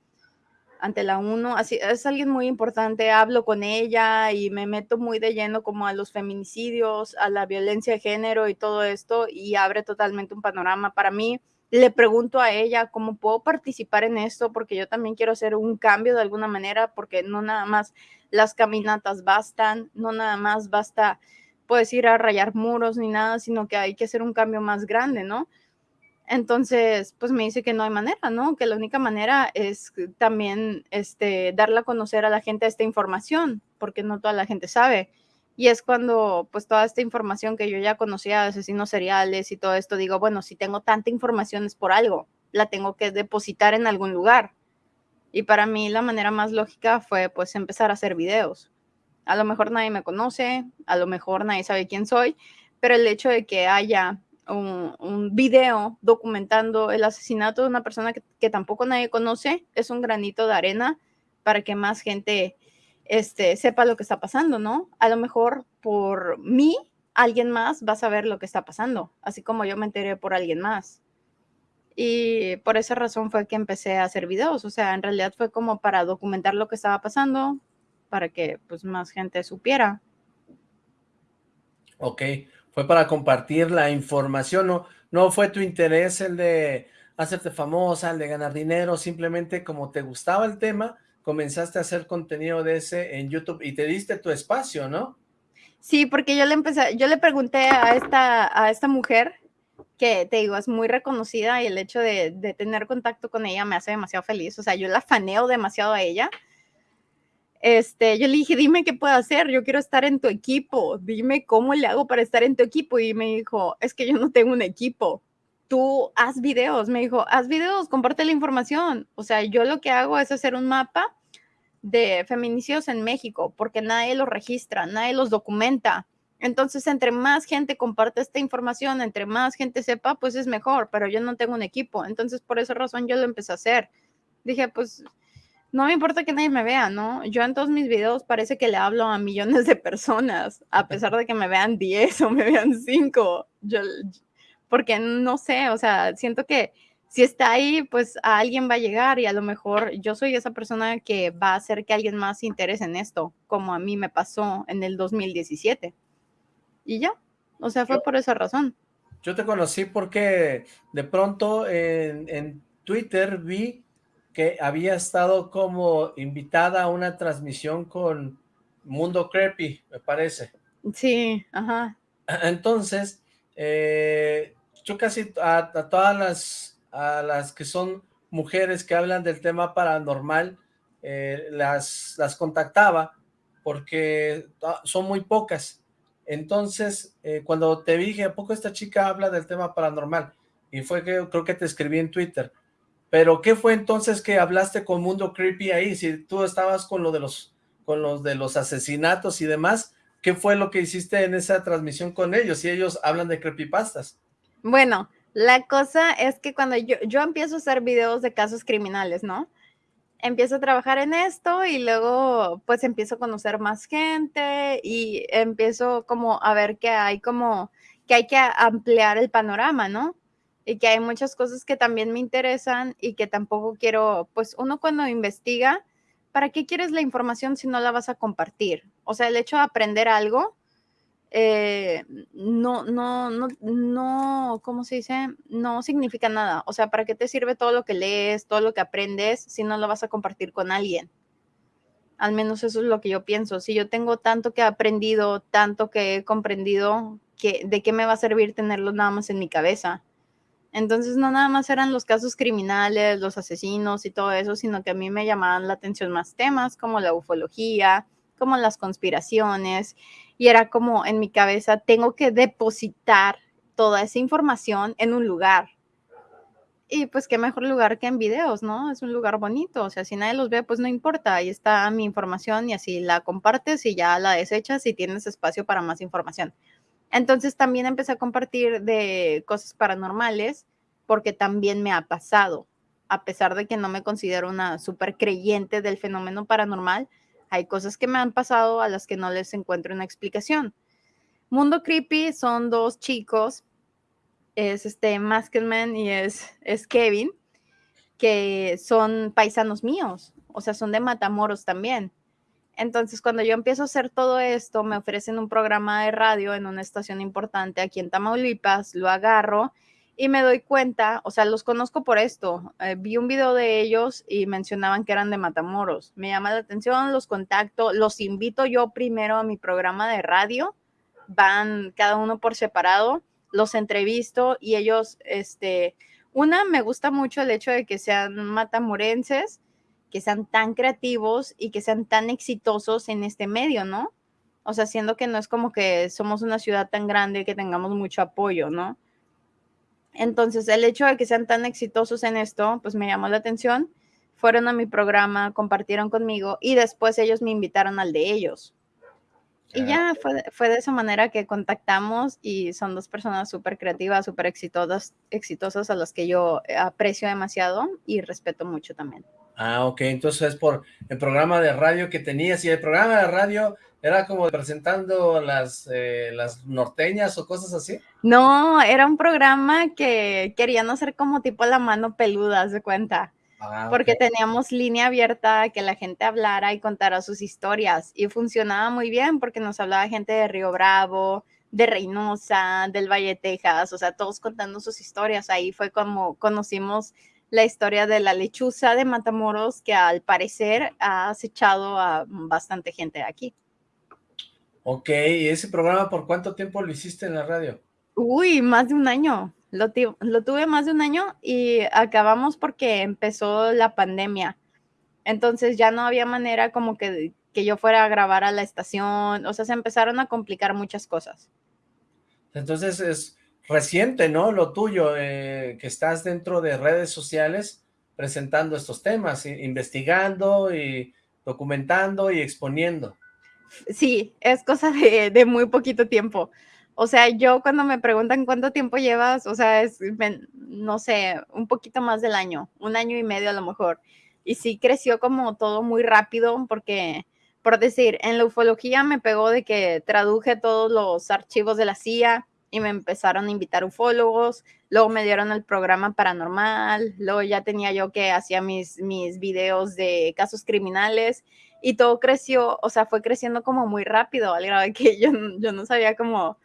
ante la UNO, así, es alguien muy importante, hablo con ella y me meto muy de lleno como a los feminicidios, a la violencia de género y todo esto, y abre totalmente un panorama para mí. Le pregunto a ella cómo puedo participar en esto, porque yo también quiero hacer un cambio de alguna manera, porque no nada más las caminatas bastan, no nada más basta, puedes ir a rayar muros ni nada, sino que hay que hacer un cambio más grande, ¿no? Entonces, pues me dice que no hay manera, ¿no? Que la única manera es también este, darle a conocer a la gente esta información, porque no toda la gente sabe. Y es cuando, pues, toda esta información que yo ya conocía de asesinos seriales y todo esto, digo, bueno, si tengo tanta información es por algo, la tengo que depositar en algún lugar. Y para mí la manera más lógica fue, pues, empezar a hacer videos. A lo mejor nadie me conoce, a lo mejor nadie sabe quién soy, pero el hecho de que haya un, video documentando el asesinato de una persona que, tampoco nadie conoce es un granito de arena para que más gente este, sepa lo que está pasando, ¿no? A lo mejor por mí, alguien más va a saber lo que está pasando, así como yo me enteré por alguien más. Y por esa razón fue que empecé a hacer videos, o sea, en realidad fue como para documentar lo que estaba pasando, para que pues más gente supiera. Ok, fue para compartir la información, no, no fue tu interés el de hacerte famosa, el de ganar dinero, simplemente como te gustaba el tema, comenzaste a hacer contenido de ese en YouTube y te diste tu espacio, ¿no? Sí, porque yo le empecé, yo le pregunté a esta, a esta mujer, que te digo, es muy reconocida y el hecho de, de tener contacto con ella me hace demasiado feliz, o sea, yo la faneo demasiado a ella. Este, yo le dije, dime qué puedo hacer, yo quiero estar en tu equipo, dime cómo le hago para estar en tu equipo. Y me dijo, es que yo no tengo un equipo, tú haz videos, me dijo, haz videos, comparte la información. O sea, yo lo que hago es hacer un mapa de feminicidios en México, porque nadie los registra, nadie los documenta. Entonces, entre más gente comparte esta información, entre más gente sepa, pues es mejor, pero yo no tengo un equipo. Entonces, por esa razón yo lo empecé a hacer. Dije, pues no me importa que nadie me vea, ¿no? Yo en todos mis videos parece que le hablo a millones de personas, a pesar de que me vean 10 o me vean 5. Yo, porque no sé, o sea, siento que si está ahí, pues a alguien va a llegar y a lo mejor yo soy esa persona que va a hacer que alguien más se interese en esto, como a mí me pasó en el 2017. Y ya, o sea, fue por esa razón. Yo te conocí porque de pronto en, en Twitter vi que había estado como invitada a una transmisión con Mundo Creepy, me parece. Sí, ajá. Entonces, eh, yo casi a todas las a las que son mujeres que hablan del tema paranormal, eh, las, las contactaba porque son muy pocas. Entonces, eh, cuando te dije, ¿a poco esta chica habla del tema paranormal? Y fue que creo que te escribí en Twitter. Pero, ¿qué fue entonces que hablaste con Mundo Creepy ahí? Si tú estabas con lo de los, con los de los asesinatos y demás, ¿qué fue lo que hiciste en esa transmisión con ellos? Si ellos hablan de creepypastas. Bueno, la cosa es que cuando yo, yo empiezo a hacer videos de casos criminales, ¿no? Empiezo a trabajar en esto y luego pues empiezo a conocer más gente y empiezo como a ver que hay como que hay que ampliar el panorama, ¿no? Y que hay muchas cosas que también me interesan y que tampoco quiero, pues uno cuando investiga, ¿para qué quieres la información si no la vas a compartir? O sea, el hecho de aprender algo eh, no, no, no, no, ¿cómo se dice? No significa nada. O sea, ¿para qué te sirve todo lo que lees, todo lo que aprendes, si no lo vas a compartir con alguien? Al menos eso es lo que yo pienso. Si yo tengo tanto que he aprendido, tanto que he comprendido, que, ¿de qué me va a servir tenerlo nada más en mi cabeza? Entonces no nada más eran los casos criminales, los asesinos y todo eso, sino que a mí me llamaban la atención más temas como la ufología, como las conspiraciones, y era como en mi cabeza, tengo que depositar toda esa información en un lugar. Y pues qué mejor lugar que en videos, ¿no? Es un lugar bonito, o sea, si nadie los ve, pues no importa, ahí está mi información y así la compartes y ya la desechas y tienes espacio para más información. Entonces también empecé a compartir de cosas paranormales porque también me ha pasado, a pesar de que no me considero una súper creyente del fenómeno paranormal, hay cosas que me han pasado a las que no les encuentro una explicación. Mundo Creepy son dos chicos, es este Maskman y es, es Kevin, que son paisanos míos, o sea, son de Matamoros también. Entonces, cuando yo empiezo a hacer todo esto, me ofrecen un programa de radio en una estación importante aquí en Tamaulipas, lo agarro y me doy cuenta, o sea, los conozco por esto. Eh, vi un video de ellos y mencionaban que eran de Matamoros. Me llama la atención, los contacto, los invito yo primero a mi programa de radio. Van cada uno por separado, los entrevisto y ellos, este, una, me gusta mucho el hecho de que sean matamorenses, que sean tan creativos y que sean tan exitosos en este medio, ¿no? O sea, siendo que no es como que somos una ciudad tan grande que tengamos mucho apoyo, ¿no? Entonces, el hecho de que sean tan exitosos en esto, pues me llamó la atención. Fueron a mi programa, compartieron conmigo y después ellos me invitaron al de ellos. Y ya fue, fue, de esa manera que contactamos y son dos personas súper creativas, súper exitosas, exitosas a las que yo aprecio demasiado y respeto mucho también. Ah, ok, entonces es por el programa de radio que tenías y el programa de radio ¿Era como presentando las, eh, las norteñas o cosas así? No, era un programa que querían hacer como tipo la mano peluda, se cuenta. Ah, porque teníamos línea abierta que la gente hablara y contara sus historias y funcionaba muy bien porque nos hablaba gente de Río Bravo, de Reynosa, del Valle Texas, o sea, todos contando sus historias. Ahí fue como conocimos la historia de la lechuza de Matamoros que al parecer ha acechado a bastante gente aquí. Ok, ¿y ese programa por cuánto tiempo lo hiciste en la radio? Uy, más de un año. Lo, lo tuve más de un año y acabamos porque empezó la pandemia. Entonces ya no había manera como que, que yo fuera a grabar a la estación. O sea, se empezaron a complicar muchas cosas. Entonces es reciente, ¿no? Lo tuyo, eh, que estás dentro de redes sociales presentando estos temas, investigando y documentando y exponiendo sí, es cosa de, muy poquito tiempo. O sea, yo cuando me preguntan cuánto tiempo llevas, o sea, es, no sé, un poquito más del año, un año y medio a lo mejor. Y sí creció como todo muy rápido porque, por decir, en la ufología me pegó de que traduje todos los archivos de la CIA y me empezaron a invitar ufólogos, luego me dieron el programa paranormal, luego ya tenía yo que hacía mis, mis videos de casos criminales y todo creció, o sea, fue creciendo como muy rápido, al grado de que yo, yo no sabía como,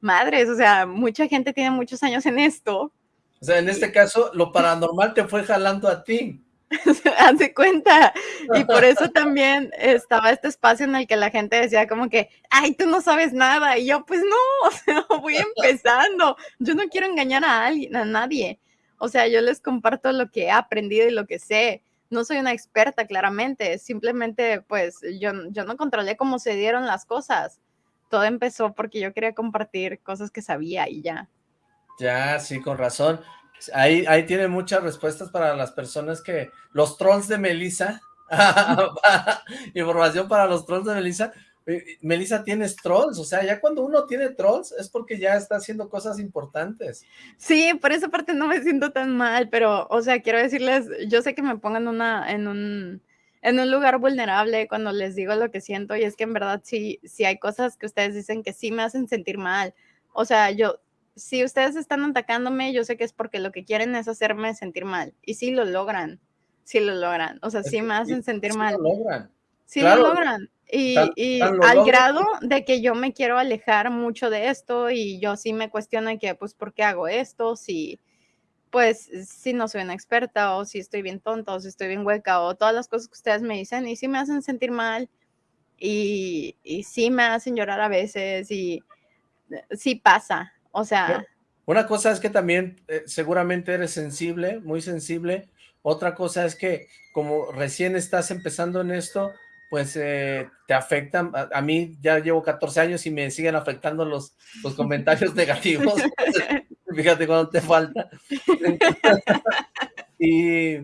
madres, o sea, mucha gente tiene muchos años en esto. O sea, en este caso, lo paranormal te fue jalando a ti. Hace cuenta. Y por eso también estaba este espacio en el que la gente decía como que, ay, tú no sabes nada. Y yo, pues no, o sea, voy empezando. Yo no quiero engañar a alguien, a nadie. O sea, yo les comparto lo que he aprendido y lo que sé no soy una experta claramente, simplemente pues yo, yo no controlé cómo se dieron las cosas. Todo empezó porque yo quería compartir cosas que sabía y ya. Ya, sí, con razón. Ahí, ahí tiene muchas respuestas para las personas que... Los trolls de Melissa. Información para los trolls de Melissa. Melissa, ¿tienes trolls? O sea, ya cuando uno tiene trolls es porque ya está haciendo cosas importantes. Sí, por esa parte no me siento tan mal, pero, o sea, quiero decirles, yo sé que me pongan una, en un, en un lugar vulnerable cuando les digo lo que siento y es que en verdad sí, sí hay cosas que ustedes dicen que sí me hacen sentir mal. O sea, yo, si ustedes están atacándome, yo sé que es porque lo que quieren es hacerme sentir mal y sí lo logran, sí lo logran. O sea, sí me hacen sentir mal. Lo logran. Sí lo logran. Y, al grado de que yo me quiero alejar mucho de esto y yo sí me cuestiono que, pues, ¿por qué hago esto? Si, pues, si no soy una experta o si estoy bien tonta o si estoy bien hueca o todas las cosas que ustedes me dicen y sí me hacen sentir mal y, y sí me hacen llorar a veces y eh, sí pasa, o sea... Una cosa es que también eh, seguramente eres sensible, muy sensible. Otra cosa es que como recién estás empezando en esto, pues eh, te afectan. A, mí ya llevo 14 años y me siguen afectando los, los comentarios negativos. Fíjate cuando te falta. y,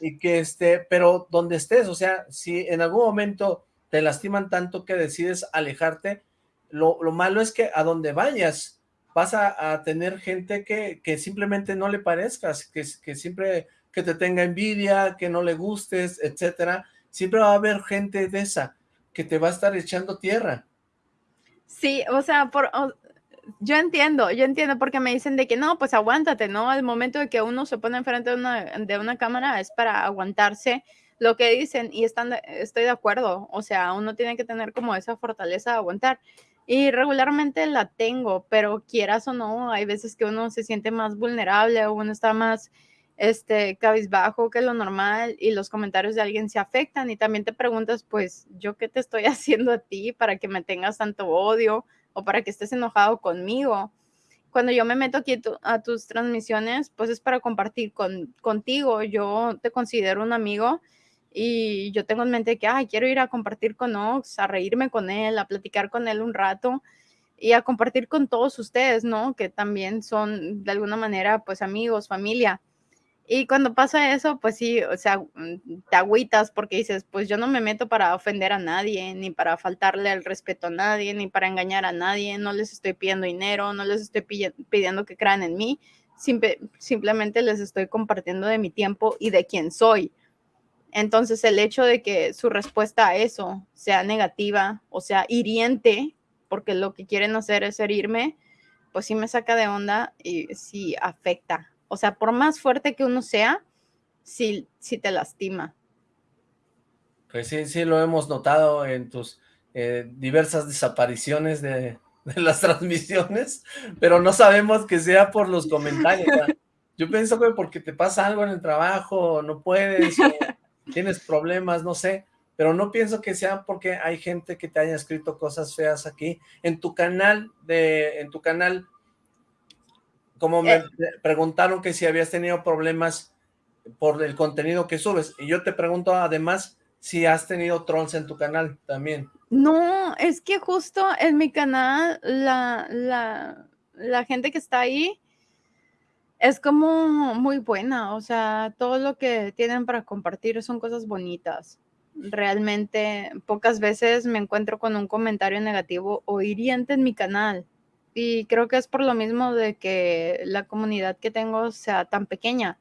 y que este, pero donde estés, o sea, si en algún momento te lastiman tanto que decides alejarte, lo, lo malo es que a donde vayas vas a, a tener gente que, que, simplemente no le parezcas, que, que siempre que te tenga envidia, que no le gustes, etcétera, siempre va a haber gente de esa que te va a estar echando tierra. Sí, o sea, por, yo entiendo, yo entiendo porque me dicen de que no, pues aguántate, ¿no? Al momento de que uno se pone enfrente de una, de una cámara es para aguantarse lo que dicen y estoy de acuerdo, o sea, uno tiene que tener como esa fortaleza de aguantar. Y regularmente la tengo, pero quieras o no, hay veces que uno se siente más vulnerable o uno está más este, cabizbajo que lo normal y los comentarios de alguien se afectan y también te preguntas, pues, ¿yo qué te estoy haciendo a ti para que me tengas tanto odio o para que estés enojado conmigo? Cuando yo me meto aquí a tus transmisiones, pues es para compartir con, contigo. Yo te considero un amigo y yo tengo en mente que, ay, quiero ir a compartir con Ox, a reírme con él, a platicar con él un rato y a compartir con todos ustedes, ¿no? Que también son de alguna manera, pues amigos, familia. Y cuando pasa eso, pues sí, o sea, mm, te agüitas porque dices, pues yo no me meto para ofender a nadie, ni para faltarle el respeto a nadie, ni para engañar a nadie, no les estoy pidiendo dinero, no les estoy pidiendo que crean en mí, simplemente les estoy compartiendo de mi tiempo y de quién soy. Entonces el hecho de que su respuesta a eso sea negativa o sea hiriente, porque lo que quieren hacer es herirme, pues sí me saca de onda y sí afecta o sea, por más fuerte que uno sea, sí, sí te lastima. Pues sí, sí lo hemos notado en tus eh, diversas desapariciones de, las transmisiones, pero no sabemos que sea por los comentarios. Yo pienso que porque te pasa algo en el trabajo, no puedes, tienes problemas, no sé, pero no pienso que sea porque hay gente que te haya escrito cosas feas aquí. En tu canal, de, en tu canal como me eh. preguntaron que si habías tenido problemas por el contenido que subes, y yo te pregunto además si has tenido trolls en tu canal también. No, es que justo en mi canal la, la, la gente que está ahí es como muy buena, o sea, todo lo que tienen para compartir son cosas bonitas. Realmente pocas veces me encuentro con un comentario negativo o hiriente en mi canal y creo que es por lo mismo de que la comunidad que tengo sea tan pequeña.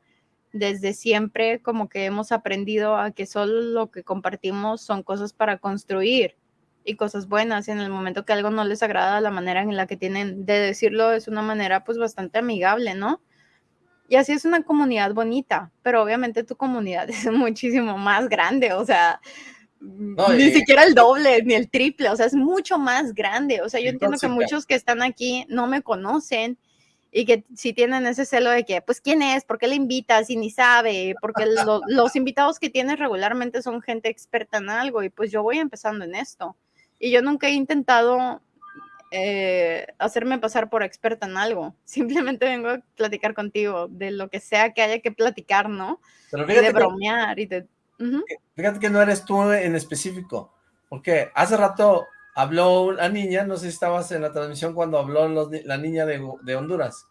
Desde siempre como que hemos aprendido a que solo lo que compartimos son cosas para construir y cosas buenas. Y en el momento que algo no les agrada, la manera en la que tienen de decirlo es una manera pues bastante amigable, ¿no? Y así es una comunidad bonita, pero obviamente tu comunidad es muchísimo más grande, o sea, ni siquiera el doble, ni el triple, o sea, es mucho más grande. O sea, yo entiendo que muchos que están aquí no me conocen y que si tienen ese celo de que, pues, ¿quién es? ¿Por qué le invitas? Y ni sabe, porque los invitados que tienes regularmente son gente experta en algo y pues yo voy empezando en esto. Y yo nunca he intentado eh, hacerme pasar por experta en algo. Simplemente vengo a platicar contigo de lo que sea que haya que platicar, ¿no? de bromear y de Fíjate que no eres tú en específico, porque hace rato habló una niña, no sé si estabas en la transmisión cuando habló la niña de, Honduras.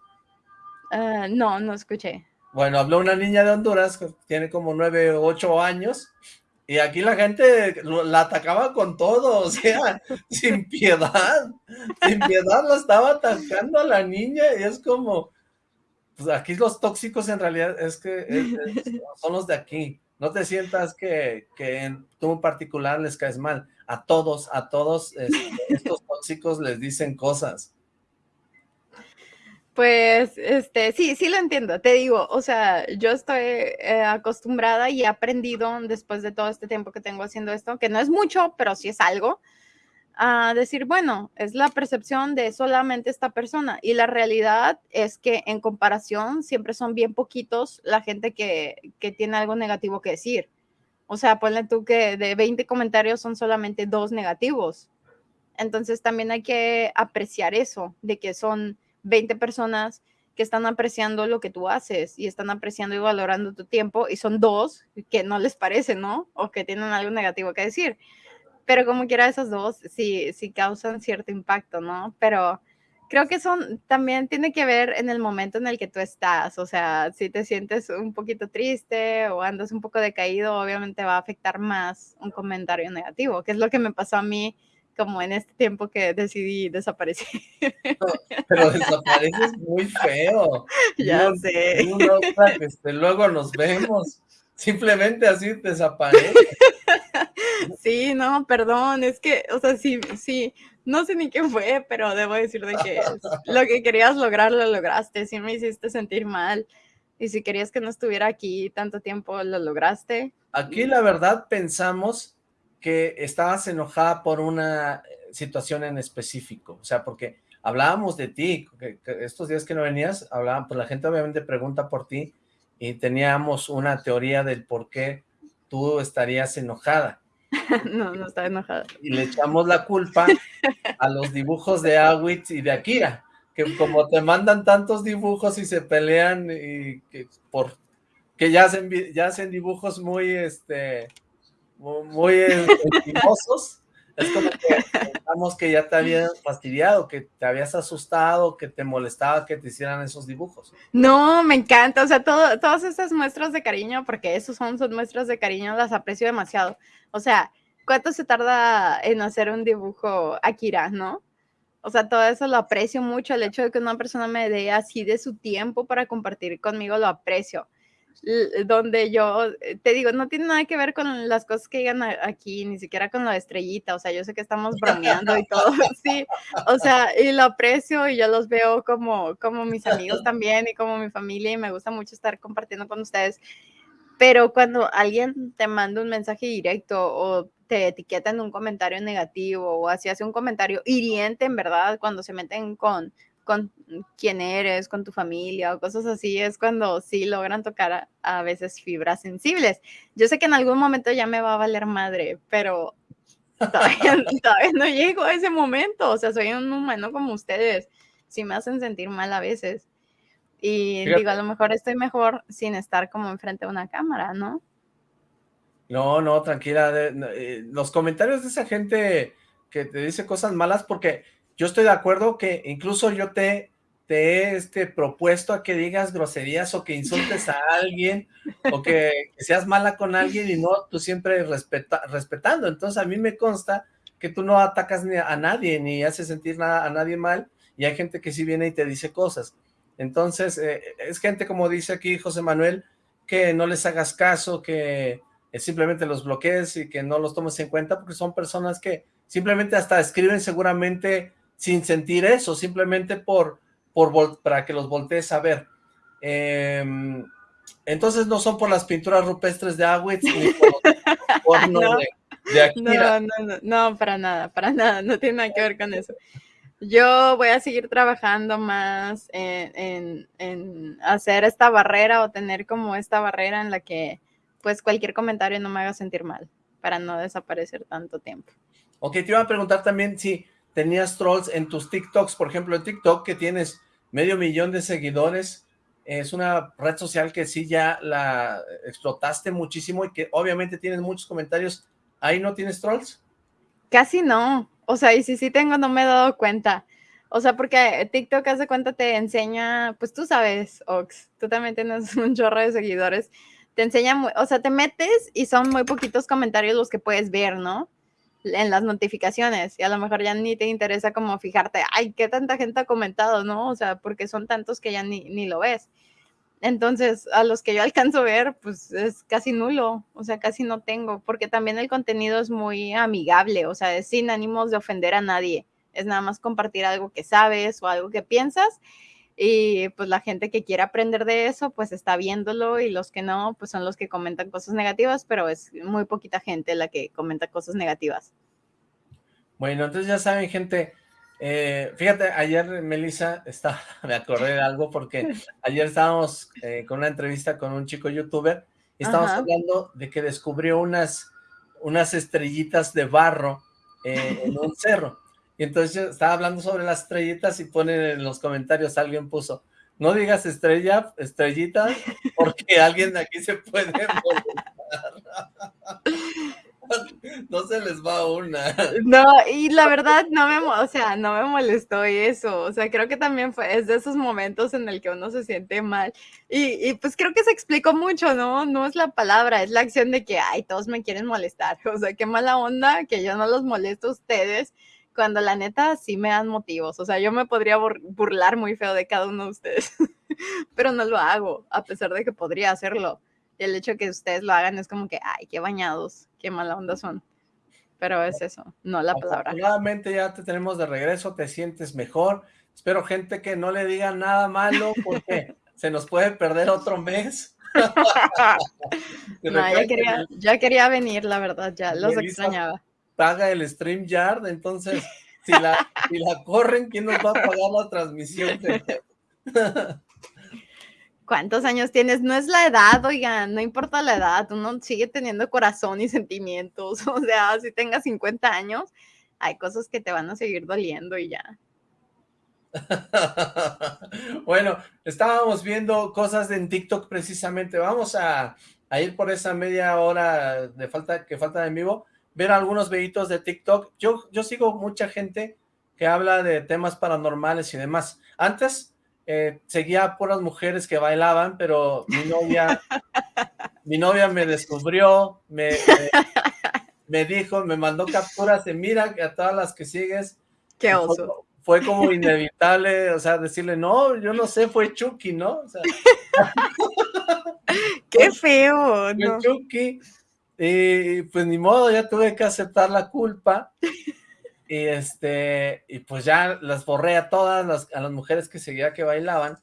Ah, no, no escuché. Bueno, habló una niña de Honduras, que tiene como nueve o ocho años, y aquí la gente la atacaba con todo, o sea, sin piedad, sin piedad la estaba atacando a la niña, y es como, pues aquí los tóxicos en realidad es que son los de aquí, no te sientas que, tú en particular les caes mal. A todos, a todos estos tóxicos les dicen cosas. Pues, este, sí, sí lo entiendo. Te digo, o sea, yo estoy eh, acostumbrada y he aprendido después de todo este tiempo que tengo haciendo esto, que no es mucho, pero sí es algo, a decir, bueno, es la percepción de solamente esta persona y la realidad es que en comparación siempre son bien poquitos la gente que, que tiene algo negativo que decir. O sea, ponle tú que de 20 comentarios son solamente dos negativos. Entonces también hay que apreciar eso, de que son 20 personas que están apreciando lo que tú haces y están apreciando y valorando tu tiempo y son dos que no les parece, ¿no? O que tienen algo negativo que decir pero como quiera esos dos sí, sí causan cierto impacto, ¿no? Pero creo que son, también tiene que ver en el momento en el que tú estás, o sea, si te sientes un poquito triste o andas un poco decaído, obviamente va a afectar más un comentario negativo, que es lo que me pasó a mí como en este tiempo que decidí desaparecer. pero desapareces muy feo. Ya sé. Este, luego nos vemos. Simplemente así desaparece. Sí, no, perdón, es que, o sea, sí, sí, no sé ni qué fue, pero debo decir de que lo que querías lograr lo lograste, sí me hiciste sentir mal. Y si querías que no estuviera aquí tanto tiempo, lo lograste. Aquí la verdad pensamos que estabas enojada por una situación en específico? O sea, porque hablábamos de ti, estos días que no venías, hablaban, pues la gente obviamente pregunta por ti y teníamos una teoría del por qué tú estarías enojada. no, no estaba enojada. Y le echamos la culpa a los dibujos de Awitz y de Akira, que como te mandan tantos dibujos y se pelean y que por que ya hacen, ya hacen dibujos muy, este, muy, estimosos, es como que pensamos que ya te habían fastidiado, que te habías asustado, que te molestaba que te hicieran esos dibujos. No, me encanta, o sea, todo, todas esas muestras de cariño, porque esos son, son muestras de cariño, las aprecio demasiado. O sea, ¿cuánto se tarda en hacer un dibujo Akira, no? O sea, todo eso lo aprecio mucho, el hecho de que una persona me dé así de su tiempo para compartir conmigo, lo aprecio donde yo eh, te digo, no tiene nada que ver con las cosas que digan aquí, ni siquiera con la estrellita, o sea, yo sé que estamos bromeando y todo, sí, o sea, y lo aprecio y yo los veo como, como mis amigos también y como mi familia y me gusta mucho estar compartiendo con ustedes, pero cuando alguien te manda un mensaje directo o te etiqueta en un comentario negativo o así hace un comentario hiriente, en verdad, cuando se meten con con quién eres, con tu familia o cosas así, es cuando sí logran tocar a, veces fibras sensibles. Yo sé que en algún momento ya me va a valer madre, pero todavía, no llego a ese momento. O sea, soy un humano como ustedes. Sí me hacen sentir mal a veces. Y digo, a lo mejor estoy mejor sin estar como enfrente de una cámara, ¿no? No, no, tranquila. Eh, los comentarios de esa gente que te dice cosas malas, porque yo estoy de acuerdo que incluso yo te, te he este, propuesto a que digas groserías o que insultes a alguien o que, seas mala con alguien y no tú siempre respeta, respetando. Entonces a mí me consta que tú no atacas ni a nadie ni haces sentir nada a nadie mal y hay gente que sí viene y te dice cosas. Entonces eh, es gente como dice aquí José Manuel que no les hagas caso, que simplemente los bloquees y que no los tomes en cuenta porque son personas que simplemente hasta escriben seguramente sin sentir eso, simplemente por, por para que los voltees a ver. Em, entonces no son por las pinturas rupestres de Awitz ni por, no, de, No, no, no, para nada, para nada, no tiene nada que ver con eso. Yo voy a seguir trabajando más en, en, hacer esta barrera o tener como esta barrera en la que pues cualquier comentario no me haga sentir mal para no desaparecer tanto tiempo. Ok, te iba a preguntar también si tenías trolls en tus TikToks, por ejemplo, en TikTok que tienes medio millón de seguidores, es una red social que sí ya la explotaste muchísimo y que obviamente tienes muchos comentarios, ¿ahí no tienes trolls? Casi no, o sea, y si sí tengo no me he dado cuenta, o sea, porque TikTok hace cuenta te enseña, pues tú sabes, Ox, tú también tienes un chorro de seguidores, te enseña, o sea, te metes y son muy poquitos comentarios los que puedes ver, ¿no? En las notificaciones y a lo mejor ya ni te interesa como fijarte, ay, qué tanta gente ha comentado, ¿no? O sea, porque son tantos que ya ni, ni lo ves. Entonces, a los que yo alcanzo a ver, pues es casi nulo, o sea, casi no tengo, porque también el contenido es muy amigable, o sea, es sin ánimos de ofender a nadie, es nada más compartir algo que sabes o algo que piensas y pues la gente que quiere aprender de eso, pues está viéndolo y los que no, pues son los que comentan cosas negativas, pero es muy poquita gente la que comenta cosas negativas. Bueno, entonces ya saben, gente, eh, fíjate, ayer Melissa, está, me acordé de algo porque ayer estábamos eh, con una entrevista con un chico youtuber y estábamos hablando de que descubrió unas, unas estrellitas de barro eh, en un cerro. Y entonces yo estaba hablando sobre las estrellitas y ponen en los comentarios, alguien puso, no digas estrella, estrellita, porque alguien de aquí se puede No se les va una. No, y la verdad no me, o sea, no me molestó eso. O sea, creo que también fue, es de esos momentos en el que uno se siente mal. Y, y, pues creo que se explicó mucho, ¿no? No es la palabra, es la acción de que, ay, todos me quieren molestar. O sea, qué mala onda que yo no los molesto a ustedes cuando la neta sí me dan motivos. O sea, yo me podría burlar muy feo de cada uno de ustedes, pero no lo hago, a pesar de que podría hacerlo. Y el hecho de que ustedes lo hagan es como que, ay, qué bañados, qué mala onda son. Pero es eso, no la palabra. Nuevamente ya te tenemos de regreso, te sientes mejor. Espero gente que no le diga nada malo porque se nos puede perder otro mes. no, ya quería, ya quería venir, la verdad, ya los extrañaba paga el StreamYard, entonces Si la, si la corren, ¿quién nos va a pagar la transmisión? ¿Cuántos años tienes? No es la edad, oigan, no importa la edad, uno sigue teniendo corazón y sentimientos. O sea, si tengas 50 años, hay cosas que te van a seguir doliendo y ya. bueno, estábamos viendo cosas en TikTok precisamente. Vamos a, a, ir por esa media hora de falta que falta en vivo, ver algunos videitos de TikTok. Yo, yo sigo mucha gente que habla de temas paranormales y demás. Antes eh, seguía puras mujeres que bailaban, pero mi novia, mi novia me descubrió, me, me, me, dijo, me mandó capturas de mira a todas las que sigues. Qué oso fue como inevitable, o sea, decirle, no, yo no sé, fue Chucky, ¿no? O sea, ¡Qué feo! Fue Chucky, y pues ni modo, ya tuve que aceptar la culpa, y este, y pues ya las borré a todas, las, a las mujeres que seguía que bailaban,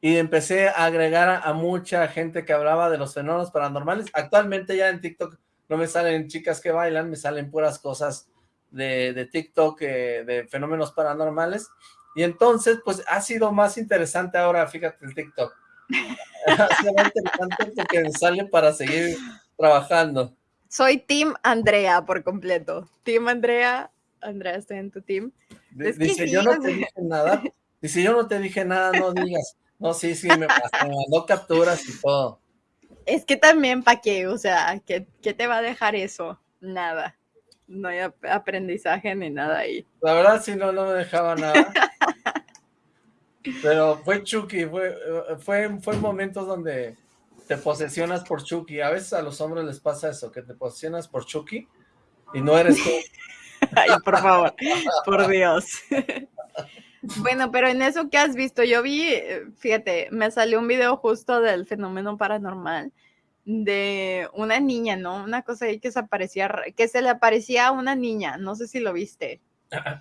y empecé a agregar a, a mucha gente que hablaba de los fenómenos paranormales, actualmente ya en TikTok no me salen chicas que bailan, me salen puras cosas de, de TikTok eh, de fenómenos paranormales. Y entonces, pues ha sido más interesante ahora, fíjate, el TikTok. ha sido más interesante porque sale para seguir trabajando. Soy Team Andrea por completo. Team Andrea, Andrea, estoy en tu team. Es Dice, yo no te dije nada. Dice, yo no te dije nada, no digas. No, sí, sí, me, me mandó capturas y todo. Es que también, ¿para qué? O sea, ¿qué, ¿qué te va a dejar eso? Nada no hay aprendizaje ni nada ahí. La verdad sí, no, no me dejaba nada. Pero fue Chucky, fue, fue, fue momentos donde te posesionas por Chucky. A veces a los hombres les pasa eso, que te posesionas por Chucky y no eres tú. Ay, por favor, por Dios. Bueno, pero en eso que has visto, yo vi, fíjate, me salió un video justo del fenómeno paranormal de una niña, ¿no? Una cosa ahí que se aparecía, que se le aparecía a una niña, no sé si lo viste.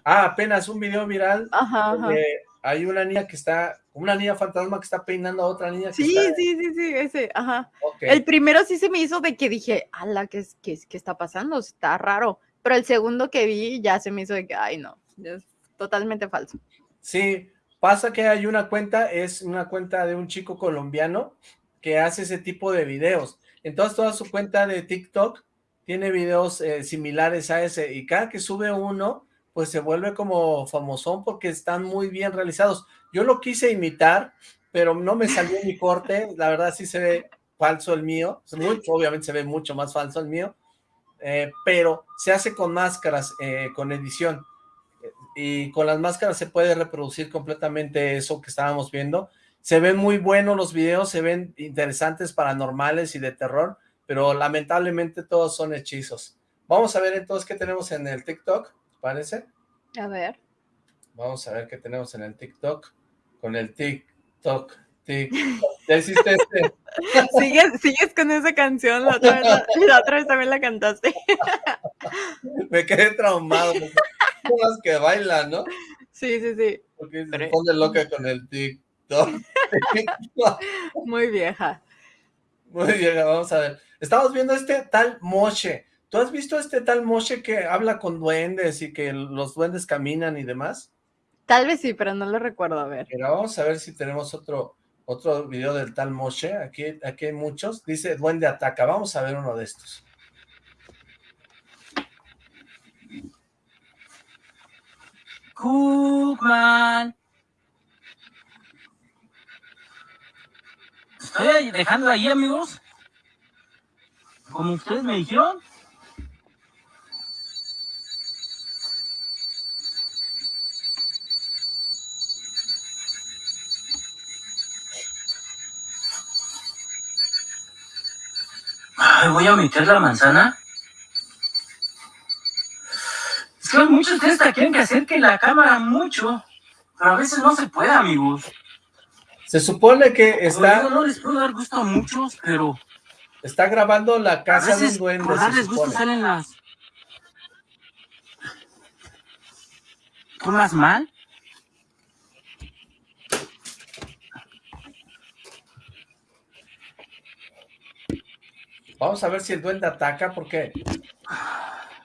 Ah, apenas un video viral ajá, donde hay una niña que está, una niña fantasma que está peinando a otra niña. sí, está... sí, sí, sí, ese, ajá. Okay. El primero sí se me hizo de que dije, ala, ¿qué, qué, ¿qué está pasando? Está raro. Pero el segundo que vi ya se me hizo de que, ay, no, es totalmente falso. Sí, pasa que hay una cuenta, es una cuenta de un chico colombiano que hace ese tipo de videos. Entonces toda su cuenta de TikTok tiene videos eh, similares a ese y cada que sube uno pues se vuelve como famosón porque están muy bien realizados. Yo lo quise imitar, pero no me salió mi corte, la verdad sí se ve falso el mío, obviamente se ve mucho más falso el mío, eh, pero se hace con máscaras, eh, con edición, y con las máscaras se puede reproducir completamente eso que estábamos viendo, se ven muy buenos los videos, se ven interesantes, paranormales y de terror, pero lamentablemente todos son hechizos. Vamos a ver entonces qué tenemos en el TikTok, ¿parece? A ver. Vamos a ver qué tenemos en el TikTok, con el TikTok, TikTok. ¿Ya hiciste este? ¿Sigues, sigues con esa canción, la otra, vez, la, la otra vez también la cantaste. Me quedé traumado, que bailan, ¿no? Sí, sí, sí. Porque se pone loca con el TikTok. Muy vieja. Muy vieja, vamos a ver. Estamos viendo este tal Moshe. ¿Tú has visto este tal Moshe que habla con duendes y que los duendes caminan y demás? Tal vez sí, pero no lo recuerdo, a ver. Pero vamos a ver si tenemos otro otro video del tal Moshe. Aquí, aquí hay muchos. Dice duende ataca. Vamos a ver uno de estos. Cookman. estoy dejando ahí, amigos. Como ustedes me dijeron. Voy a meter la manzana. Es que muchos de ustedes quieren que acerque la cámara mucho, pero a veces no se puede, amigos. Se supone que está... No, no les puedo dar gusto a muchos, pero... Está grabando la casa de un duende, por darles gusto salen las... ¿Tomas mal? Vamos a ver si el duende ataca, porque...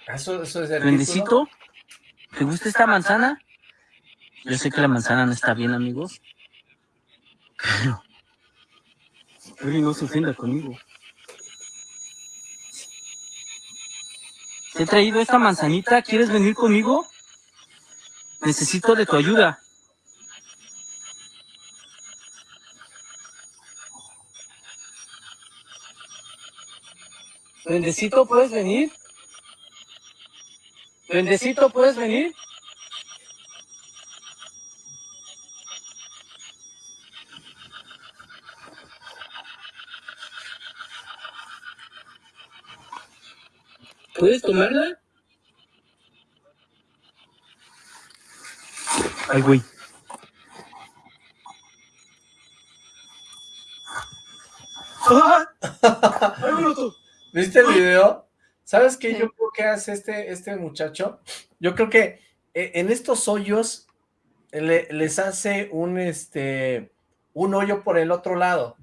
Eso, eso es el ¿Duendecito? ¿Te gusta esta manzana? Yo sé que la manzana no está bien, amigos. Pero... Uri no se ofenda conmigo. Te he traído esta manzanita, ¿quieres venir conmigo? Necesito de tu ayuda. Bendecito, ¿puedes venir? Bendecito, ¿puedes venir? ¿Puedes tomarla? Ay, güey. ¿Viste el video? ¿Sabes qué yo creo que hace este, este muchacho? Yo creo que eh, en estos hoyos le- les hace un, este, un hoyo por el otro lado.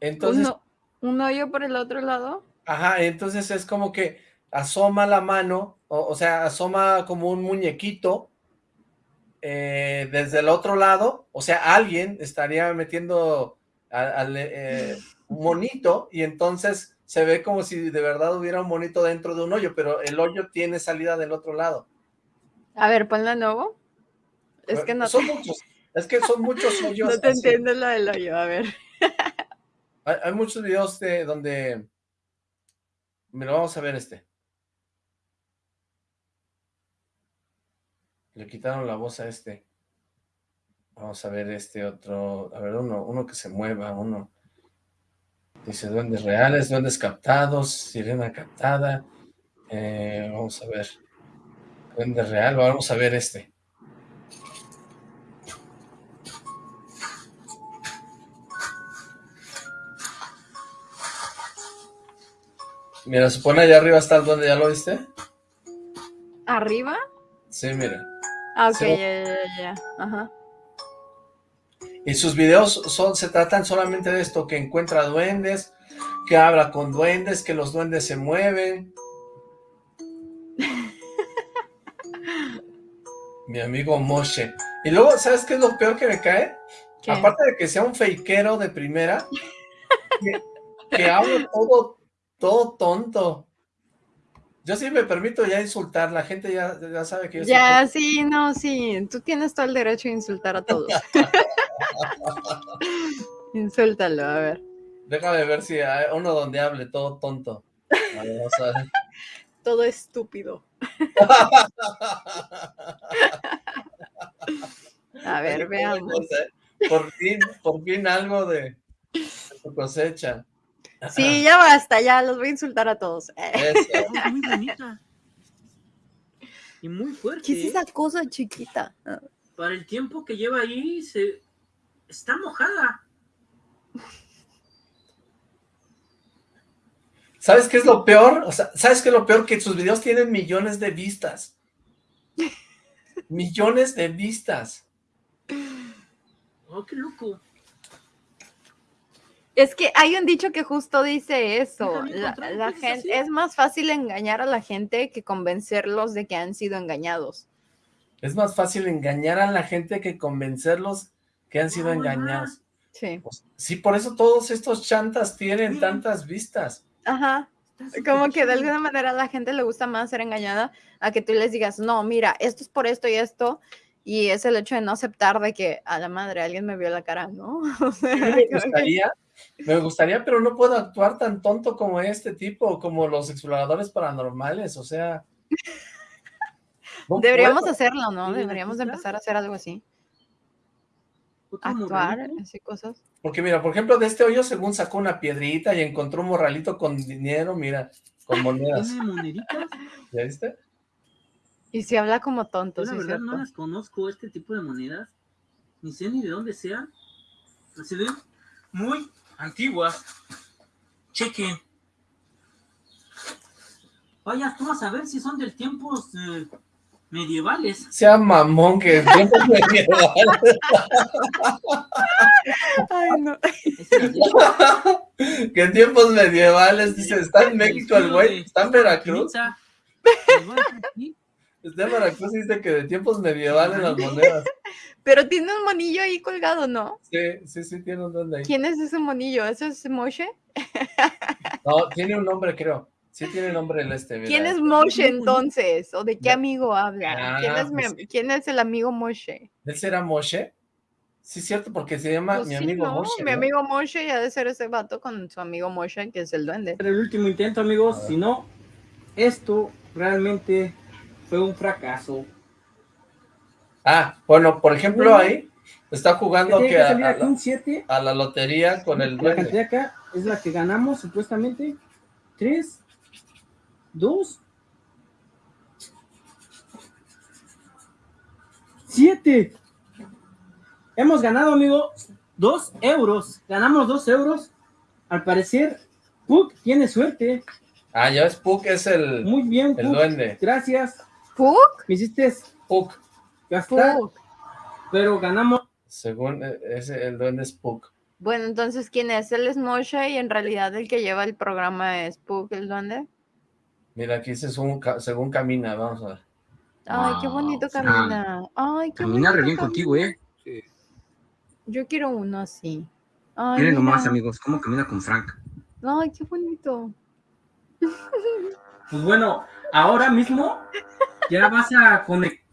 Entonces, ¿Un, ho- un hoyo por el otro lado? ajá, entonces es como que asoma la mano, o, o sea, asoma como un muñequito eh, desde el otro lado, o sea, alguien estaría metiendo al, eh, monito y entonces se ve como si de verdad hubiera un monito dentro de un hoyo, pero el hoyo tiene salida del otro lado. A ver, ponla nuevo. Es que no, son muchos, es que son muchos hoyos. no te así. entiendo lo del hoyo. A ver. Hay, hay muchos videos de donde, mira, vamos a ver este. Le quitaron la voz a este. Vamos a ver este otro, a ver, uno, uno que se mueva, uno. Dice duendes reales, duendes captados, sirena captada. Eh, vamos a ver. Duende real, vamos a ver este. Mira, supone allá arriba está el duende, ¿ya lo viste? ¿Arriba? Sí, mira. Ah, ok, ya, ya, ya. Ajá. Y sus videos son, se tratan solamente de esto, que encuentra duendes, que habla con duendes, que los duendes se mueven. Mi amigo Moshe. Y luego, ¿sabes qué es lo peor que me cae? ¿Qué? Aparte de que sea un fakero de primera, que, que habla todo, todo tonto. Yo sí me permito ya insultar, la gente ya, ya sabe que yo soy Ya, sí, no, sí. Tú tienes todo el derecho a insultar a todos. Insúltalo, a ver. Déjame ver si hay uno donde hable todo tonto. A ver, vamos a ver. Todo estúpido. A ver, veamos. cosa, ¿eh? Por fin, por fin algo de, de cosecha. Sí, ya basta, ya los voy a insultar a todos. Eh, Eso. Es muy bonita. Y muy fuerte. ¿Qué es ¿eh? esa cosa chiquita? Para el tiempo que lleva ahí, se... está mojada. ¿Sabes qué es lo peor? O sea, ¿sabes qué es lo peor? Que sus videos tienen millones de vistas. Millones de vistas. Oh, qué loco. Es que hay un dicho que justo dice eso. La, gente, es más fácil engañar a la gente que convencerlos de que han sido engañados. Es más fácil engañar a la gente que convencerlos que han sido Ah, engañados. Sí. Pues, sí, por eso todos estos chantas tienen Sí. tantas vistas. Ajá. Como que de alguna manera a la gente le gusta más ser engañada a que tú les digas, no, mira, esto es por esto y esto. Y es el hecho de no aceptar de que a la madre alguien me vio la cara, ¿no? O sea, me que- me gustaría, pero no puedo actuar tan tonto como este tipo, como los exploradores paranormales, o sea... no Deberíamos puedo. hacerlo, ¿no? ¿Y de Deberíamos de empezar a hacer algo así. Actuar, así cosas. Porque mira, por ejemplo, de este hoyo, según sacó una piedrita y encontró un morralito con dinero, mira, con monedas, ¿Tiene moneditas? ¿ya viste? Y si habla como tonto, Yo la sí, verdad no las conozco, este tipo de monedas. Ni sé ni de dónde sean. Pero se ven muy antiguas. Chequen. Vaya, tú vas a ver si son del tiempos eh, medievales. Sea mamón que en tiempos medievales, Ay, no. Que en tiempos medievales, dice, está en México el güey, está en Veracruz. Está en Veracruz dice que de tiempos medievales las monedas. Pero tiene un monillo ahí colgado, ¿no? Sí, sí, sí, tiene un duende ahí. ¿Quién es ese monillo? ¿Eso es Moshe? No, tiene un nombre, creo. Sí tiene nombre el este. mira. ¿Quién es Moshe entonces? ¿O de qué amigo habla? ¿Quién Ah, es, mi- pues- ¿Quién es el amigo Moshe? ¿Él será Moshe? Sí, cierto, porque se llama Pues mi sí, amigo ¿no? Moshe. Mi ¿no? amigo Moshe ya de ser ese vato con su amigo Moshe, que es el duende. Era el último intento, amigos. Si no, esto realmente fue un fracaso. Ah, bueno, por ejemplo, ahí está jugando que que a, la, un 7. a la lotería con el La cantidad acá es la que ganamos supuestamente. 3, 2, 7. Hemos ganado, amigos, 2 euros. Ganamos 2 euros. Al parecer, Puck tiene suerte. Ah, ya ves, Puck es el, Muy bien, el Puck. duende. Gracias. ¿Puck? Me hiciste Puck, gastar, pero ganamos. según eh, ese, el duende es Puck. Bueno, entonces, ¿quién es? Él es Moshe y en realidad el que lleva el programa es Puck, el duende. Mira, aquí dice según, según camina, vamos a ver. Ay, qué bonito camina. Ay, qué Camina re bien contigo. ¿eh? Yo quiero uno así. Ay, Miren nomás, mira. amigos, cómo camina con Frank. Ay, qué bonito. Pues bueno, ahora mismo ya vas a conectar.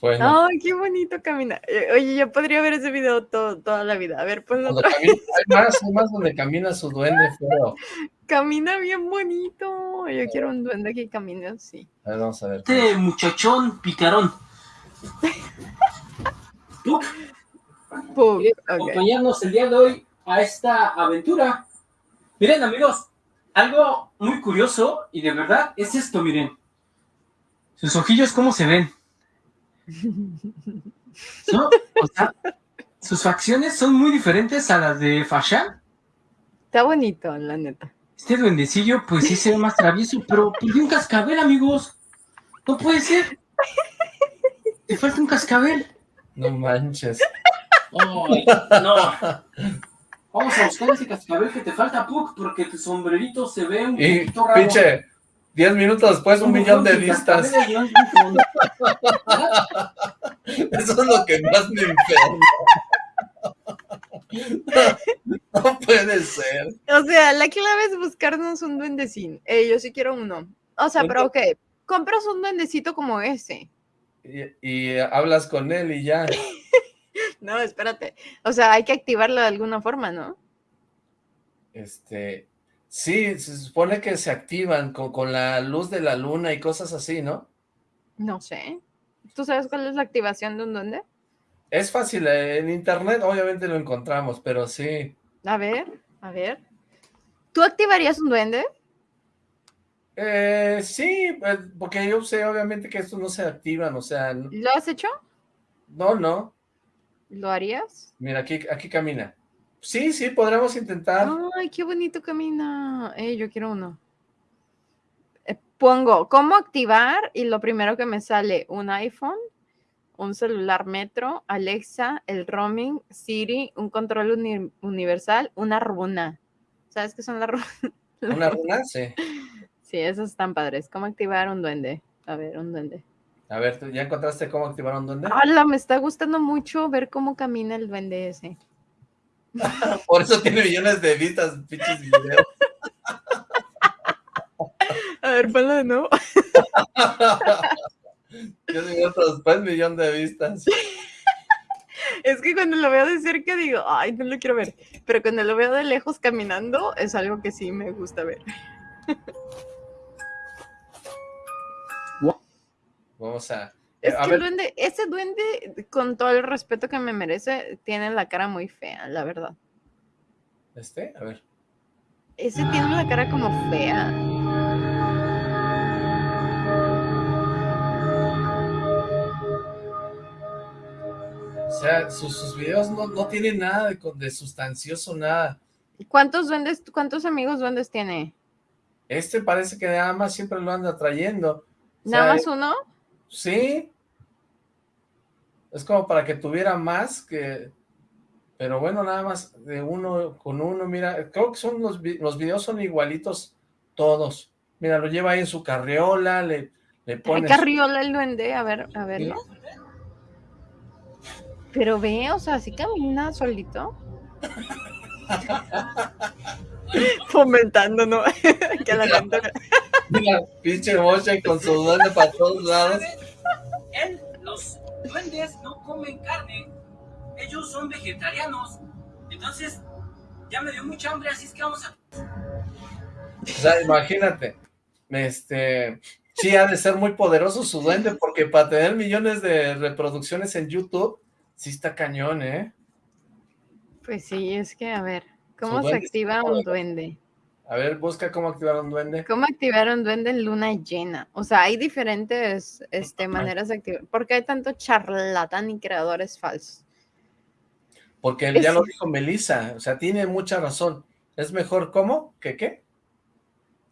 Bueno, Ay, qué bonito camina. Eh, Oye, yo podría ver ese video todo, toda la vida. A ver, cuando otra. camina- hay más, hay más donde camina su duende feo. Camina bien bonito. Yo quiero un duende que camine así. A ver, vamos a ver. Este muchachón picarón. ¿quieres ok. acompañarnos el día de hoy a esta aventura? Miren, amigos, algo muy curioso y de verdad es esto, miren. Sus ojillos, ¿cómo se ven? ¿No? O sea, sus facciones son muy diferentes a las de Fashan. Está bonito, la neta. Este duendecillo, pues sí se ve más travieso, pero perdió un cascabel, amigos. No puede ser. Le falta un cascabel. No manches. No. Vamos a buscar ese cascabel que te falta, Puck, porque tu sombrerito se ve un Y poquito raro. pinche, 10 minutos después un ¿Cómo millón de vistas. Eso es lo que más me enferma. No puede ser. O sea, la clave es buscarnos un duendecín. Eh, yo sí quiero uno. O sea, pero ok, compras un duendecito como ese. Y, y hablas con él y ya. No, espérate. O sea, hay que activarlo de alguna forma, ¿no? Este, sí, se supone que se activan con, con la luz de la luna y cosas así, ¿no? No sé. ¿Tú sabes cuál es la activación de un duende? Es fácil, eh, en internet obviamente lo encontramos, pero sí. A ver, a ver. ¿Tú activarías un duende? Eh, sí, eh, porque yo sé obviamente que estos no se activan, o sea, ¿Lo has hecho? no, no. ¿Lo harías? Mira, aquí, aquí camina. Sí, sí, podremos intentar. Ay, qué bonito camina. Eh, yo quiero uno. Eh, pongo cómo activar y lo primero que me sale un iPhone, un celular Metro, Alexa, el roaming, Siri, un control uni- universal, una runa. ¿Sabes qué son las runas? Una runa, sí. Sí, esos están padres. ¿Cómo activar un duende? A ver, un duende. A ver, ¿tú ¿ya encontraste cómo activar un duende? Hola, me está gustando mucho ver cómo camina el duende ese. Por eso tiene millones de vistas, pinches videos. A ver, ponlo de nuevo. Yo digo otros después millón de vistas. Es que cuando lo veo de cerca digo, ay, no lo quiero ver. Pero cuando lo veo de lejos caminando, es algo que sí me gusta ver. Vamos a... Es a que el duende, ese duende, con todo el respeto que me merece, tiene la cara muy fea, la verdad. este, a ver. Ese tiene la cara como fea. O sea, sus, sus videos no, no tienen nada de, sustancioso, nada. ¿Cuántos duendes, cuántos amigos duendes tiene? Este parece que nada más siempre lo anda trayendo. O sea, ¿Nada más uno? Sí. Es como para que tuviera más que... Pero bueno, nada más de uno con uno, mira, creo que son los, los videos son igualitos todos. Mira, lo lleva ahí en su carriola, le, Le Ay, pones... Carriola el duende, a ver, a verlo. Pero ve, o sea, así camina solito. Fomentando, ¿no? que la gente... Mira, pinche mocha con su duende para todos lados. Él, los duendes no comen carne. Ellos son vegetarianos. Entonces, ya me dio mucha hambre, así es que vamos a... O sea, imagínate, este, sí ha de ser muy poderoso su duende, porque para tener millones de reproducciones en YouTube, sí está cañón, ¿eh? Pues sí, es que, a ver, ¿cómo se activa un poderoso. duende? A ver, busca cómo activar un duende. ¿Cómo activar un duende en luna llena? O sea, hay diferentes este, maneras de activar. ¿Por qué hay tanto charlatán y creadores falsos? Porque Es- ya lo dijo Melissa, o sea, tiene mucha razón. Es mejor, ¿cómo? ¿Que qué?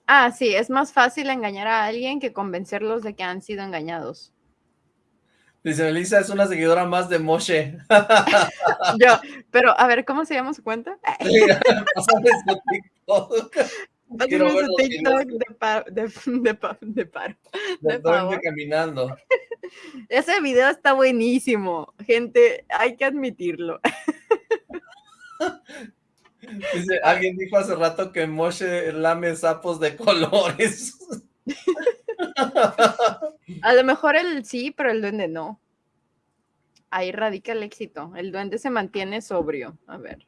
Ah, sí, es más fácil engañar a alguien que convencerlos de que han sido engañados. Dice Melissa, es una seguidora más de Moshe. Yo, pero a ver, ¿cómo se llama su cuenta? Pásame su TikTok. Pásame su TikTok de, pa- de, de pa- de paro. de caminando. Ese video está buenísimo, gente, hay que admitirlo. Dice, alguien dijo hace rato que Moshe lame sapos de colores. A lo mejor el sí, pero el duende no. Ahí radica el éxito. El duende se mantiene sobrio. A ver.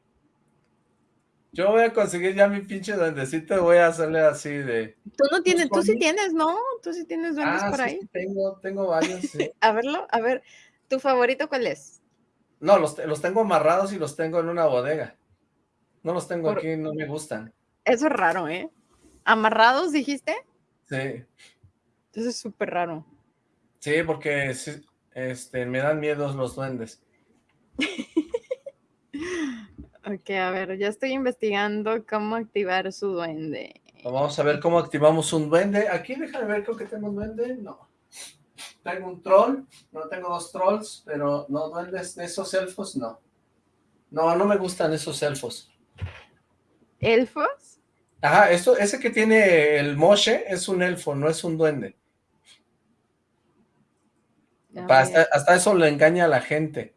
Yo voy a conseguir ya mi pinche duendecito y voy a hacerle así de... Tú no tienes, tú sí tienes, ¿no? Tú sí tienes duendes Ah, por sí, ahí. tengo, tengo varios, sí. A verlo, a ver. ¿Tu favorito cuál es? No, los, los tengo amarrados y los tengo en una bodega. No los tengo Por- aquí, no me gustan. Eso es raro, ¿eh? ¿Amarrados dijiste? Sí, Eso es súper raro. sí, porque este, me dan miedo los duendes. Ok, a ver, ya estoy investigando cómo activar su duende. Vamos a ver cómo activamos un duende. Aquí déjame ver, creo que tengo un duende. No. Tengo un troll. No tengo dos trolls, pero no duendes de esos elfos, no. No, no me gustan esos elfos. ¿Elfos? Ajá, esto, ese que tiene el Moshe es un elfo, no es un duende. Hasta, hasta eso le engaña a la gente.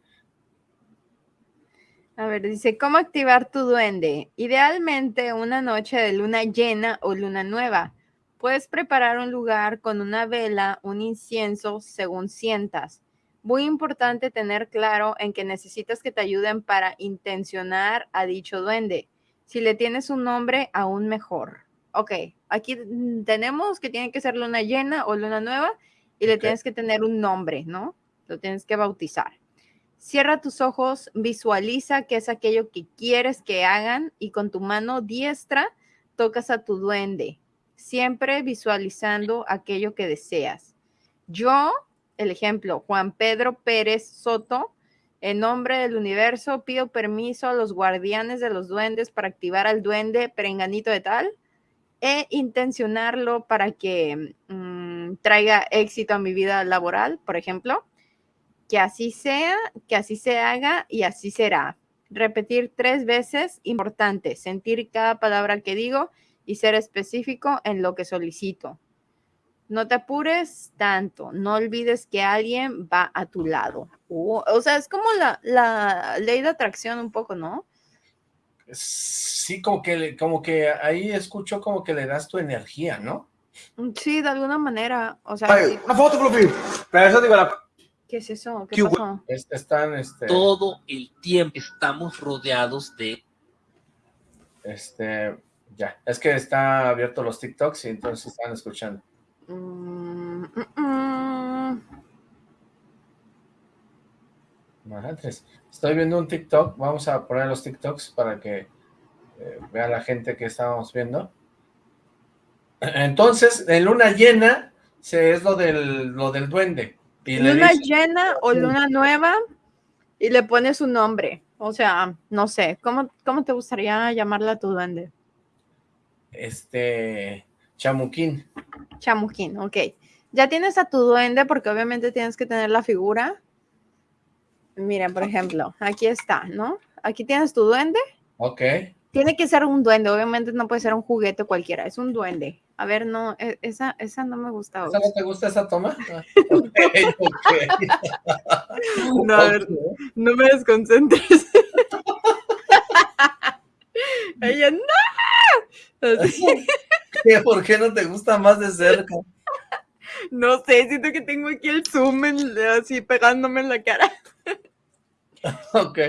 A ver, dice, ¿cómo activar tu duende? Idealmente una noche de luna llena o luna nueva. Puedes preparar un lugar con una vela, un incienso, según sientas. Muy importante tener claro en que necesitas que te ayuden para intencionar a dicho duende. Si le tienes un nombre, aún mejor. Ok, aquí tenemos que tiene que ser luna llena o luna nueva y le tienes que tener un nombre, ¿no? Lo tienes que bautizar. Cierra tus ojos, visualiza qué es aquello que quieres que hagan y con tu mano diestra tocas a tu duende, siempre visualizando aquello que deseas. Yo, el ejemplo, Juan Pedro Pérez Soto, en nombre del universo, pido permiso a los guardianes de los duendes para activar al duende perenganito de tal e intencionarlo para que traiga éxito a mi vida laboral, por ejemplo que así sea, que así se haga y así será. Repetir tres veces, importante, sentir cada palabra que digo y ser específico en lo que solicito. No te apures tanto, no olvides que alguien va a tu lado. Uh, o sea, es como la, la ley de atracción un poco, ¿no? Sí, como que, como que ahí escucho como que le das tu energía, ¿no? Sí, de alguna manera. O sea, Ay, sí. una foto, Fluffy. Pero eso digo, la... ¿qué es eso? ¿Qué Qué pasó? Es- están, este, Todo el tiempo estamos rodeados de este, ya, es que está abierto los TikToks y entonces están escuchando. Mm, mm, mm. Madres. Estoy viendo un TikTok, vamos a poner los TikToks para que eh, vea la gente que estábamos viendo. Entonces, en luna llena se es lo del, lo del duende. Y luna dice- llena o luna nueva y le pones un nombre. O sea, no sé, ¿cómo, cómo te gustaría llamarla a tu duende? este, chamuquín. Chamuquín, ok. Ya tienes a tu duende porque obviamente tienes que tener la figura. Mira, por ejemplo, aquí está, ¿no? Aquí tienes tu duende. Ok, Tiene que ser un duende, obviamente no puede ser un juguete cualquiera, es un duende. A ver, no, e- esa, esa no me gusta. ¿Esa no te gusta esa toma? Ah. No, a ver, no me desconcentres. Ella, no. Así. ¿Por qué no te gusta más de cerca? no sé, siento que tengo aquí el zoom en- así pegándome en la cara. Ok.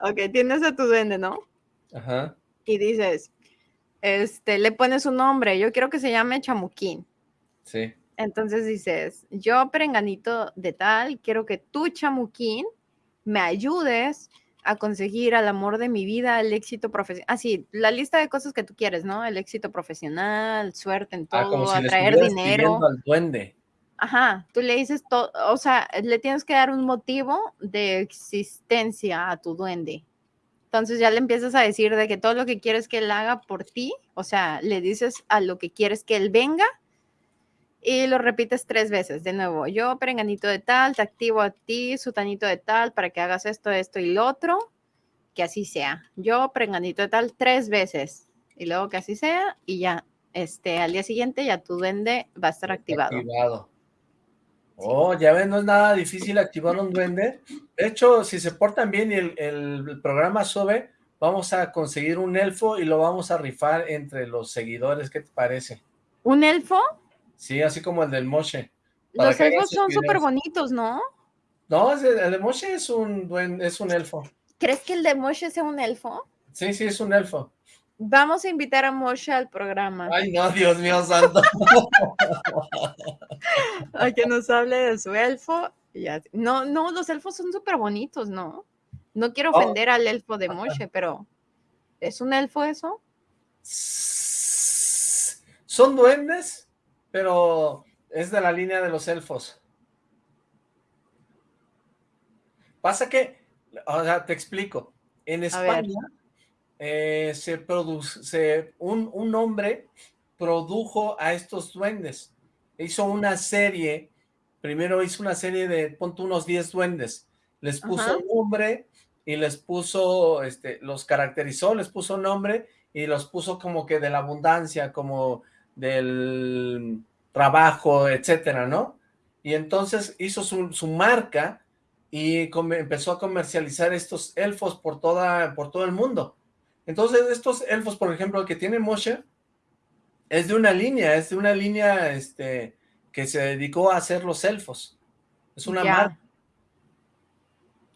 Ok, tienes a tu duende, ¿no? Ajá. Y dices, este, le pones un nombre, yo quiero que se llame Chamuquín. Sí. Entonces dices, yo perenganito de tal, quiero que tú, Chamuquín, me ayudes a conseguir al amor de mi vida, el éxito profesional. Así, la lista de cosas que tú quieres, ¿no? El éxito profesional, suerte en Ah, como todo, si atraer dinero. al duende. Ajá, tú le dices todo, o sea, le tienes que dar un motivo de existencia a tu duende. Entonces ya le empiezas a decir de que todo lo que quieres que él haga por ti, o sea, le dices a lo que quieres que él venga y lo repites tres veces de nuevo. Yo, perenganito de tal, te activo a ti, sutanito de tal, para que hagas esto, esto y lo otro, que así sea. Yo, perenganito de tal, tres veces y luego que así sea y ya, este, al día siguiente ya tu duende va a estar activado. Activado. Oh, ya ven, no es nada difícil activar un duende. De hecho, si se portan bien y el, el programa sube, vamos a conseguir un elfo y lo vamos a rifar entre los seguidores. ¿Qué te parece? ¿Un elfo? Sí, así como el del Moshe. Para Los elfos son súper bonitos, ¿no? No, es el, el de Moshe es un duen- es un elfo. ¿Crees que el de Moshe sea un elfo? Sí, sí, es un elfo. Vamos a invitar a Moshe al programa Ay, no, Dios mío santo. a que nos hable de su elfo. No, no, los elfos son súper bonitos, ¿no? No quiero Oh. ofender al elfo de Moshe, pero ¿es un elfo eso? Son duendes, pero es de la línea de los elfos. Pasa que, o sea, te explico. En. España eh, se produce, un, un hombre produjo a estos duendes. Hizo una serie, primero hizo una serie de, ponte unos 10 duendes. Les puso nombre y les puso, este, los caracterizó, les puso nombre y los puso como que de la abundancia, como del trabajo, etcétera, ¿no? Y entonces hizo su, su marca y come- empezó a comercializar estos elfos por, toda, por todo el mundo. Entonces estos elfos, por ejemplo, el que tiene Moshe, es de una línea, es de una línea este, que se dedicó a hacer los elfos. Es una Ya. marca.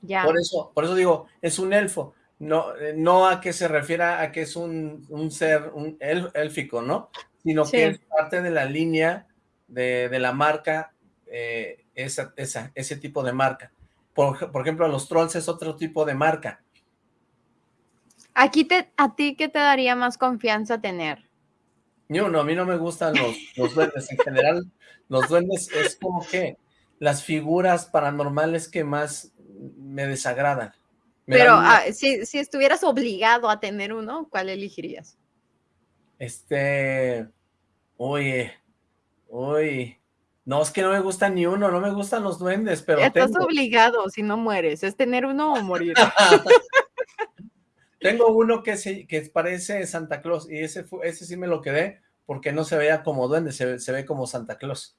Ya. Por eso, por eso digo, es un elfo. No, eh, no a que se refiera a que es un, un ser un el- élfico, ¿no? Sino Sí. que es parte de la línea de, de la marca, eh, esa, esa, ese tipo de marca. Por, por ejemplo, los trolls es otro tipo de marca. Aquí te, ¿A ti qué te daría más confianza tener? Ni uno, a mí no me gustan los, los duendes. En general, los duendes es como que las figuras paranormales que más me desagradan. Me Pero ah, si, si estuvieras obligado a tener uno, ¿cuál elegirías? Este, oye, uy, no, es que no me gusta ni uno, no me gustan los duendes, pero Estás tengo, obligado si no mueres, es tener uno o morir. tengo uno que, se, que parece Santa Claus y ese, ese sí me lo quedé porque no se veía como duende, se, ve- se ve como Santa Claus.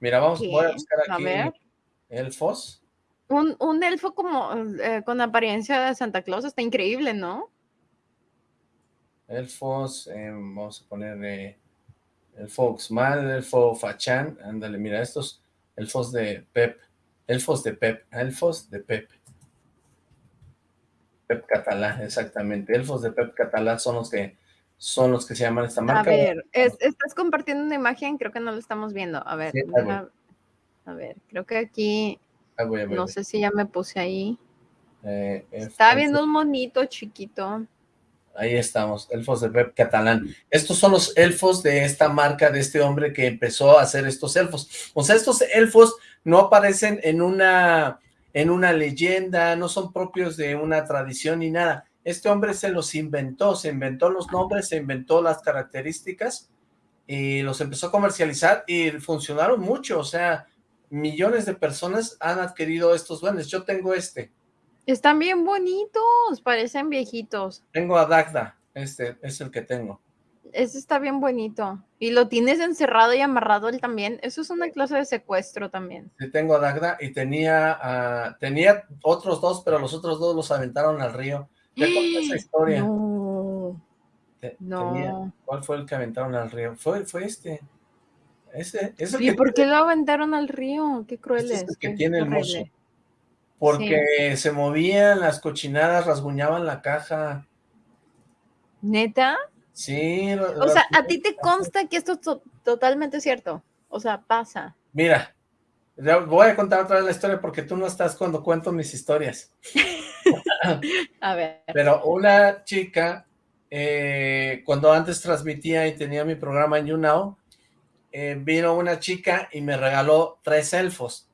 Mira, vamos, voy a buscar A aquí ver. elfos. Un, un elfo como eh, con apariencia de Santa Claus está increíble, ¿no? Elfos, eh, vamos a poner eh, elfo Oxmal, elfo Fachan, ándale, mira, estos elfos de Pep, elfos de Pep, elfos de Pep. Pep Catalá, exactamente, elfos de Pep Catalá son los que son los que se llaman esta A marca. ver, es- estás compartiendo una imagen, creo que no lo estamos viendo. A ver, Sí, a ver, creo que aquí, Ahí voy, ahí voy, no sé si ya me puse ahí. Eh, Estaba viendo un monito chiquito. Ahí estamos, elfos de Pep Catalán. Estos son los elfos de esta marca, de este hombre que empezó a hacer estos elfos. O sea, estos elfos no aparecen en una, en una leyenda, no son propios de una tradición ni nada. Este hombre se los inventó, se inventó los nombres, se inventó las características y los empezó a comercializar y funcionaron mucho. O sea, millones de personas han adquirido estos duendes. Yo tengo este, Están bien bonitos, parecen viejitos. tengo a Dagda, este es el que tengo. Ese está bien bonito. Y lo tienes encerrado y amarrado él también. Eso es una clase de secuestro también. Sí, tengo a Dagda y tenía, ah, tenía otros dos, pero los otros dos los aventaron al río. Ya conté esa historia. No, Te- no. tenía- ¿Cuál fue el que aventaron al río? Fue, fue este. Ese, ¿Y por qué lo aventaron al río? Qué cruel Este es es. el que tiene el mozo. Porque se movían las cochinadas, rasguñaban la caja. ¿Neta? Sí. O sea, ¿a ti te consta que esto es to- totalmente cierto? O sea, pasa. Mira, voy a contar otra vez la historia porque tú no estás cuando cuento mis historias. A ver. Pero una chica, eh, cuando antes transmitía y tenía mi programa en YouNow, eh, vino una chica y me regaló tres elfos.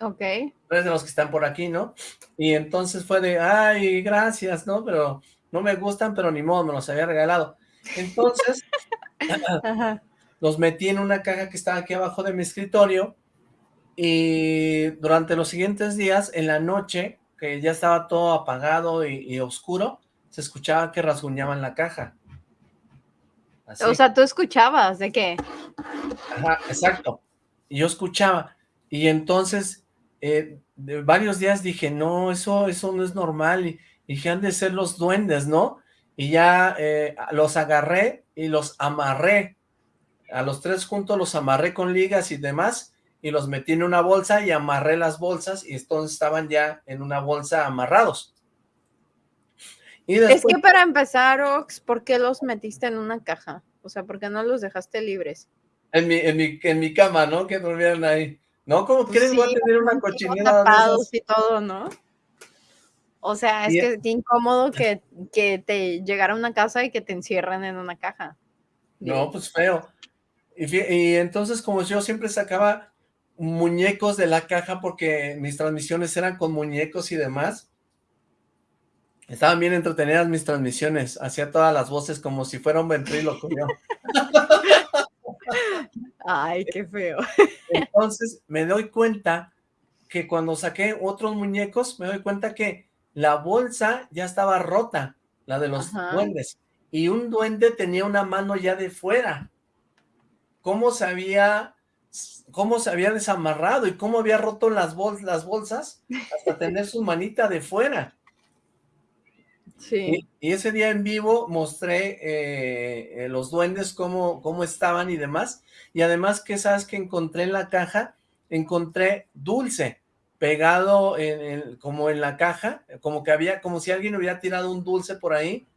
Ok. tres de los que están por aquí, ¿no? Y entonces fue de, ay, gracias, ¿no? Pero no me gustan, pero ni modo, me los había regalado. Entonces, Ajá. los metí en una caja que estaba aquí abajo de mi escritorio y durante los siguientes días, en la noche, que ya estaba todo apagado y, y oscuro, se escuchaba que rasguñaban la caja. Así. O sea, tú escuchabas de qué? Ajá, exacto. Y yo escuchaba. Y entonces, eh, de varios días dije, no, eso, eso no es normal. Y, y dije, han de ser los duendes, ¿no? Y ya eh, los agarré y los amarré. A los tres juntos los amarré con ligas y demás. Y los metí en una bolsa y amarré las bolsas. Y entonces estaban ya en una bolsa amarrados. Y Es que para empezar, Ox, ¿por qué los metiste en una caja? O sea, ¿por qué no los dejaste libres? en mi, en mi, en mi cama, ¿no? Que durmieran ahí. ¿No? ¿Cómo Pues crees? Voy a sí, tener una cochinera tapados y todo, ¿no? O sea, es Y- que qué incómodo que, que te llegara a una casa y que te encierren en una caja. No, pues feo. Y entonces, como yo siempre sacaba muñecos de la caja porque mis transmisiones eran con muñecos y demás, estaban bien entretenidas mis transmisiones. Hacía todas las voces como si fuera un ventríloco yo. Ay, qué feo. Entonces, me doy cuenta que cuando saqué otros muñecos, me doy cuenta que la bolsa ya estaba rota, la de los Ajá. duendes. Y un duende tenía una mano ya de fuera. ¿Cómo se había, cómo se había desamarrado y cómo había roto las, bol- las bolsas hasta tener su manita de fuera? Sí. Y, y ese día en vivo mostré eh, eh, los duendes, cómo, cómo estaban y demás. Y además, que sabes que encontré en la caja? Encontré dulce pegado en, en- como en la caja, como que había, como si alguien hubiera tirado un dulce por ahí.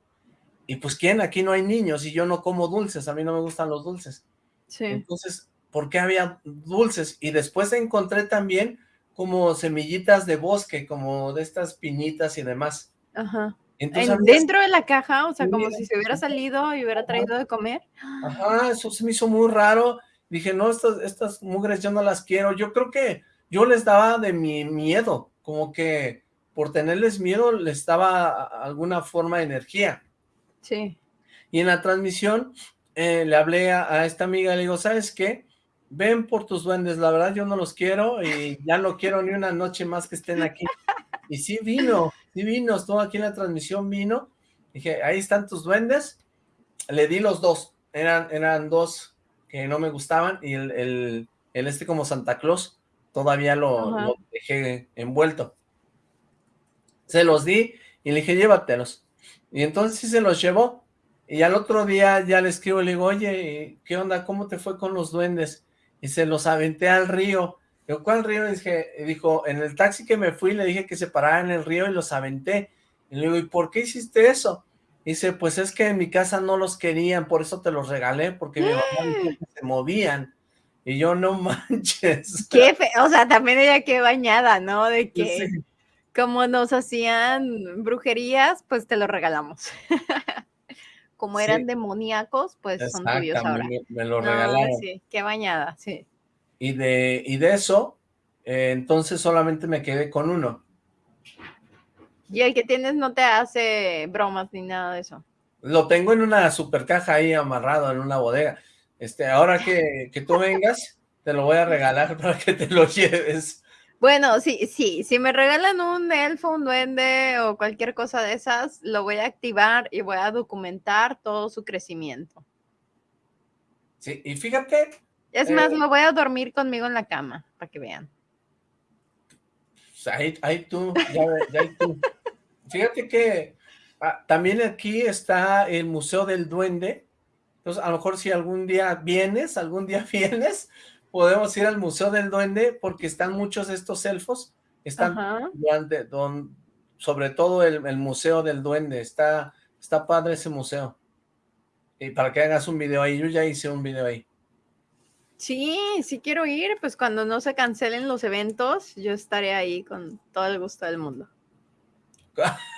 Y pues, ¿quién? Aquí no hay niños y yo no como dulces, a mí no me gustan los dulces. Sí. Entonces, ¿por qué había dulces? Y después encontré también como semillitas de bosque, como de estas piñitas y demás. Ajá. Entonces, En- dentro de la caja, o sea, Sí, como si se hubiera salido y hubiera traído de comer. Ajá, eso se me hizo muy raro. Dije, no, estas, estas mugres yo no las quiero. Yo creo que yo les daba de mi miedo, como que por tenerles miedo les daba alguna forma de energía. Sí. Y en la transmisión eh, le hablé a, a esta amiga, le digo, ¿sabes qué? Ven por tus duendes, la verdad yo no los quiero y ya no quiero ni una noche más que estén aquí. Y sí vino, sí vino, estuvo aquí en la transmisión, vino. Dije, ahí están tus duendes. Le di los dos, eran, eran dos que no me gustaban y el, el, el este como Santa Claus todavía lo, dejé envuelto. Se los di y le dije, llévatelos. Y entonces sí se los llevó. Y al otro día ya le escribo y le digo, oye, ¿qué onda? ¿Cómo te fue con los duendes? Y se los aventé al río. Digo, ¿cuál río? Y dije, dijo, en el taxi que me fui le dije que se parara en el río y los aventé. Y le digo, ¿y por qué hiciste eso? Y dice, pues es que en mi casa no los querían, por eso te los regalé, porque mi mamá dijo que se movían. Y yo, no manches. Qué fe- O sea, también ella qué bañada, ¿no? De que Sí. como nos hacían brujerías, pues te lo regalamos. como Sí. eran demoníacos, pues son tuyos ahora. me, me lo No, regalaron. sí, qué bañada, sí. Y de, y de eso, eh, entonces solamente me quedé con uno. Y el que tienes no te hace bromas ni nada de eso. Lo tengo en una super caja ahí amarrado en una bodega. Este, ahora que, que tú vengas, te lo voy a regalar para que te lo lleves. Bueno, sí, sí, si me regalan un elfo, un duende o cualquier cosa de esas, lo voy a activar y voy a documentar todo su crecimiento. Sí, y fíjate, Es Eh, más, me voy a dormir conmigo en la cama, para que vean. pues, ahí, ahí tú, ya ahí tú. Fíjate que ah, también aquí está el Museo del Duende. Entonces, a lo mejor si algún día vienes, algún día vienes, podemos ir al Museo del Duende porque están muchos de estos elfos. Están Ajá. durante, don, sobre todo el, el Museo del Duende. Está, está padre ese museo. Y para que hagas un video ahí, yo ya hice un video ahí. Sí, sí quiero ir, pues cuando no se cancelen los eventos, yo estaré ahí con todo el gusto del mundo.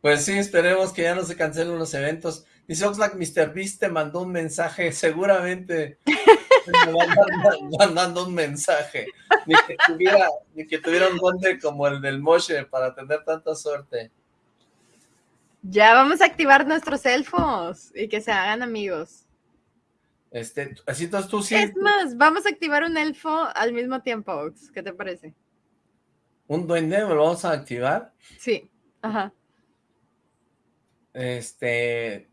Pues sí, esperemos que ya no se cancelen los eventos. Dice Oxlack, Mr. Beast te mandó un mensaje, seguramente me mandando- un mensaje. Ni que tuviera, ni que tuviera un duende como el del Moshe para tener tanta suerte. Ya vamos a activar nuestros elfos y que se hagan amigos. Este, así entonces tú sí, Es más, vamos a activar un elfo al mismo tiempo, Ox. ¿Qué te parece? Un duende, me lo vamos a activar. Sí. Ajá. Este,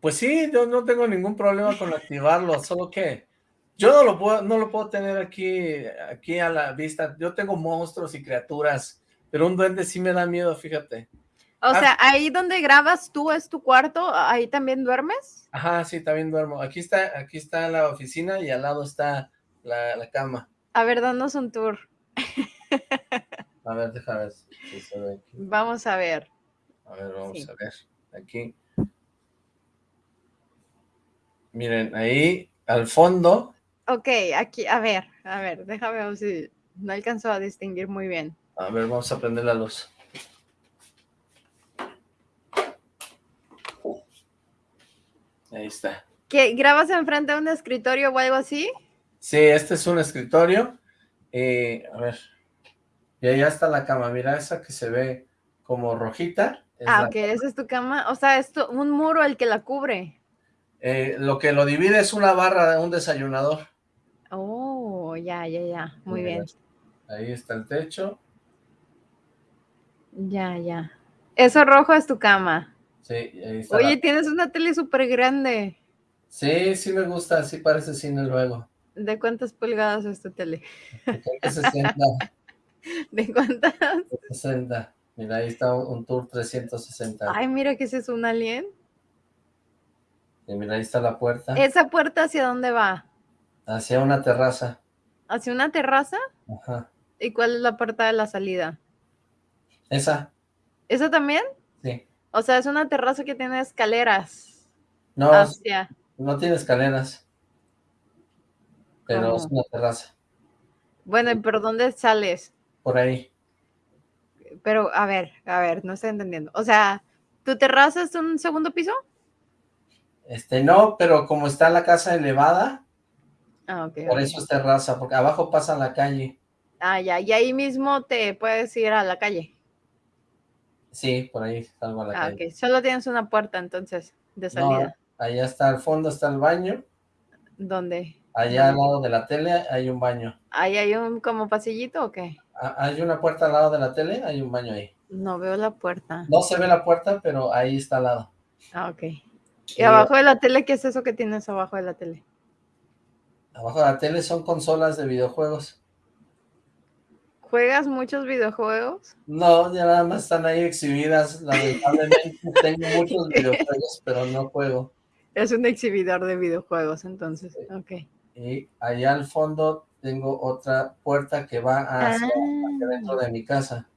pues sí, yo no tengo ningún problema con activarlo, solo que yo no lo puedo, no lo puedo tener aquí, aquí a la vista. Yo tengo monstruos y criaturas, pero un duende sí me da miedo, fíjate. O Ah. sea, ahí donde grabas tú es tu cuarto, ahí también duermes. Ajá, sí, también duermo. Aquí está, aquí está la oficina y al lado está la, la cama. A ver, danos un tour. A ver, déjame ver si se ve aquí. Vamos a ver. A ver, vamos Sí. a ver. Aquí. Miren, ahí al fondo. Ok, aquí, a ver, a ver, déjame ver si no alcanzo a distinguir muy bien. A ver, vamos a prender la luz. Ahí está. ¿Qué, ¿Grabas enfrente de un escritorio o algo así? Sí, este es un escritorio. Eh, a ver. Y allá está la cama. Mira esa que se ve como rojita. es Ah, ok, esa es tu cama. O sea, es tu- un muro el que la cubre. eh, lo que lo divide es una barra de un desayunador. Oh, ya, ya, ya. Muy Mira, bien. Ahí está el techo. Ya, ya. Eso rojo es tu cama. Sí, ahí está. Oye, la- tienes una tele súper grande. Sí, sí me gusta. Sí parece cine luego. ¿De cuántas pulgadas es tu tele? Creo que 60, ¿De cuántas? 60. Mira, ahí está un, un tour 360. Ay, mira que ese es un alien. Y mira, ahí está la puerta. ¿Esa puerta hacia dónde va? Hacia una terraza. ¿Hacia una terraza? Ajá. ¿Y cuál es la puerta de la salida? Esa, ¿Esa también? sí. O sea, es una terraza que tiene escaleras No, hacia... no tiene escaleras. Pero ¿Cómo? es una terraza. Bueno, ¿y ¿pero dónde sales? Por ahí. Pero, a ver, a ver, no estoy entendiendo. O sea, ¿tu terraza es un segundo piso? Este, no, pero como está la casa elevada, Ah, por eso es terraza, porque abajo pasa la calle. Ah, ya, y ahí mismo te puedes ir a la calle. Sí, por ahí salgo a la Ah, calle. ok. Solo tienes una puerta entonces de No, salida. allá está al fondo, está el baño. ¿Dónde? Allá al lado de la tele hay un baño. ¿Ahí hay un como pasillito o qué? Ah, Hay una puerta al lado de la tele, hay un baño ahí. No veo la puerta. No se ve la puerta, pero ahí está al lado. Ah, ok. ¿Y Sí, abajo de la tele qué es eso que tienes abajo de la tele? Abajo de la tele son consolas de videojuegos. ¿Juegas muchos videojuegos? No, ya nada más están ahí exhibidas. Lamentablemente tengo muchos videojuegos, pero no juego. Es un exhibidor de videojuegos, entonces. Ok. Y allá al fondo tengo otra puerta que va hacia, hacia dentro de mi casa.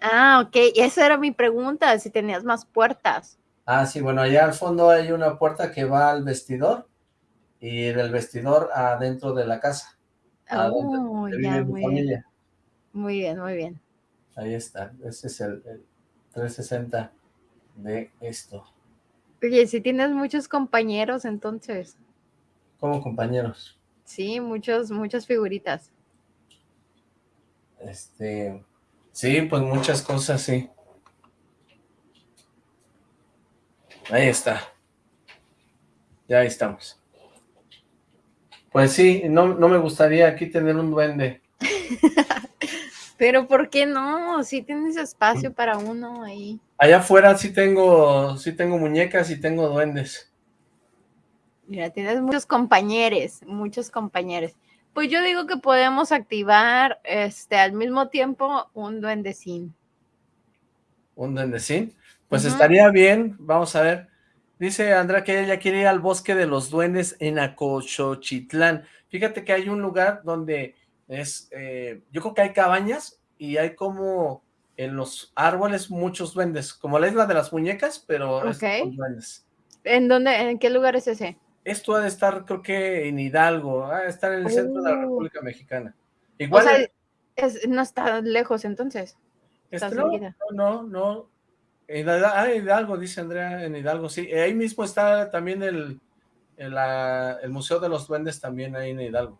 Ah, ok. Esa era mi pregunta, si tenías más puertas. Ah, sí, bueno, allá al fondo hay una puerta que va al vestidor y del vestidor adentro de la casa. Oh, donde ya, muy bien. Muy bien, muy bien. Ahí está, ese es el, el 360 de esto. Oye, si tienes muchos compañeros, entonces. Como compañeros, Sí, muchos, muchas figuritas. este, sí, pues muchas cosas, sí. Ahí está. Ya ahí estamos. Pues sí, no, no me gustaría aquí tener un duende. Pero ¿por qué no? Si tienes espacio para uno ahí. Allá afuera sí tengo, sí tengo muñecas y tengo duendes. Mira, tienes muchos compañeros, muchos compañeros. Pues yo digo que podemos activar este al mismo tiempo un duendecín. ¿Un duendecín? Pues estaría bien, vamos a ver. Dice Andrea que ella quiere ir al bosque de los duendes en Acochochitlán. Fíjate que hay un lugar donde es, eh, yo creo que hay cabañas y hay como en los árboles muchos duendes, como la isla de las muñecas, pero es Ok. con duendes. ¿En dónde, en qué lugar es ese? Esto ha de estar, creo que en Hidalgo, ha de estar en el centro de la Uh. República Mexicana. O Igual, sea, es- no está lejos entonces. está no, no, no, en Hidalgo, ah, Hidalgo, dice Andrea, en Hidalgo, sí. Eh, Ahí mismo está también el, el, ah, el Museo de los Duendes, también ahí en Hidalgo.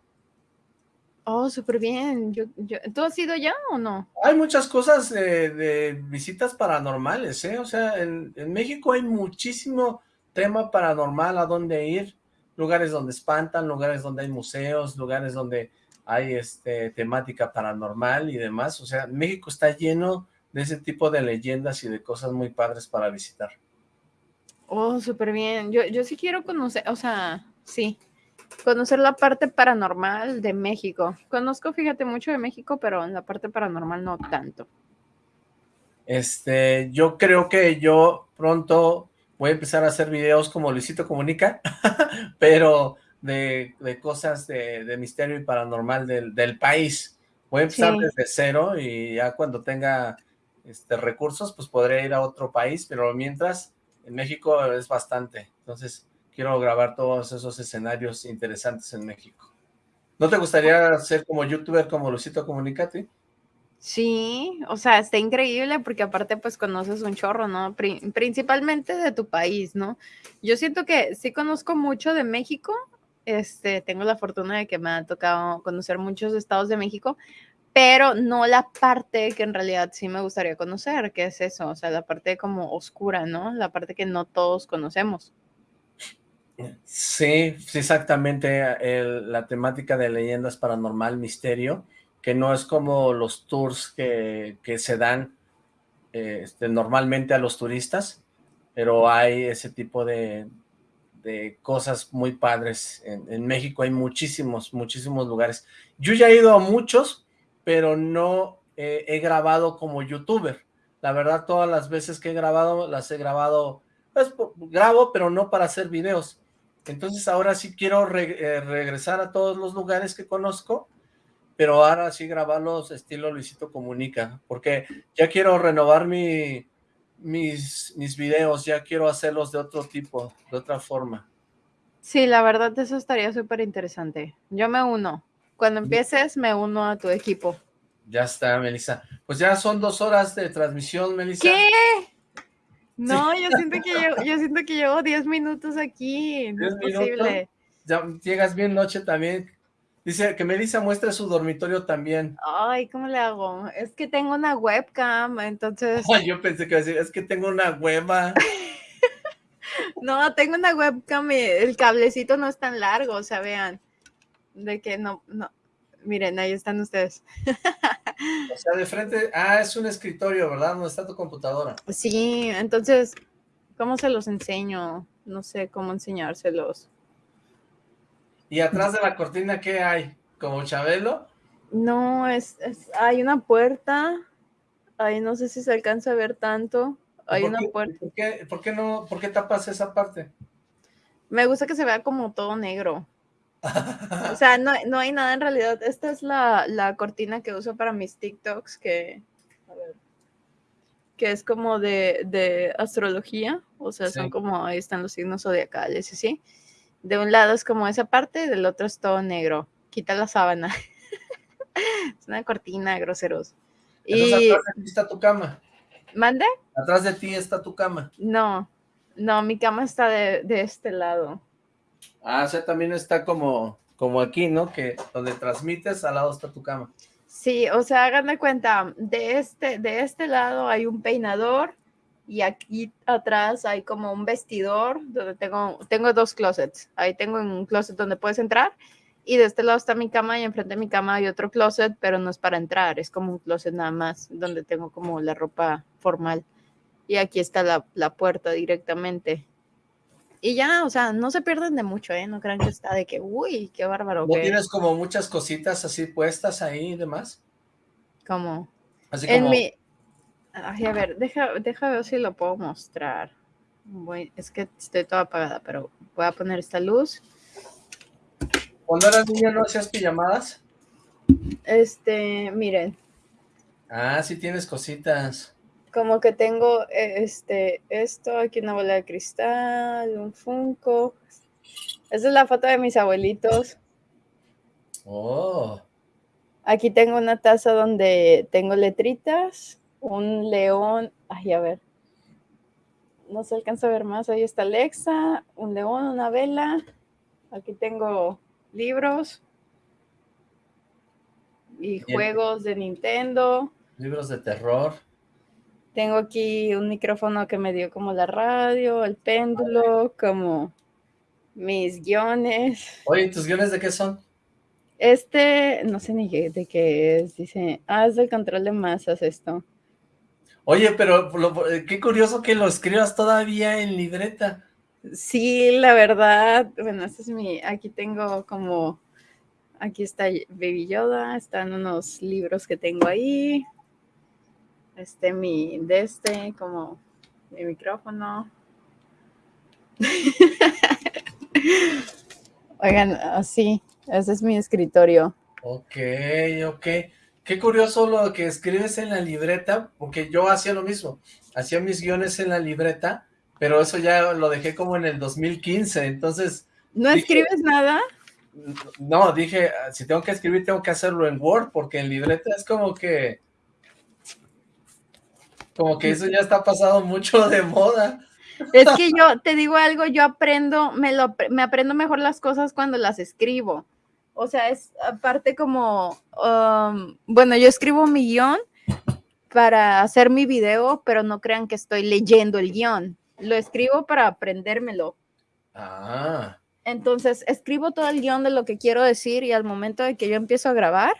Oh, súper bien. Yo, yo, ¿Tú has ido ya o no? Hay muchas cosas de, de visitas paranormales, ¿eh? O sea, en, en México hay muchísimo tema paranormal a dónde ir, lugares donde espantan, lugares donde hay museos, lugares donde hay este temática paranormal y demás. O sea, México está lleno de ese tipo de leyendas y de cosas muy padres para visitar. Oh, súper bien. Yo, yo sí quiero conocer, o sea, sí, conocer la parte paranormal de México. Conozco, fíjate, mucho de México, pero en la parte paranormal no tanto. Este, yo creo que yo pronto voy a empezar a hacer videos como Luisito Comunica, pero de, de cosas de, de misterio y paranormal del, del país. Voy a empezar Sí. desde cero y ya cuando tenga este, recursos, pues podré ir a otro país, pero mientras, en México es bastante. Entonces, quiero grabar todos esos escenarios interesantes en México. ¿No te gustaría ser como youtuber como Luisito Comunica, a ti? Sí, o sea, está increíble porque aparte pues conoces un chorro, ¿no? Pri- principalmente de tu país, ¿no? Yo siento que sí conozco mucho de México, este, tengo la fortuna de que me ha tocado conocer muchos estados de México, pero no la parte que en realidad sí me gustaría conocer, que es eso, o sea, la parte como oscura, ¿no? La parte que no todos conocemos. Sí, exactamente, la temática de leyendas paranormal, misterio, que no es como los tours que, que se dan eh, este, normalmente a los turistas, pero hay ese tipo de, de cosas muy padres. En, México hay muchísimos, muchísimos lugares. Yo ya he ido a muchos, pero no he grabado como youtuber. La verdad, todas las veces que he grabado, las he grabado, pues grabo, pero no para hacer videos. Entonces ahora sí quiero eh, regresar a todos los lugares que conozco, pero ahora sí grabarlos estilo Luisito Comunica, porque ya quiero renovar mi, mis, mis videos, ya quiero hacerlos de otro tipo, de otra forma. Sí, la verdad eso estaría súper interesante. Yo me uno. Cuando empieces, me uno a tu equipo. Ya está, Melissa. Pues ya son dos horas de transmisión, Melissa. ¿Qué? No, yo siento que llevo, yo siento que llevo 10 minutos aquí. No es 10 minutos. posible. Ya llegas bien noche también. Dice que Melissa muestre su dormitorio también. Ay, ¿cómo le hago? Es que tengo una webcam, entonces. Ay, yo pensé que iba a decir, es que tengo una hueva. No, tengo una webcam y el cablecito no es tan largo, o sea, vean. De que no, no. Miren, ahí están ustedes. O sea, de frente, ah, es un escritorio, ¿verdad? ¿Dónde está tu computadora? Sí, entonces, ¿cómo se los enseño? No sé cómo enseñárselos. Y atrás de la cortina, ¿qué hay? ¿Como Chabelo? No, es, es- hay una puerta. Ahí no sé si se alcanza a ver tanto. Hay ¿Por una qué- puerta. ¿por qué, por qué no, por qué tapas esa parte? Me gusta que se vea como todo negro. O sea, no, no hay nada en realidad. Esta es la, la cortina que uso para mis TikToks, que, a ver, que es como de, de astrología. O sea, son Sí. como, ahí están los signos zodiacales y así. De un lado es como esa parte, del otro es todo negro. Quita la sábana. es una cortina, groseros. Entonces Y, atrás de ti está tu cama. ¿mande? Atrás de ti está tu cama. No, no, mi cama está de, de este lado. Ah, o sea, también está como, como aquí, ¿no? Que donde transmites, al lado está tu cama. Sí, o sea, hagan de cuenta, de este, de este lado hay un peinador y aquí atrás hay como un vestidor donde tengo, tengo dos closets. Ahí tengo un closet donde puedes entrar y de este lado está mi cama y enfrente de mi cama hay otro closet, pero no es para entrar, es como un closet nada más donde tengo como la ropa formal. Y aquí está la, la puerta directamente. Y ya, o sea, no se pierden de mucho, ¿eh? No crean que está de que, uy, qué bárbaro. ¿No que... tienes como muchas cositas así puestas ahí y demás? Como... Así En como... mi... Ay, a ver, deja, deja ver si lo puedo mostrar. Voy- es que estoy toda apagada, pero voy a poner esta luz. Cuando eras niña no hacías pijamadas. Este, miren, Ah, sí tienes cositas. como que tengo eh, este, esto, aquí una bola de cristal, un Funko. Esa es la foto de mis abuelitos. Oh, Aquí tengo una taza donde tengo letritas, un león, ay, a ver, no se alcanza a ver más, ahí está Alexa, un león, una vela, aquí tengo libros y Bien. juegos de Nintendo, libros de terror. tengo aquí un micrófono que me dio como la radio, el péndulo, como mis guiones. Oye, ¿y ¿tus guiones de qué son? Este, no sé ni de qué es, dice, ah, es del control de masas esto. Oye, pero lo- eh, qué curioso que lo escribas todavía en libreta. Sí, la verdad, bueno, este es mi, aquí tengo como, aquí está Baby Yoda, están unos libros que tengo ahí, este mi, de este, como mi micrófono. Oigan, así, ese es mi escritorio. Ok, ok. Qué curioso lo que escribes en la libreta, porque yo hacía lo mismo. Hacía mis guiones en la libreta, pero eso ya lo dejé como en el 2015, entonces, ¿No Dije- escribes nada? no, dije, "Ah, si tengo que escribir, tengo que hacerlo en Word, porque en libreta es como que, como que eso ya está pasado mucho de moda. Es que yo te digo algo, yo aprendo, me, lo, me aprendo mejor las cosas cuando las escribo. O sea, es aparte como, um, bueno, yo escribo mi guion para hacer mi video, pero no crean que estoy leyendo el guion. Lo escribo para aprendérmelo. Ah, Entonces, escribo todo el guion de lo que quiero decir y al momento de que yo empiezo a grabar,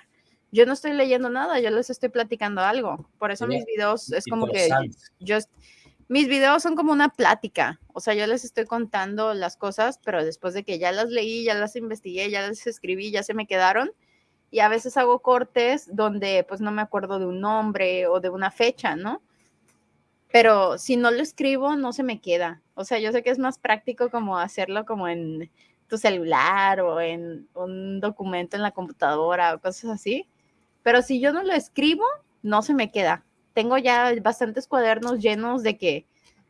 yo no estoy leyendo nada, yo les estoy platicando algo. Por eso mis videos es como que yo, mis videos son como una plática, o sea, yo les estoy contando las cosas, pero después de que ya las leí, ya las investigué, ya las escribí, ya se me quedaron, y a veces hago cortes donde pues no me acuerdo de un nombre o de una fecha, ¿no? Pero si no lo escribo, no se me queda. O sea, yo sé que es más práctico como hacerlo como en tu celular o en un documento en la computadora o cosas así. Pero si yo no lo escribo, no se me queda. Tengo ya bastantes cuadernos llenos de que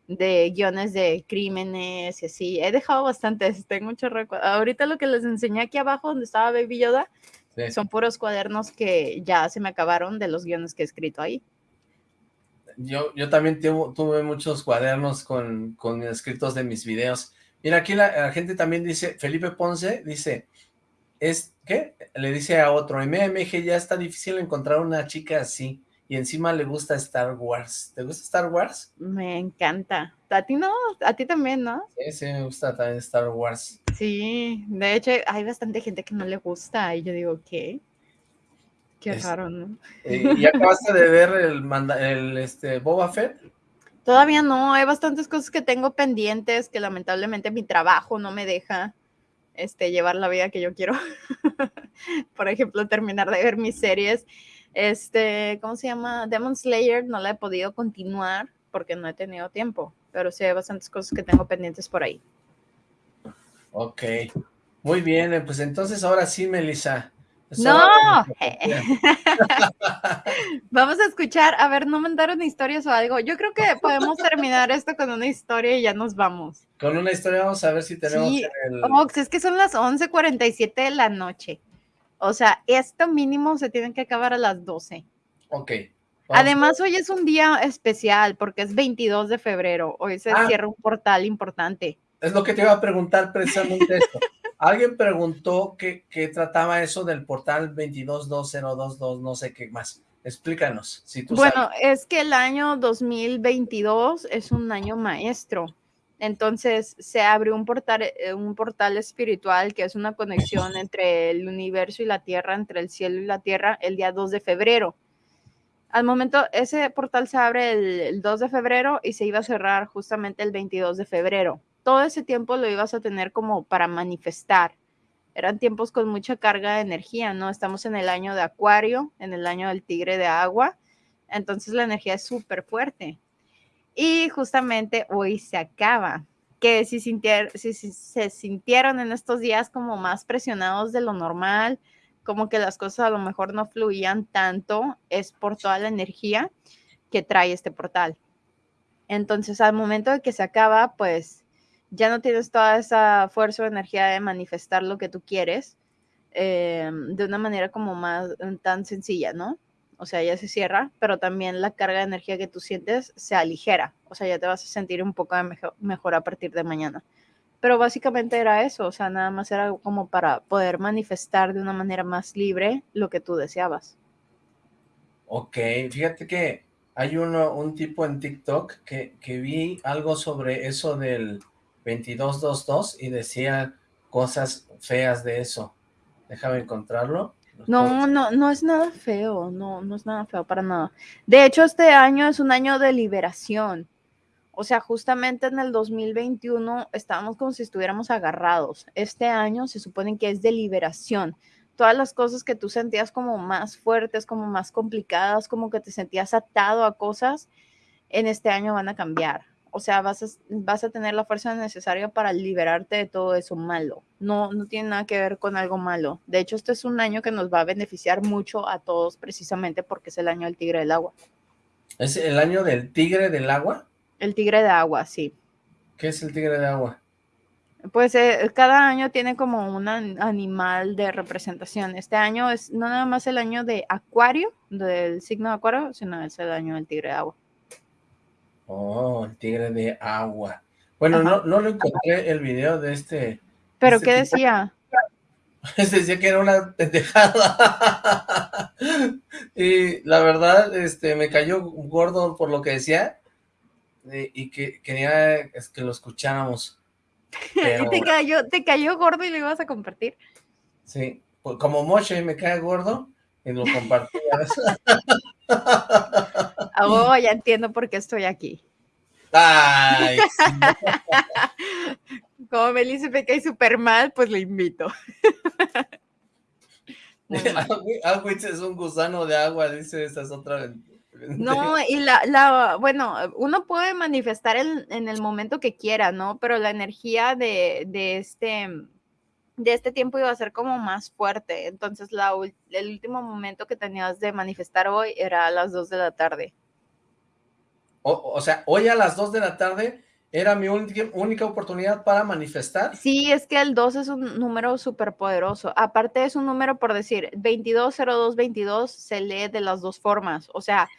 de guiones de crímenes y así. He dejado bastantes, tengo muchos recuerdos. Ahorita lo que les enseñé aquí abajo donde estaba Baby Yoda Sí. son puros cuadernos que ya se me acabaron de los guiones que he escrito ahí. Yo, yo también tuve, tuve muchos cuadernos con, con escritos de mis videos. Mira, aquí la, la gente también dice, Felipe Ponce dice, es, ¿qué? Le dice a otro, MMG ya está difícil encontrar una chica así, y encima le gusta Star Wars. ¿Te gusta Star Wars? Me encanta. A ti no, a ti también, ¿no? Sí, sí, me gusta también Star Wars. Sí, de hecho hay bastante gente que no le gusta y yo digo, ¿qué? Qué Es- raro, ¿no? Eh, ¿Y acabaste de ver el, manda- el este, Boba Fett? Todavía no, hay bastantes cosas que tengo pendientes que lamentablemente mi trabajo no me deja este, llevar la vida que yo quiero. Por ejemplo, terminar de ver mis series. Este, ¿cómo se llama? Demon Slayer no la he podido continuar porque no he tenido tiempo, pero sí hay bastantes cosas que tengo pendientes por ahí. Ok, muy bien, eh, pues entonces ahora sí, Melissa. ¡No! Vamos a escuchar, a ver, no mandaron historias o algo. Yo creo que podemos terminar esto con una historia y ya nos vamos. Con una historia vamos a ver si tenemos Sí, el... Ox, es que son las 11:47 de la noche. O sea, esto mínimo se tiene que acabar a las 12. Ok. vamos Además, hoy es un día especial porque es 22 de febrero. Hoy se Ah. cierra un portal importante. Es lo que te iba a preguntar precisamente esto. Alguien preguntó que, que trataba eso del portal 222022, no sé qué más. Explícanos, si tú Bueno, sabes. es que el año 2022 es un año maestro. Entonces se abre un portal, eh, un portal espiritual que es una conexión entre el universo y la tierra, entre el cielo y la tierra, el día 2 de febrero. Al momento, ese portal se abre el, el 2 de febrero y se iba a cerrar justamente el 22 de febrero. todo ese tiempo lo ibas a tener como para manifestar. Eran tiempos con mucha carga de energía, ¿no? Estamos en el año de Acuario, en el año del tigre de agua, entonces la energía es súper fuerte. Y justamente hoy se acaba. Que si, si, si se sintieron en estos días como más presionados de lo normal, como que las cosas a lo mejor no fluían tanto, es por toda la energía que trae este portal. Entonces, al momento de que se acaba, pues ya no tienes toda esa fuerza o energía de manifestar lo que tú quieres eh, de una manera como más mm, tan sencilla, ¿no? O sea, ya se cierra, pero también la carga de energía que tú sientes se aligera. O sea, ya te vas a sentir un poco mejor, a partir de mañana. Pero básicamente era eso, o sea, nada más era como para poder manifestar de una manera más libre lo que tú deseabas. Ok, fíjate que hay uno, un tipo en TikTok que, que vi algo sobre eso del 2222 y decía cosas feas de eso. Déjame encontrarlo. No, no, no es nada feo, no, no es nada feo para nada. De hecho, este año es un año de liberación. O sea, justamente en el 2021 estábamos como si estuviéramos agarrados. Este año se supone que es de liberación. Todas las cosas que tú sentías como más fuertes, como más complicadas, como que te sentías atado a cosas, en este año van a cambiar. O sea, vas a, vas a tener la fuerza necesaria para liberarte de todo eso malo. No, no tiene nada que ver con algo malo. De hecho, este es un año que nos va a beneficiar mucho a todos precisamente porque es el año del tigre del agua. ¿Es el año del tigre del agua? El tigre de agua, sí. ¿Qué es el tigre de agua? Pues eh, cada año tiene como un animal de representación. Este año es no nada más el año de Acuario, del signo de Acuario, sino es el año del tigre de agua. Oh, el tigre de agua. Bueno, no, no lo encontré el video de este. ¿Pero este qué decía? decía que era una pendejada. y la verdad, este, me cayó gordo por lo que decía. Y, que quería que lo escucháramos. te, cayó, te cayó gordo y lo ibas a compartir. Sí, pues, como Moche me cae gordo y lo compartí. Oh, ya entiendo por qué estoy aquí. Ay, Como Melissa me cae súper mal, pues le invito. Agüitz es un gusano de agua, dice esta es otra. No, y la, la, bueno, uno puede manifestar en el momento que quiera, ¿no? Pero la energía de, de este de este tiempo iba a ser como más fuerte. Entonces, la, el último momento que tenías de manifestar hoy era a las 2 de la tarde. O, sea, hoy a las 2 de la tarde era mi única oportunidad para manifestar. Sí, es que el 2 es un número súper poderoso. Aparte es un número, por decir, 220222 se lee de las dos formas. O sea,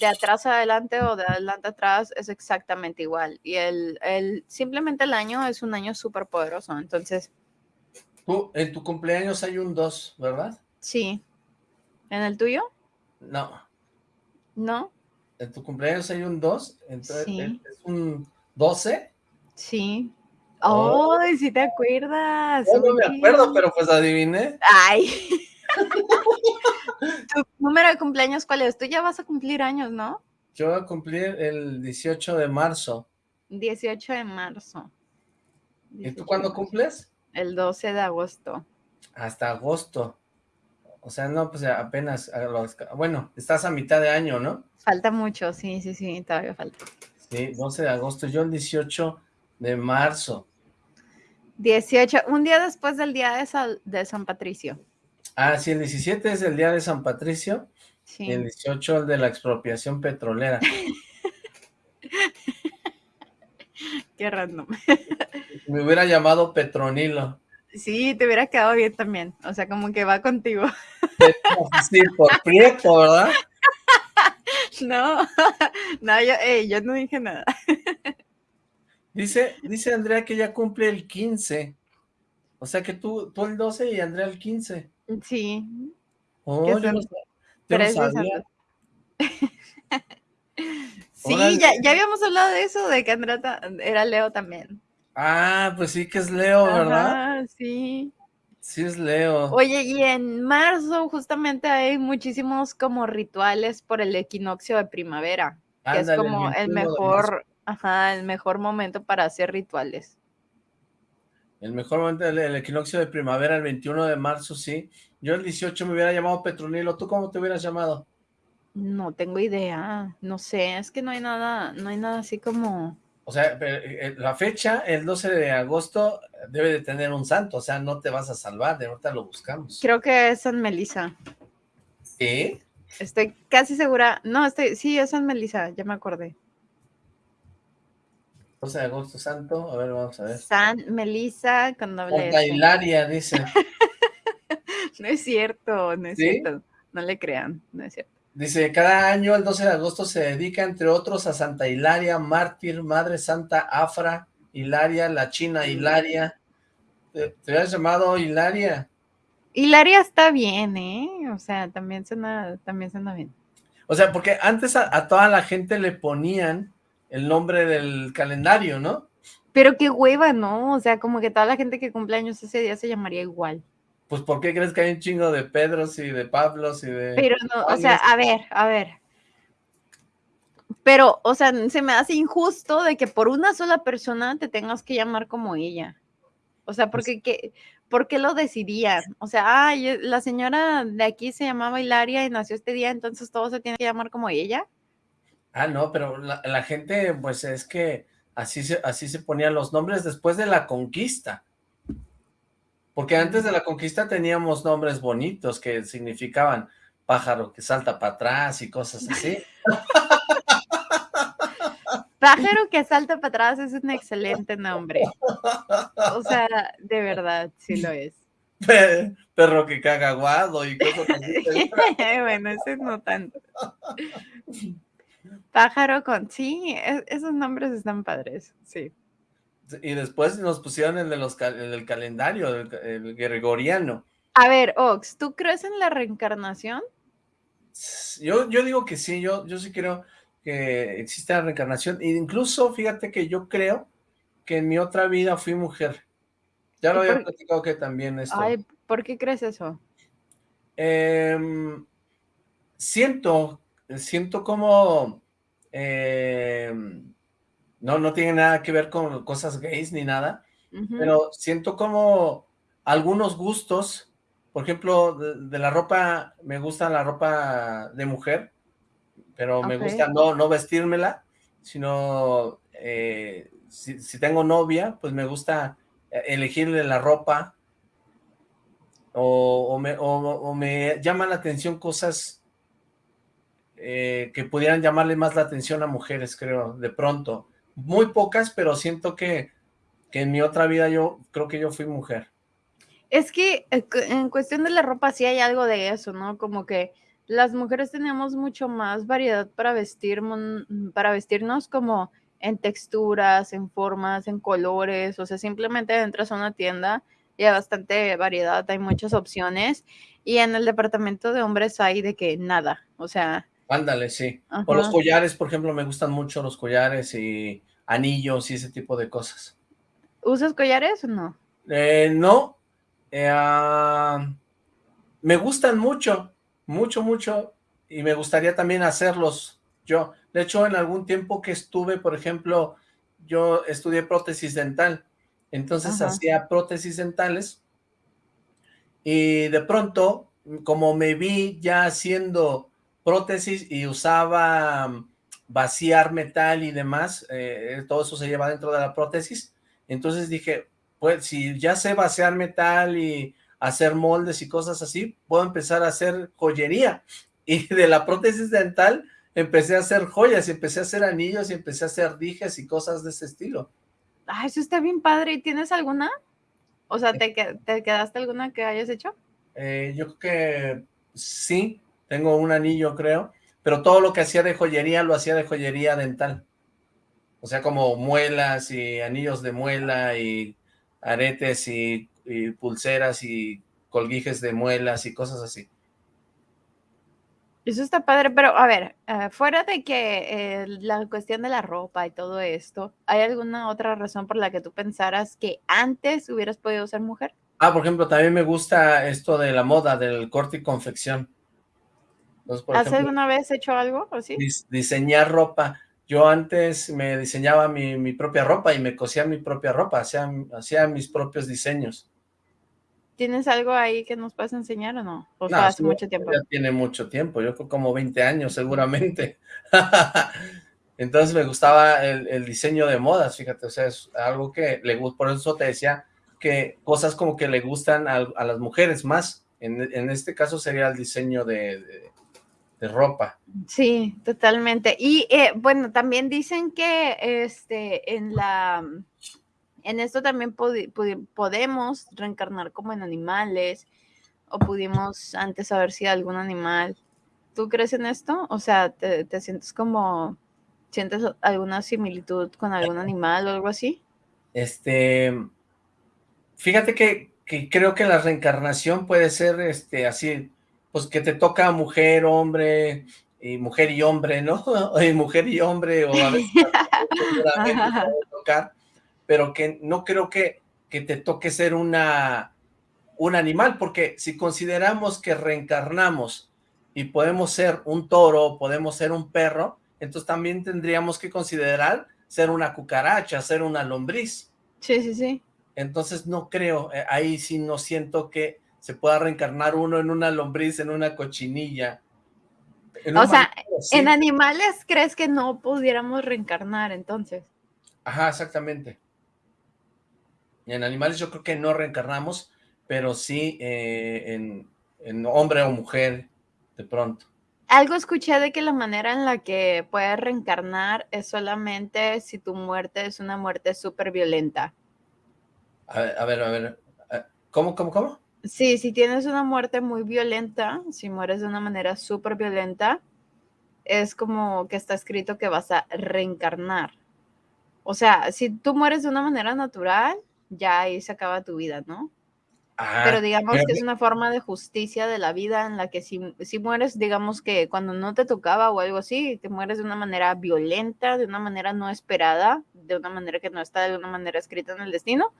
de atrás adelante o de adelante atrás es exactamente igual. Y el, el simplemente el año es un año súper poderoso. Entonces, en tu cumpleaños hay un 2, ¿verdad? Sí. ¿En el tuyo? No. ¿No? En tu cumpleaños hay un 2, entonces es un 12. Sí. Oh. ¡Ay, sí te acuerdas! no me acuerdo, pero pues adiviné. ¡Ay! ¿Tu número de cumpleaños cuál es? Tú ya vas a cumplir años, ¿no? Yo voy a cumplir el 18 de marzo. 18 de marzo. ¿Y tú cuándo cumples? El 12 de agosto. Hasta agosto. O sea, no, pues apenas, bueno, estás a mitad de año, ¿no? Falta mucho, sí, sí, sí, todavía falta. Sí, 12 de agosto, yo el 18 de marzo. 18, un día después del día de, de San Patricio. Ah, sí, el 17 es el día de San Patricio, sí. y el 18 el de la expropiación petrolera. Qué random. Me hubiera llamado Petronilo. Sí, te hubiera quedado bien también. O sea, como que va contigo. Sí, por prieto, ¿verdad? No, no, yo, yo no dije nada. Dice, dice Andrea que ella cumple el 15. O sea que tú, tú el 12 y Andrea el 15. Sí. Oh, yo no, sabía. Sí, ya, ya, habíamos hablado de eso, de que Andrea era Leo también. Ah, pues sí que es Leo, ¿verdad? Ah, sí. Sí es Leo. Oye, y en marzo justamente hay muchísimos como rituales por el equinoccio de primavera, que es como el mejor, ajá, el mejor momento para hacer rituales. El mejor momento del el equinoccio de primavera, el 21 de marzo, sí. Yo el 18 me hubiera llamado Petronilo. ¿Tú cómo te hubieras llamado? No tengo idea, no sé, es que no hay nada, no hay nada así como... O sea, eh, la fecha, el 12 de agosto, debe de tener un santo, o sea, no te vas a salvar, de ahorita lo buscamos. Creo que es San Melisa. ¿Sí? Estoy casi segura, no, estoy, sí, es San Melisa, ya me acordé. 12 de agosto santo, a ver, vamos a ver. San Melisa con doble Santa Hilaria, dice. no es cierto, no es cierto, no le crean, no es cierto. Dice, cada año el 12 de agosto se dedica, entre otros, a Santa Hilaria, mártir, Madre Santa Afra, Hilaria, la China Hilaria. ¿Te, te habías llamado Hilaria? Hilaria está bien, ¿eh? O sea, también suena, también suena bien. O sea, porque antes a, a toda la gente le ponían el nombre del calendario, ¿no? Pero qué hueva, ¿no? O sea, como que toda la gente que cumple años ese día se llamaría igual. Pues, ¿por qué crees que hay un chingo de Pedros y de Pablos y de... Pero no, o sea, a ver, a ver. Pero, o sea, se me hace injusto de que por una sola persona te tengas que llamar como ella. O sea, porque ¿qué, ¿por qué lo decidían? O sea, ay, la señora de aquí se llamaba Hilaria y nació este día, entonces todo se tiene que llamar como ella. Ah, no, pero la, la gente, pues es que así se, así se ponían los nombres después de la conquista. Porque antes de la conquista teníamos nombres bonitos que significaban pájaro que salta para atrás y cosas así. Pájaro que salta para atrás es un excelente nombre. O sea, de verdad, sí lo es. Perro que caga guado y cosas así. bueno, ese no tanto. Pájaro con, sí, es, esos nombres están padres, sí. Y después nos pusieron el, de los, el del calendario, el, el, gregoriano. A ver, Ox, ¿tú crees en la reencarnación? Yo, yo digo que sí, yo, yo sí creo que existe la reencarnación. E incluso, fíjate que yo creo que en mi otra vida fui mujer. Ya lo había por... platicado que también esto. Ay, ¿por qué crees eso? Eh, siento, siento como... Eh, no, no tiene nada que ver con cosas gays ni nada, uh -huh. pero siento como algunos gustos, por ejemplo, de, de, la ropa, me gusta la ropa de mujer, pero okay. me gusta no, no vestírmela, sino eh, si, si, tengo novia, pues me gusta elegirle la ropa, o, o, me, o, o me llama la atención cosas eh, que pudieran llamarle más la atención a mujeres, creo, de pronto muy pocas, pero siento que, que, en mi otra vida yo creo que yo fui mujer. Es que eh, en cuestión de la ropa sí hay algo de eso, ¿no? Como que las mujeres tenemos mucho más variedad para vestir, para vestirnos como en texturas, en formas, en colores, o sea, simplemente entras a una tienda y hay bastante variedad, hay muchas opciones, y en el departamento de hombres hay de que nada, o sea, Ándale, sí. Ajá. O los collares, por ejemplo, me gustan mucho los collares y anillos y ese tipo de cosas. ¿Usas collares o no? Eh, no. Eh, uh, me gustan mucho, mucho, mucho, y me gustaría también hacerlos yo. De hecho, en algún tiempo que estuve, por ejemplo, yo estudié prótesis dental, entonces Ajá. hacía prótesis dentales, y de pronto, como me vi ya haciendo prótesis y usaba mm, vaciar metal y demás, eh, todo eso se lleva dentro de la prótesis, entonces dije, pues si ya sé vaciar metal y hacer moldes y cosas así, puedo empezar a hacer joyería, y de la prótesis dental empecé a hacer joyas, y empecé a hacer anillos, y empecé a hacer dijes y cosas de ese estilo. Ah, eso está bien padre, ¿y tienes alguna? O sea, ¿te, te quedaste alguna que hayas hecho? Eh, yo creo que sí, tengo un anillo creo, pero todo lo que hacía de joyería lo hacía de joyería dental. O sea, como muelas y anillos de muela y aretes y, y pulseras y colguijes de muelas y cosas así. Eso está padre, pero a ver, uh, fuera de que eh, la cuestión de la ropa y todo esto, ¿hay alguna otra razón por la que tú pensaras que antes hubieras podido ser mujer? Ah, por ejemplo, también me gusta esto de la moda, del corte y confección. Entonces, ¿Has ejemplo, alguna vez hecho algo así? Dis diseñar ropa. Yo antes me diseñaba mi, mi propia ropa y me cosía mi propia ropa, hacía, hacía mis propios diseños. ¿Tienes algo ahí que nos puedas enseñar o no? ¿O No, hace mucho tiempo? Ya tiene mucho tiempo, yo creo como 20 años seguramente. Entonces me gustaba el, el diseño de modas, fíjate, o sea, es algo que le gusta, por eso te decía que cosas como que le gustan a, a las mujeres más, en, en, este caso sería el diseño de, de, de ropa. Sí, totalmente. Y eh, bueno, también dicen que este en la en esto también pod podemos reencarnar como en animales o pudimos antes haber sido algún animal. ¿Tú crees en esto? O sea, ¿te, te sientes como, sientes alguna similitud con algún animal o algo así? Este, fíjate que, que creo que la reencarnación puede ser este así, pues que te toca mujer, hombre, y mujer y hombre, ¿no? Y mujer y hombre, o a veces tocar, pero que no creo que, que te toque ser una, un animal, porque si consideramos que reencarnamos y podemos ser un toro, podemos ser un perro, entonces también tendríamos que considerar ser una cucaracha, ser una lombriz. Sí, sí, sí. Entonces no creo, eh, ahí sí no siento que se pueda reencarnar uno en una lombriz, en una cochinilla. En o sea, en animales crees que no pudiéramos reencarnar entonces. Ajá, exactamente. En animales yo creo que no reencarnamos, pero sí eh, en, en hombre o mujer de pronto. Algo escuché de que la manera en la que puedes reencarnar es solamente si tu muerte es una muerte súper violenta. A ver, a ver, a ver, ¿cómo, cómo, cómo? Sí, si tienes una muerte muy violenta, si mueres de una manera súper violenta, es como que está escrito que vas a reencarnar. O sea, si tú mueres de una manera natural, ya ahí se acaba tu vida, ¿no? Ah, pero digamos que es una forma de justicia de la vida en la que si, si, mueres, digamos que cuando no te tocaba o algo así, te mueres de una manera violenta, de una manera no esperada, de una manera que no está de una manera escrita en el destino,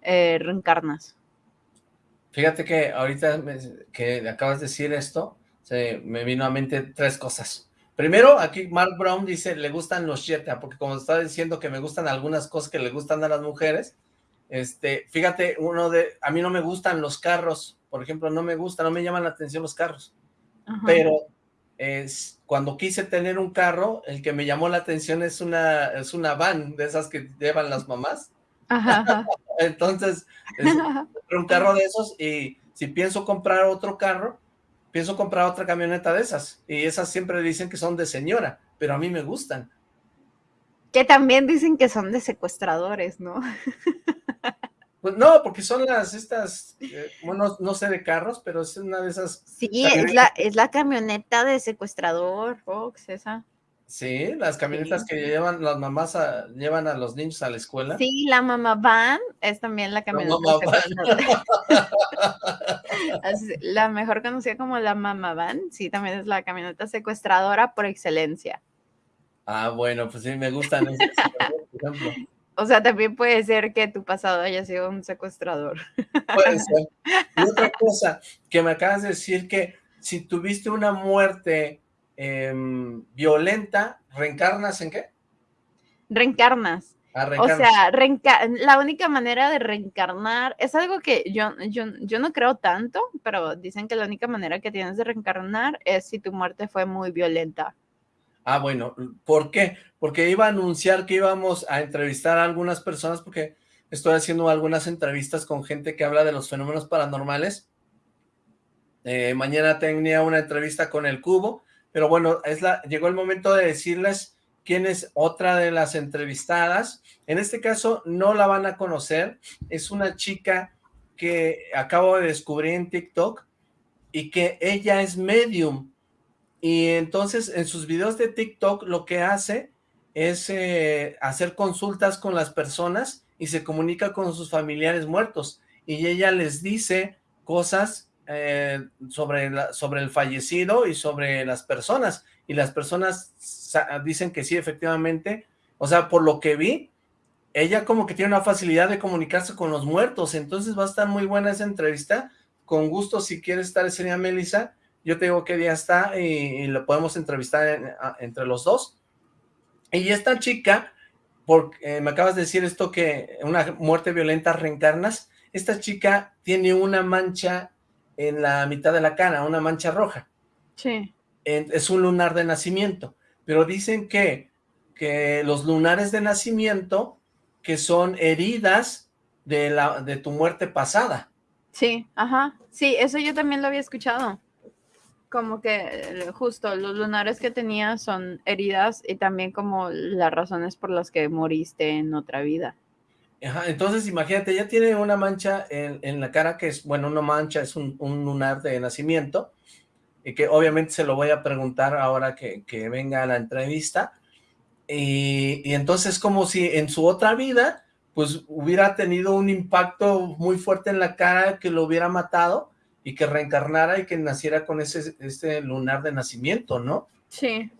eh, reencarnas. Fíjate que ahorita me, que acabas de decir esto, se me vino a mente tres cosas. Primero, aquí Mark Brown dice, le gustan los Jetta, porque como está diciendo que me gustan algunas cosas que le gustan a las mujeres, este, fíjate, uno de, a mí no me gustan los carros, por ejemplo, no me gusta, no me llaman la atención los carros, Ajá. pero es, cuando quise tener un carro, el que me llamó la atención es una, es una van, de esas que llevan las mamás, Ajá. entonces, es un carro de esos, y si pienso comprar otro carro, pienso comprar otra camioneta de esas, y esas siempre dicen que son de señora, pero a mí me gustan. Que también dicen que son de secuestradores, ¿no? Pues no, porque son las, estas, eh, bueno, no sé de carros, pero es una de esas. Sí, es la, es la camioneta de secuestrador, Fox, esa. Sí, las camionetas sí. que llevan las mamás a, llevan a los niños a la escuela. Sí, la mamá van es también la camioneta. La, la mejor conocida como la mamá van, sí, también es la camioneta secuestradora por excelencia. Ah, bueno, pues sí, me gustan esas, por ejemplo. O sea, también puede ser que tu pasado haya sido un secuestrador. Puede ser. Y otra cosa, que me acabas de decir que si tuviste una muerte eh, violenta, ¿reencarnas en qué? Reencarnas. Ah. O sea, reenca la única manera de reencarnar es algo que yo, yo, yo no creo tanto, pero dicen que la única manera que tienes de reencarnar es si tu muerte fue muy violenta. Ah, bueno, ¿por qué? Porque iba a anunciar que íbamos a entrevistar a algunas personas porque estoy haciendo algunas entrevistas con gente que habla de los fenómenos paranormales. Eh, mañana tenía una entrevista con el Cubo, pero bueno, es la, llegó el momento de decirles quién es otra de las entrevistadas. En este caso no la van a conocer, es una chica que acabo de descubrir en TikTok y que ella es medium, y entonces en sus videos de TikTok lo que hace es eh, hacer consultas con las personas y se comunica con sus familiares muertos. Y ella les dice cosas eh, sobre, sobre el fallecido y sobre las personas. Y las personas dicen que sí efectivamente, o sea por lo que vi ella como que tiene una facilidad de comunicarse con los muertos, entonces va a estar muy buena esa entrevista, con gusto si quieres estar ese día Melissa, yo te digo qué día está y, y lo podemos entrevistar entre los dos. Y esta chica, porque eh, me acabas de decir esto que una muerte violenta reencarnas, esta chica tiene una mancha en la mitad de la cara, una mancha roja. Sí. Es un lunar de nacimiento, pero dicen que, que los lunares de nacimiento, que son heridas de, la, de tu muerte pasada. Sí, ajá. Sí, eso yo también lo había escuchado. Como que eh, justo los lunares que tenía son heridas y también como las razones por las que moriste en otra vida. Entonces imagínate, ella tiene una mancha en, la cara que es, bueno, una mancha, es un, un, lunar de nacimiento, y que obviamente se lo voy a preguntar ahora que, que venga a la entrevista, y, entonces como si en su otra vida pues hubiera tenido un impacto muy fuerte en la cara que lo hubiera matado y que reencarnara y que naciera con ese, ese lunar de nacimiento, ¿no? Sí.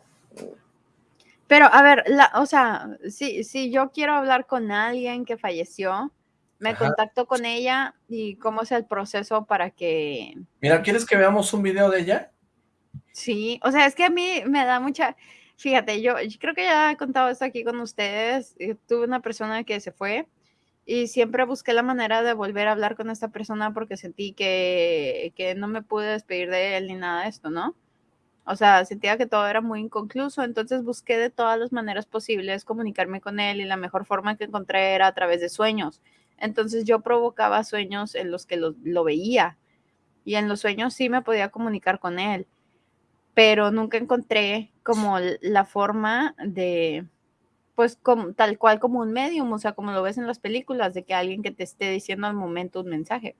Pero, a ver, la, o sea, si, si yo quiero hablar con alguien que falleció, me Ajá. contacto con ella y cómo es el proceso para que... Mira, ¿quieres que veamos un video de ella? Sí, o sea, es que a mí me da mucha... Fíjate, yo, yo, creo que ya he contado esto aquí con ustedes. Yo tuve una persona que se fue y siempre busqué la manera de volver a hablar con esta persona porque sentí que, que no me pude despedir de él ni nada de esto, ¿no? O sea, sentía que todo era muy inconcluso, entonces busqué de todas las maneras posibles comunicarme con él y la mejor forma que encontré era a través de sueños. Entonces yo provocaba sueños en los que lo, lo veía y en los sueños sí me podía comunicar con él pero nunca encontré como la forma de, pues como, tal cual como un medium, o sea, como lo ves en las películas, de que alguien que te esté diciendo al momento un mensaje.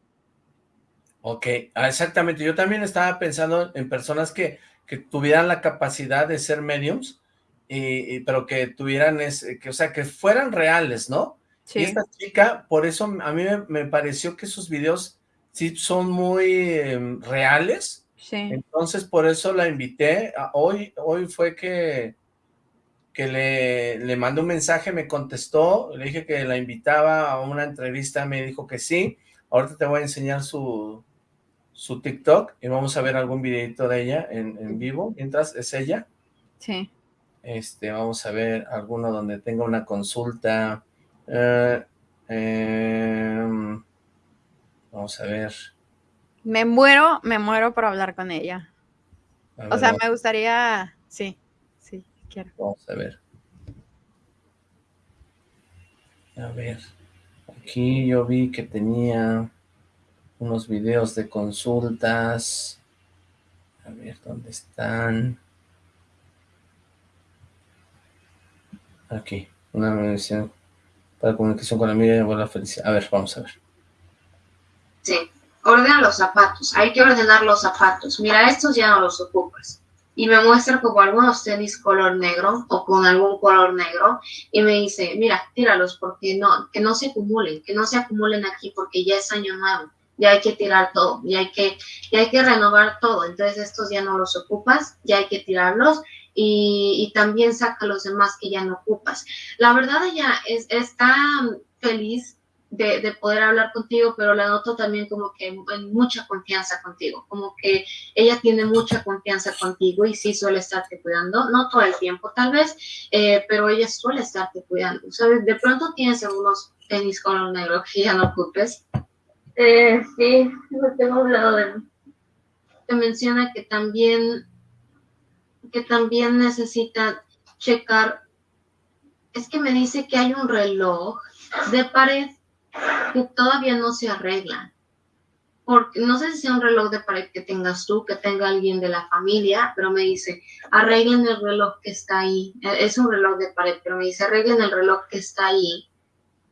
Ok, ah, exactamente. Yo también estaba pensando en personas que, que tuvieran la capacidad de ser mediums, y, y, pero que tuvieran, ese, que, o sea, que fueran reales, ¿no? Sí. Y esta chica, por eso a mí me, me pareció que sus videos sí son muy eh, reales, Sí. Entonces, por eso la invité. Hoy, hoy fue que, que le, le mandé un mensaje, me contestó, le dije que la invitaba a una entrevista, me dijo que sí. Ahorita te voy a enseñar su, su TikTok y vamos a ver algún videito de ella en, en vivo, mientras es ella. Sí. Este, vamos a ver alguno donde tenga una consulta. Eh, eh, vamos a ver. Me muero, me muero por hablar con ella. Ver, o sea, me gustaría, sí, sí, quiero. Vamos a ver. A ver, aquí yo vi que tenía unos videos de consultas. A ver, ¿dónde están? Aquí, una medición para comunicación con la media y la felicidad. A ver, vamos a ver. Sí ordena los zapatos, hay que ordenar los zapatos, mira, estos ya no los ocupas. Y me muestra como algunos tenis color negro o con algún color negro y me dice, mira, tíralos porque no, que no se acumulen, que no se acumulen aquí porque ya es año nuevo, ya hay que tirar todo, ya hay que, ya hay que renovar todo, entonces estos ya no los ocupas, ya hay que tirarlos y, y también saca los demás que ya no ocupas. La verdad ella es, está feliz de, de, poder hablar contigo, pero la noto también como que en mucha confianza contigo, como que ella tiene mucha confianza contigo y sí suele estarte cuidando, no todo el tiempo tal vez, eh, pero ella suele estarte cuidando, ¿sabes? De pronto tienes algunos tenis color negro que ya no ocupes. Eh, sí, no tengo hablado de Te menciona que también, que también necesita checar, es que me dice que hay un reloj de pared que todavía no se arreglan. Porque no sé si sea un reloj de pared que tengas tú, que tenga alguien de la familia, pero me dice, arreglen el reloj que está ahí. E, es un reloj de pared, pero me dice, arreglen el reloj que está ahí,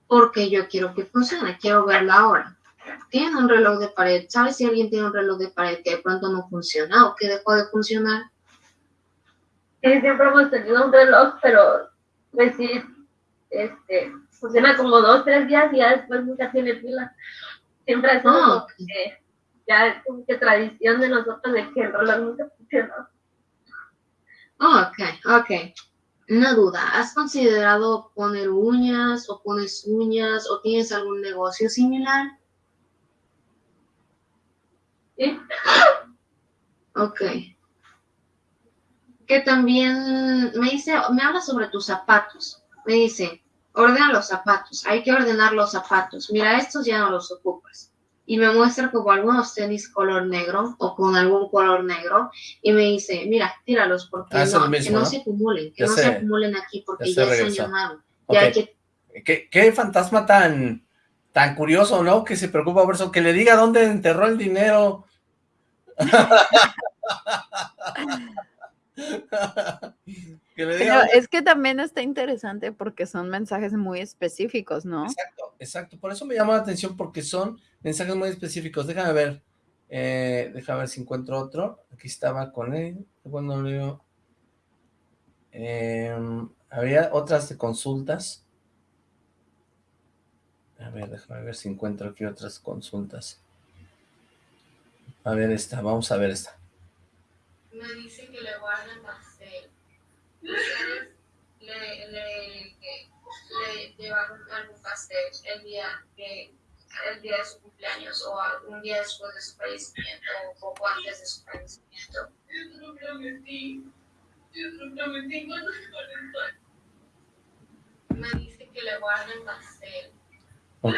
porque yo quiero que funcione, quiero verla ahora. Tienen un reloj de pared, ¿sabes si alguien tiene un reloj de pared que de pronto no funciona o que dejó de funcionar? Sí, siempre hemos tenido un reloj, pero pues sí, este, funciona como dos, tres días y ya después nunca tiene pila. Siempre es como oh. que ya es como que tradición de nosotros de que el reloj nunca funcionó. Oh, ok, ok. Una duda, ¿has considerado poner uñas o pones uñas o tienes algún negocio similar? Sí. Ok. que también me dice, me habla sobre tus zapatos. Me dice, ordena los zapatos, hay que ordenar los zapatos. Mira, estos ya no los ocupas. Y me muestra como algunos tenis color negro o con algún color negro. Y me dice, mira, tíralos porque Ah, no, el mismo, que no, ¿no? se acumulen, que Ya no se- se acumulen aquí porque ya ya se han. Ya hay que ¿Qué, qué fantasma tan, tan curioso, ¿no? Que se preocupa por eso, que le diga dónde enterró el dinero. que le diga Pero dónde- es que también está interesante porque son mensajes muy específicos, ¿no? Exacto, exacto. Por eso me llama la atención porque son mensajes muy específicos. Déjame ver. Eh, déjame ver si encuentro otro. Aquí estaba con él. Cuando leo. Em, había otras de consultas. A ver, déjame ver si encuentro aquí otras consultas. A ver esta, vamos a ver esta. me dice que le guarden pastel. Ustedes le, le, le llevaron algún pastel el día, que, el día de su cumpleaños o algún día después de su fallecimiento o poco antes de su fallecimiento. Yo lo prometí. Yo lo prometí cuando Me dice que le guarden pastel. Ok.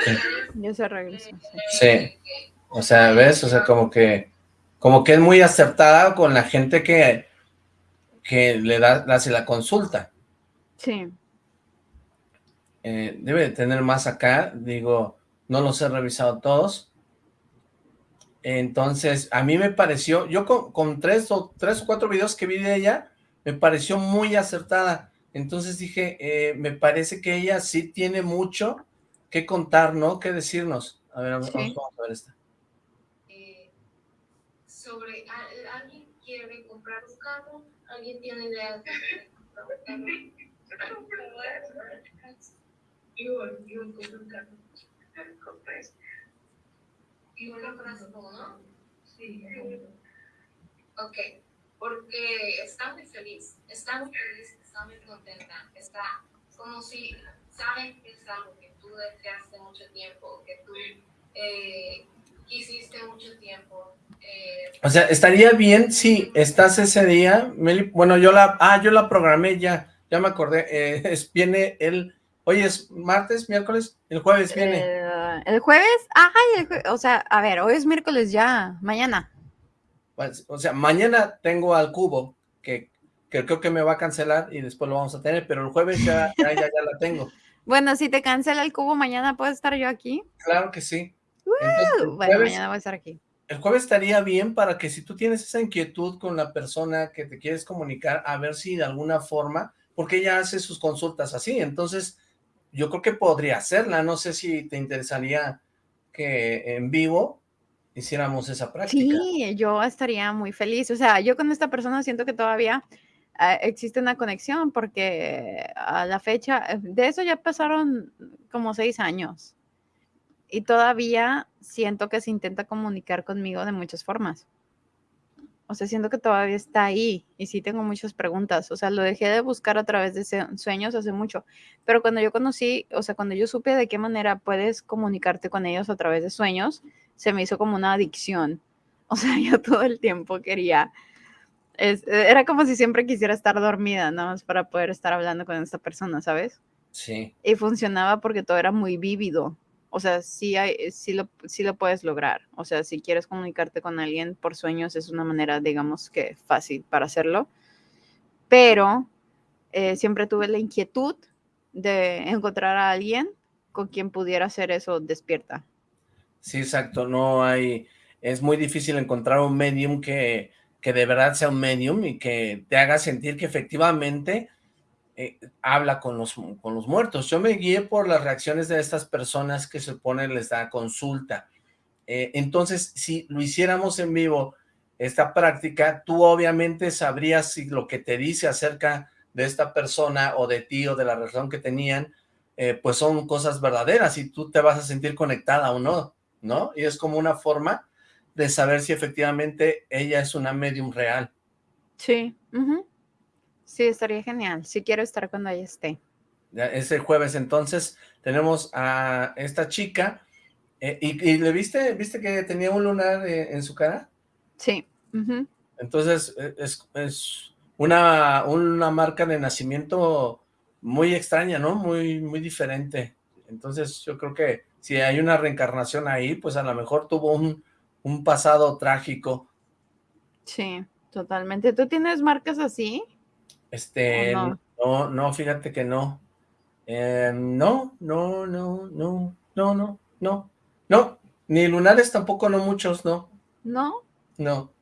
Ya se regresó. sí. Sí. O sea, ¿ves? O sea, como que como que es muy acertada con la gente que, que le da, hace la consulta. Sí. Eh, debe de tener más acá, digo, no los he revisado todos. Entonces, a mí me pareció, yo con, con tres, o, tres o cuatro videos que vi de ella, me pareció muy acertada. Entonces dije, eh, me parece que ella sí tiene mucho que contar, ¿no? Que decirnos. A ver, vamos, Sí. vamos a ver esta. Sobre a- alguien quiere comprar un carro, alguien tiene idea de comprar un carro. Yo, yo compré un carro. ¿Y compraste tú, no? Sí. Ok, porque está muy feliz, está muy feliz, está muy contenta, está como si saben que es algo que tú deseaste mucho tiempo, que tú eh, quisiste mucho tiempo. O sea, estaría bien si estás ese día, Meli, bueno, yo la, ah, yo la programé ya, ya me acordé, eh, es, viene el, hoy es martes, miércoles, el jueves viene, Eh, el jueves, ajá, el jue- o sea, a ver, hoy es miércoles ya, mañana. Pues, o sea, mañana tengo al cubo, que, que creo que me va a cancelar y después lo vamos a tener, pero el jueves ya, ya, ya, ya la tengo, Bueno, si te cancela el cubo, mañana puedo estar yo aquí. claro que sí. Entonces, Bueno, jueves- mañana voy a estar aquí. El jueves estaría bien para que si tú tienes esa inquietud con la persona que te quieres comunicar, a ver si de alguna forma, porque ella hace sus consultas así, entonces yo creo que podría hacerla, no sé si te interesaría que en vivo hiciéramos esa práctica. Sí, yo estaría muy feliz. O sea, yo con esta persona siento que todavía ah, existe una conexión porque a la fecha, de eso ya pasaron como seis años y todavía siento que se intenta comunicar conmigo de muchas formas. O sea, siento que todavía está ahí y sí tengo muchas preguntas. O sea, lo dejé de buscar a través de sueños hace mucho, pero cuando yo conocí, o sea, cuando yo supe de qué manera puedes comunicarte con ellos a través de sueños, se me hizo como una adicción. O sea, yo todo el tiempo quería, es- era como si siempre quisiera estar dormida, nada más para poder estar hablando con esta persona, ¿sabes? Sí, Y funcionaba porque todo era muy vívido. O sea, sí, hay, sí, lo, lo puedes lograr. O sea, si quieres comunicarte con alguien por sueños, es una manera, digamos que fácil para hacerlo. Pero eh, siempre tuve la inquietud de encontrar a alguien con quien pudiera hacer eso despierta. sí, exacto, no hay, es muy difícil encontrar un medium que, que de verdad sea un medium y que te haga sentir que efectivamente eh, habla con los, con los muertos. Yo me guié por las reacciones de estas personas que se supone les da consulta. Eh, entonces, si lo hiciéramos en vivo, esta práctica, tú obviamente sabrías si lo que te dice acerca de esta persona o de ti o de la relación que tenían, eh, pues son cosas verdaderas y tú te vas a sentir conectada o no, ¿no? Y es como una forma de saber si efectivamente ella es una medium real. Sí. ujú. Sí, estaría genial. Sí quiero estar cuando ella esté. Ya, Ese jueves entonces tenemos a esta chica eh, y, y le viste, viste que tenía un lunar eh, en su cara, Sí. entonces eh, es, es una, una marca de nacimiento muy extraña, ¿no? Muy, muy diferente. Entonces yo creo que si hay una reencarnación ahí, pues a lo mejor tuvo un, un pasado trágico. Sí, totalmente. ¿Tú tienes marcas así? Este, no? no, no, fíjate que no. Eh, no, no, no, no, no, no, no, no, ni lunares tampoco, no muchos, no. ¿No? No.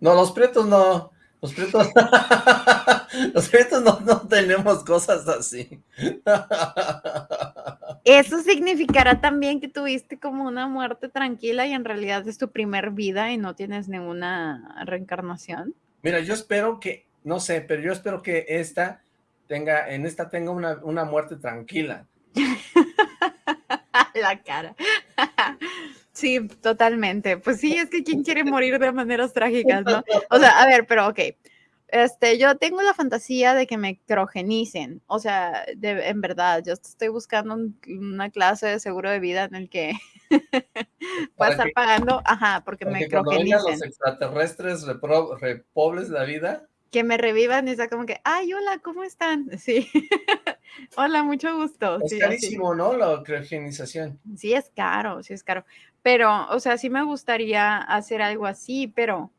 No, los prietos no. Los prietos... los prietos no, no tenemos cosas así. Eso significará también que tuviste como una muerte tranquila y en realidad es tu primer vida y no tienes ninguna reencarnación. Mira, yo espero que, no sé, pero yo espero que esta tenga, en esta tenga una, una muerte tranquila. La cara. Sí, totalmente. Pues sí, es que quién quiere morir de maneras trágicas, ¿no? O sea, a ver, pero ok. Este, yo tengo la fantasía de que me criogenicen. O sea, de, en verdad, yo estoy buscando un- una clase de seguro de vida en el que pueda Para estar pagando, ajá, porque Para me vengan los extraterrestres repobles la vida, Que me revivan y sea como que, ay, hola, ¿cómo están? Sí. hola, mucho gusto. es Sí, así. carísimo, ¿no? La criogenización. Sí es caro, sí es caro. Pero, o sea, sí me gustaría hacer algo así, pero,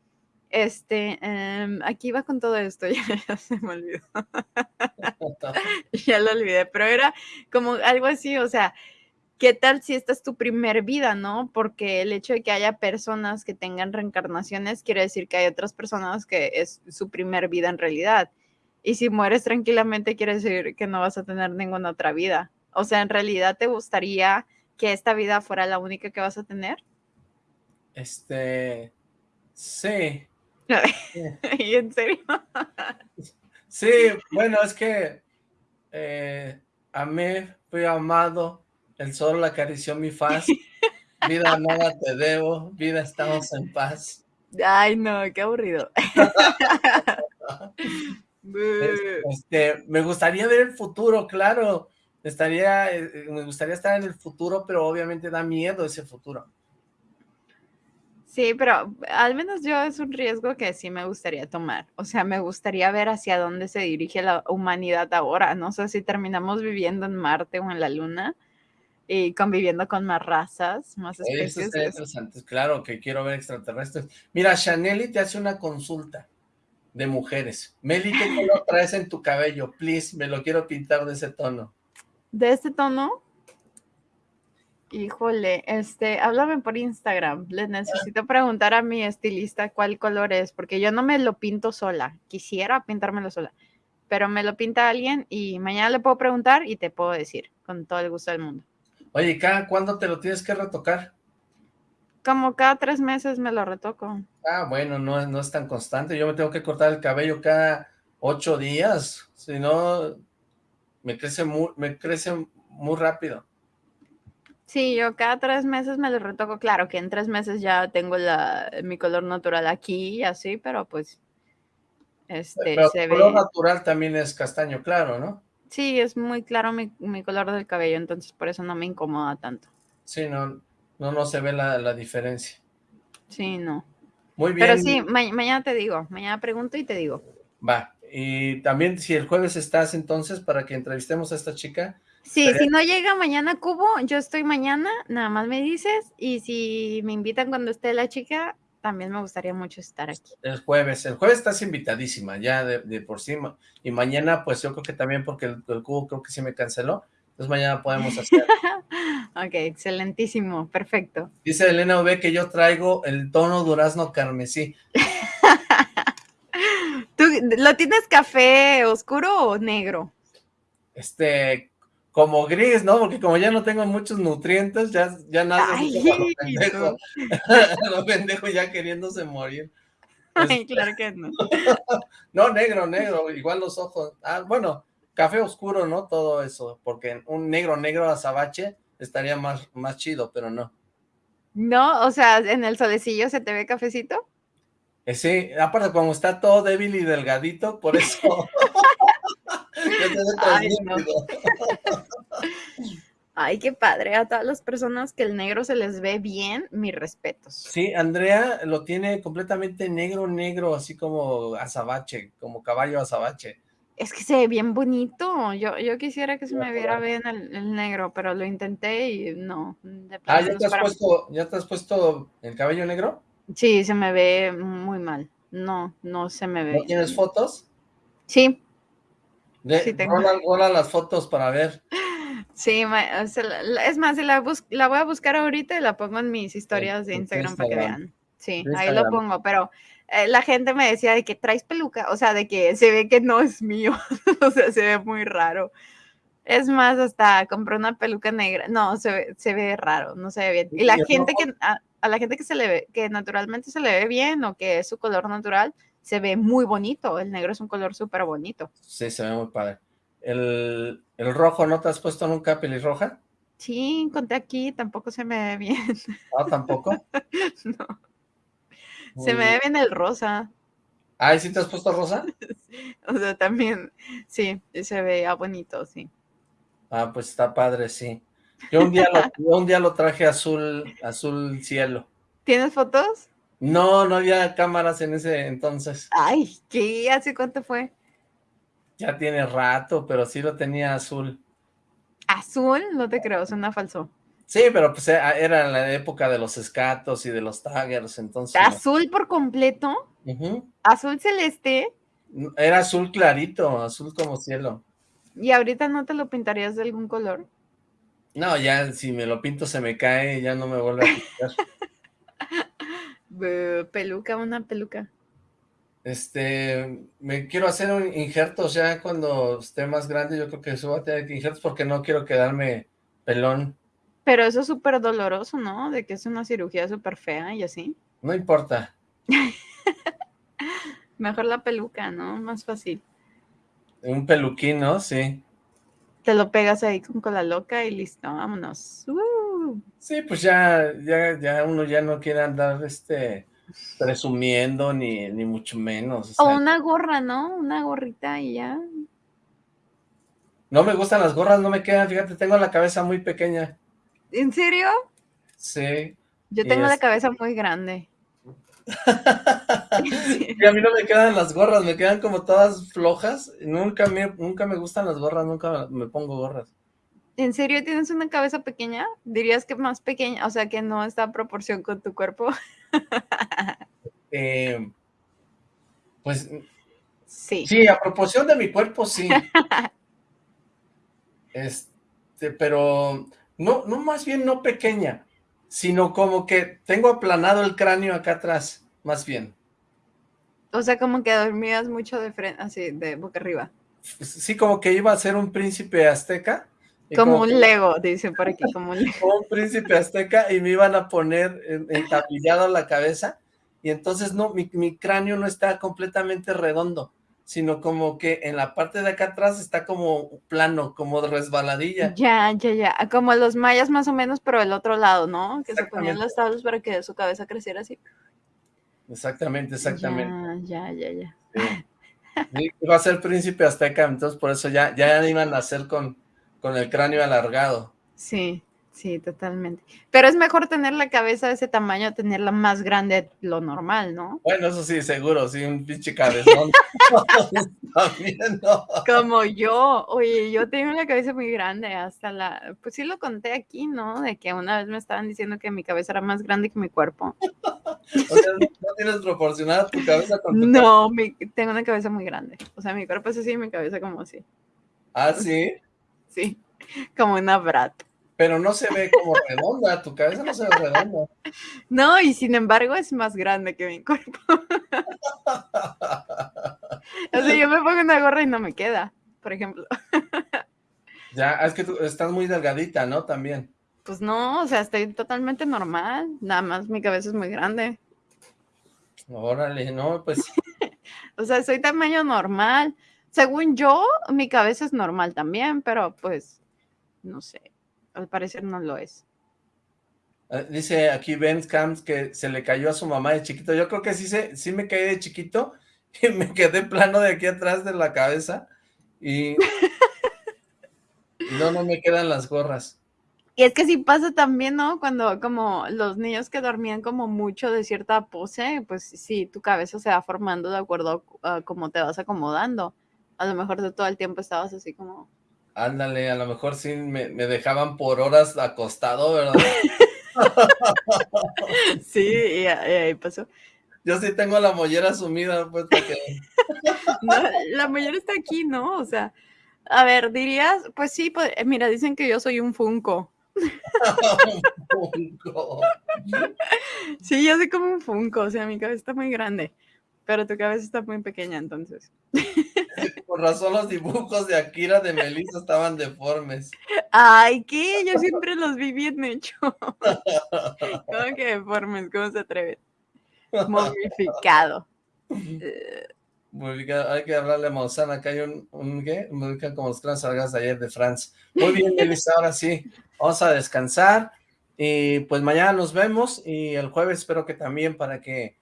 este, em, aquí va con todo esto, ya, se me olvidó. ya lo olvidé, pero era como algo así, o sea, ¿qué tal si esta es tu primer vida, no? Porque el hecho de que haya personas que tengan reencarnaciones quiere decir que hay otras personas que es su primer vida en realidad. Y si mueres tranquilamente quiere decir que no vas a tener ninguna otra vida. O sea, en realidad te gustaría que esta vida fuera la única que vas a tener. Este, sí, y en serio. sí, bueno, es que eh, amé, fui amado, el sol acarició mi faz, vida nada te debo, vida estamos en paz. Ay, no, qué aburrido. Este, me gustaría ver el futuro, claro, estaría, eh, eh, me gustaría estar en el futuro, pero obviamente da miedo ese futuro. Sí, pero al menos yo es un riesgo que sí me gustaría tomar. O sea, me gustaría ver hacia dónde se dirige la humanidad ahora. No sé si terminamos viviendo en Marte o en la Luna y conviviendo con más razas, más Oye, Eso especies. está es- interesante, claro que quiero ver extraterrestres. Mira, Chaneli te hace una consulta de mujeres. Meli, ¿qué color traes en tu cabello? Please, me lo quiero pintar de ese tono. De este tono, híjole, este, háblame por Instagram. Le necesito preguntar a mi estilista cuál color es, porque yo no me lo pinto sola. Quisiera pintármelo sola, pero me lo pinta alguien y mañana le puedo preguntar y te puedo decir con todo el gusto del mundo. Oye, ¿y cada cuándo te lo tienes que retocar? Como cada tres meses me lo retoco. Ah, bueno, no, es- no es tan constante. Yo me tengo que cortar el cabello cada ocho días. Si no, me crece muy, me crece muy rápido. Sí, yo cada tres meses me lo retoco. Claro que en tres meses ya tengo la, mi color natural aquí y así, pero pues este Pero se tu color ve. natural también es castaño claro, ¿no? Sí, es muy claro mi, mi color del cabello, entonces por eso no me incomoda tanto. Sí, no, no, no se ve la, la diferencia. Sí, no. Muy bien. Pero sí, ma- mañana te digo, mañana pregunto y te digo. Va. Y también si el jueves estás entonces para que entrevistemos a esta chica. Sí, si no llega mañana Cubo, yo estoy mañana, nada más me dices. Y si me invitan cuando esté la chica, también me gustaría mucho estar aquí. El jueves. El jueves estás invitadísima ya de, de por sí. Y mañana pues yo creo que también porque el, el cubo creo que sí me canceló. Entonces mañana podemos hacer. Ok, excelentísimo, perfecto. Dice Elena V que yo traigo el tono durazno carmesí. ¿Tú lo tienes café oscuro o negro? Este, como gris, ¿no? Porque como ya no tengo muchos nutrientes, ya, ya nace lo pendejo. Lo pendejo ya queriéndose morir. Ay, claro que no. No, negro, negro, igual los ojos. Ah, bueno, café oscuro, ¿no? Todo eso, porque un negro, negro azabache estaría más, más chido, pero no. No, o sea, en el solecillo se te ve cafecito. Eh, sí, aparte como está todo débil y delgadito, por eso... Ay, no. Ay, qué padre. A todas las personas que el negro se les ve bien, mis respetos. Sí, Andrea lo tiene completamente negro, negro, así como azabache, como caballo azabache. Es que se ve bien bonito. Yo, yo quisiera que se me viera bien el, el negro, pero lo intenté y no. de Ah, ¿ya te, has mí. puesto, ¿ya te has puesto el cabello negro? Sí, se me ve muy mal. No, no se me ve. ¿No tienes fotos? Sí, De, Sí, tengo. rola, rola las fotos para ver. sí. es más, la, la voy a buscar ahorita y la pongo en mis historias de Instagram para que vean. Sí, ahí lo pongo, pero eh, la gente me decía de que traes peluca, o sea, de que se ve que no es mío, o sea, se ve muy raro. Es más, hasta compré una peluca negra. No, se ve, se ve raro, no se ve bien. Y la ¿Y el gente que, a, a la gente que se le ve, que naturalmente se le ve bien o que es su color natural, se ve muy bonito. El negro es un color súper bonito. Sí, se ve muy padre. El, el rojo, ¿no te has puesto nunca pelirroja? Sí, conté aquí, tampoco se me ve bien. No, tampoco. no. Muy Se me ve bien el rosa. Ay, ¿sí te has puesto rosa? O sea, también, sí, se veía bonito, sí. Ah, pues está padre, sí. Yo un día lo, yo un día lo traje azul, azul cielo. ¿Tienes fotos? No, no había cámaras en ese entonces. Ay, ¿qué? ¿Hace cuánto fue? Ya tiene rato, pero sí lo tenía azul. Azul, no te creo, suena falso. Sí, pero pues era en la época de los escatos y de los taggers, entonces... Azul por completo, azul celeste, Era azul clarito, azul como cielo. y ahorita no te lo pintarías de algún color. No, ya si me lo pinto se me cae y ya no me vuelve a pintar. Peluca, una peluca. Este, me quiero hacer un injertos ya cuando esté más grande, yo creo que eso va a tener que injertos porque no quiero quedarme pelón. Pero eso es súper doloroso, ¿no? De que es una cirugía súper fea y así. No importa. Mejor la peluca, ¿no? Más fácil. Un peluquín, ¿no? Sí. Te lo pegas ahí con cola loca y listo, vámonos. Sí, pues ya, ya, ya uno ya no quiere andar este presumiendo ni, ni mucho menos. o una gorra, ¿no? Una gorrita y ya. No me gustan las gorras, no me quedan, fíjate, tengo la cabeza muy pequeña. ¿En serio? Sí. Yo tengo la cabeza muy grande. Y a mí no me quedan las gorras, me quedan como todas flojas. Nunca me, nunca me gustan las gorras, nunca me pongo gorras. ¿En serio tienes una cabeza pequeña? Dirías que más pequeña, o sea, que no está a proporción con tu cuerpo. Eh, pues Sí. sí, a proporción de mi cuerpo, sí. Este, pero no, no más bien no pequeña, sino como que tengo aplanado el cráneo acá atrás, más bien. O sea, como que dormías mucho de frente, así, de boca arriba. Sí, como que iba a ser un príncipe azteca. Como que- un Lego, dicen por aquí, como un Lego. como un príncipe azteca y me iban a poner en- entablillado la cabeza y entonces no, mi, mi cráneo no está completamente redondo, sino como que en la parte de acá atrás está como plano, como de resbaladilla. Ya, ya, ya. Como los mayas más o menos, pero el otro lado, ¿no? Que se ponían los tablos para que su cabeza creciera así. Exactamente, exactamente. Ya, ya, ya, ya. Sí, Iba a ser príncipe azteca, entonces por eso ya, ya iban a hacer con, con el cráneo alargado. Sí, sí, totalmente. Pero es mejor tener la cabeza de ese tamaño, tenerla más grande de lo normal, ¿no? Bueno, eso sí, seguro, sí, un pinche cabezón. También, no. Como yo, oye, yo tengo la cabeza muy grande, hasta la, pues sí lo conté aquí, ¿no? De que una vez me estaban diciendo que mi cabeza era más grande que mi cuerpo. O sea, no, no tienes proporcionada tu cabeza con tu No, mi- tengo una cabeza muy grande. O sea, mi cuerpo es así y mi cabeza como así. Ah, sí, Sí, como una brat. Pero no se ve como redonda, tu cabeza no se ve redonda. No, y sin embargo es más grande que mi cuerpo. O sea, yo me pongo una gorra y no me queda, por ejemplo. Ya, es que tú estás muy delgadita, ¿no? También. Pues no, o sea, estoy totalmente normal. Nada más mi cabeza es muy grande. Órale, no, pues, O sea, soy tamaño normal. Según yo, mi cabeza es normal también, pero pues, no sé. Al parecer no lo es. eh, dice aquí Ben Camps que se le cayó a su mamá de chiquito. Yo creo que sí, se, sí me caí de chiquito y me quedé plano de aquí atrás de la cabeza y... y no, no me quedan las gorras. Y es que sí pasa también, ¿no? Cuando como los niños que dormían como mucho de cierta pose, pues sí, tu cabeza se va formando de acuerdo a cómo te vas acomodando. A lo mejor de todo el tiempo estabas así como... Ándale, a lo mejor sí me, me dejaban por horas acostado, ¿verdad? sí, y, ahí pasó. Yo sí tengo la mollera sumida, pues, que... no, la mollera está aquí, ¿no? O sea, a ver, dirías, pues sí, pues, mira, dicen que yo soy un Funko. un Funko. sí, yo soy como un Funko, o sea, mi cabeza está muy grande, pero tu cabeza está muy pequeña, entonces. Por razón los dibujos de Akira de Melissa estaban deformes. Ay, ¿qué? Yo siempre los vi bien hechos. ¿Cómo que deformes? ¿Cómo se atreve? Momificado. Hay que hablarle a Maussan, acá hay un, un ¿qué? Momifican como los clans salgas de ayer de France. Muy bien, Melissa, ahora sí, vamos a descansar. Y pues mañana nos vemos y el jueves espero que también para que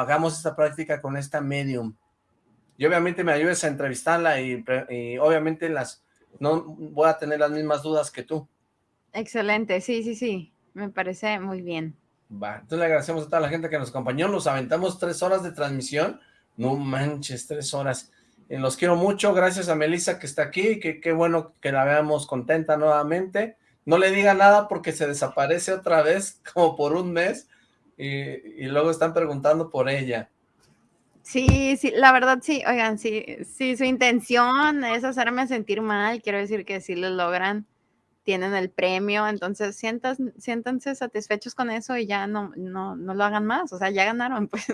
hagamos esta práctica con esta medium. Y obviamente me ayudes a entrevistarla y, y obviamente las no voy a tener las mismas dudas que tú. Excelente, sí, sí, sí, me parece muy bien. Va, entonces le agradecemos a toda la gente que nos acompañó, nos aventamos tres horas de transmisión, no manches, tres horas. Eh, los quiero mucho, gracias a Melissa que está aquí, que qué bueno que la veamos contenta nuevamente. No le diga nada porque se desaparece otra vez, como por un mes, y, y luego están preguntando por ella. Sí, sí, la verdad sí, oigan, sí, sí, su intención es hacerme sentir mal, quiero decir que sí lo logran tienen el premio, entonces sientas, siéntanse satisfechos con eso y ya no, no, no lo hagan más, o sea, ya ganaron, pues.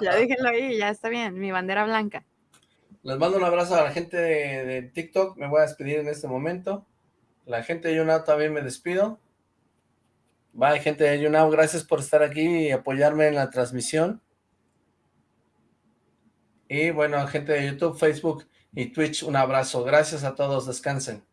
ya déjenlo ahí, ya está bien, mi bandera blanca. Les mando un abrazo a la gente de, TikTok, me voy a despedir en este momento. La gente de YouNow también me despido. Bye, gente de YouNow, gracias por estar aquí y apoyarme en la transmisión. Y bueno, gente de YouTube, Facebook y Twitch, un abrazo. Gracias a todos, descansen.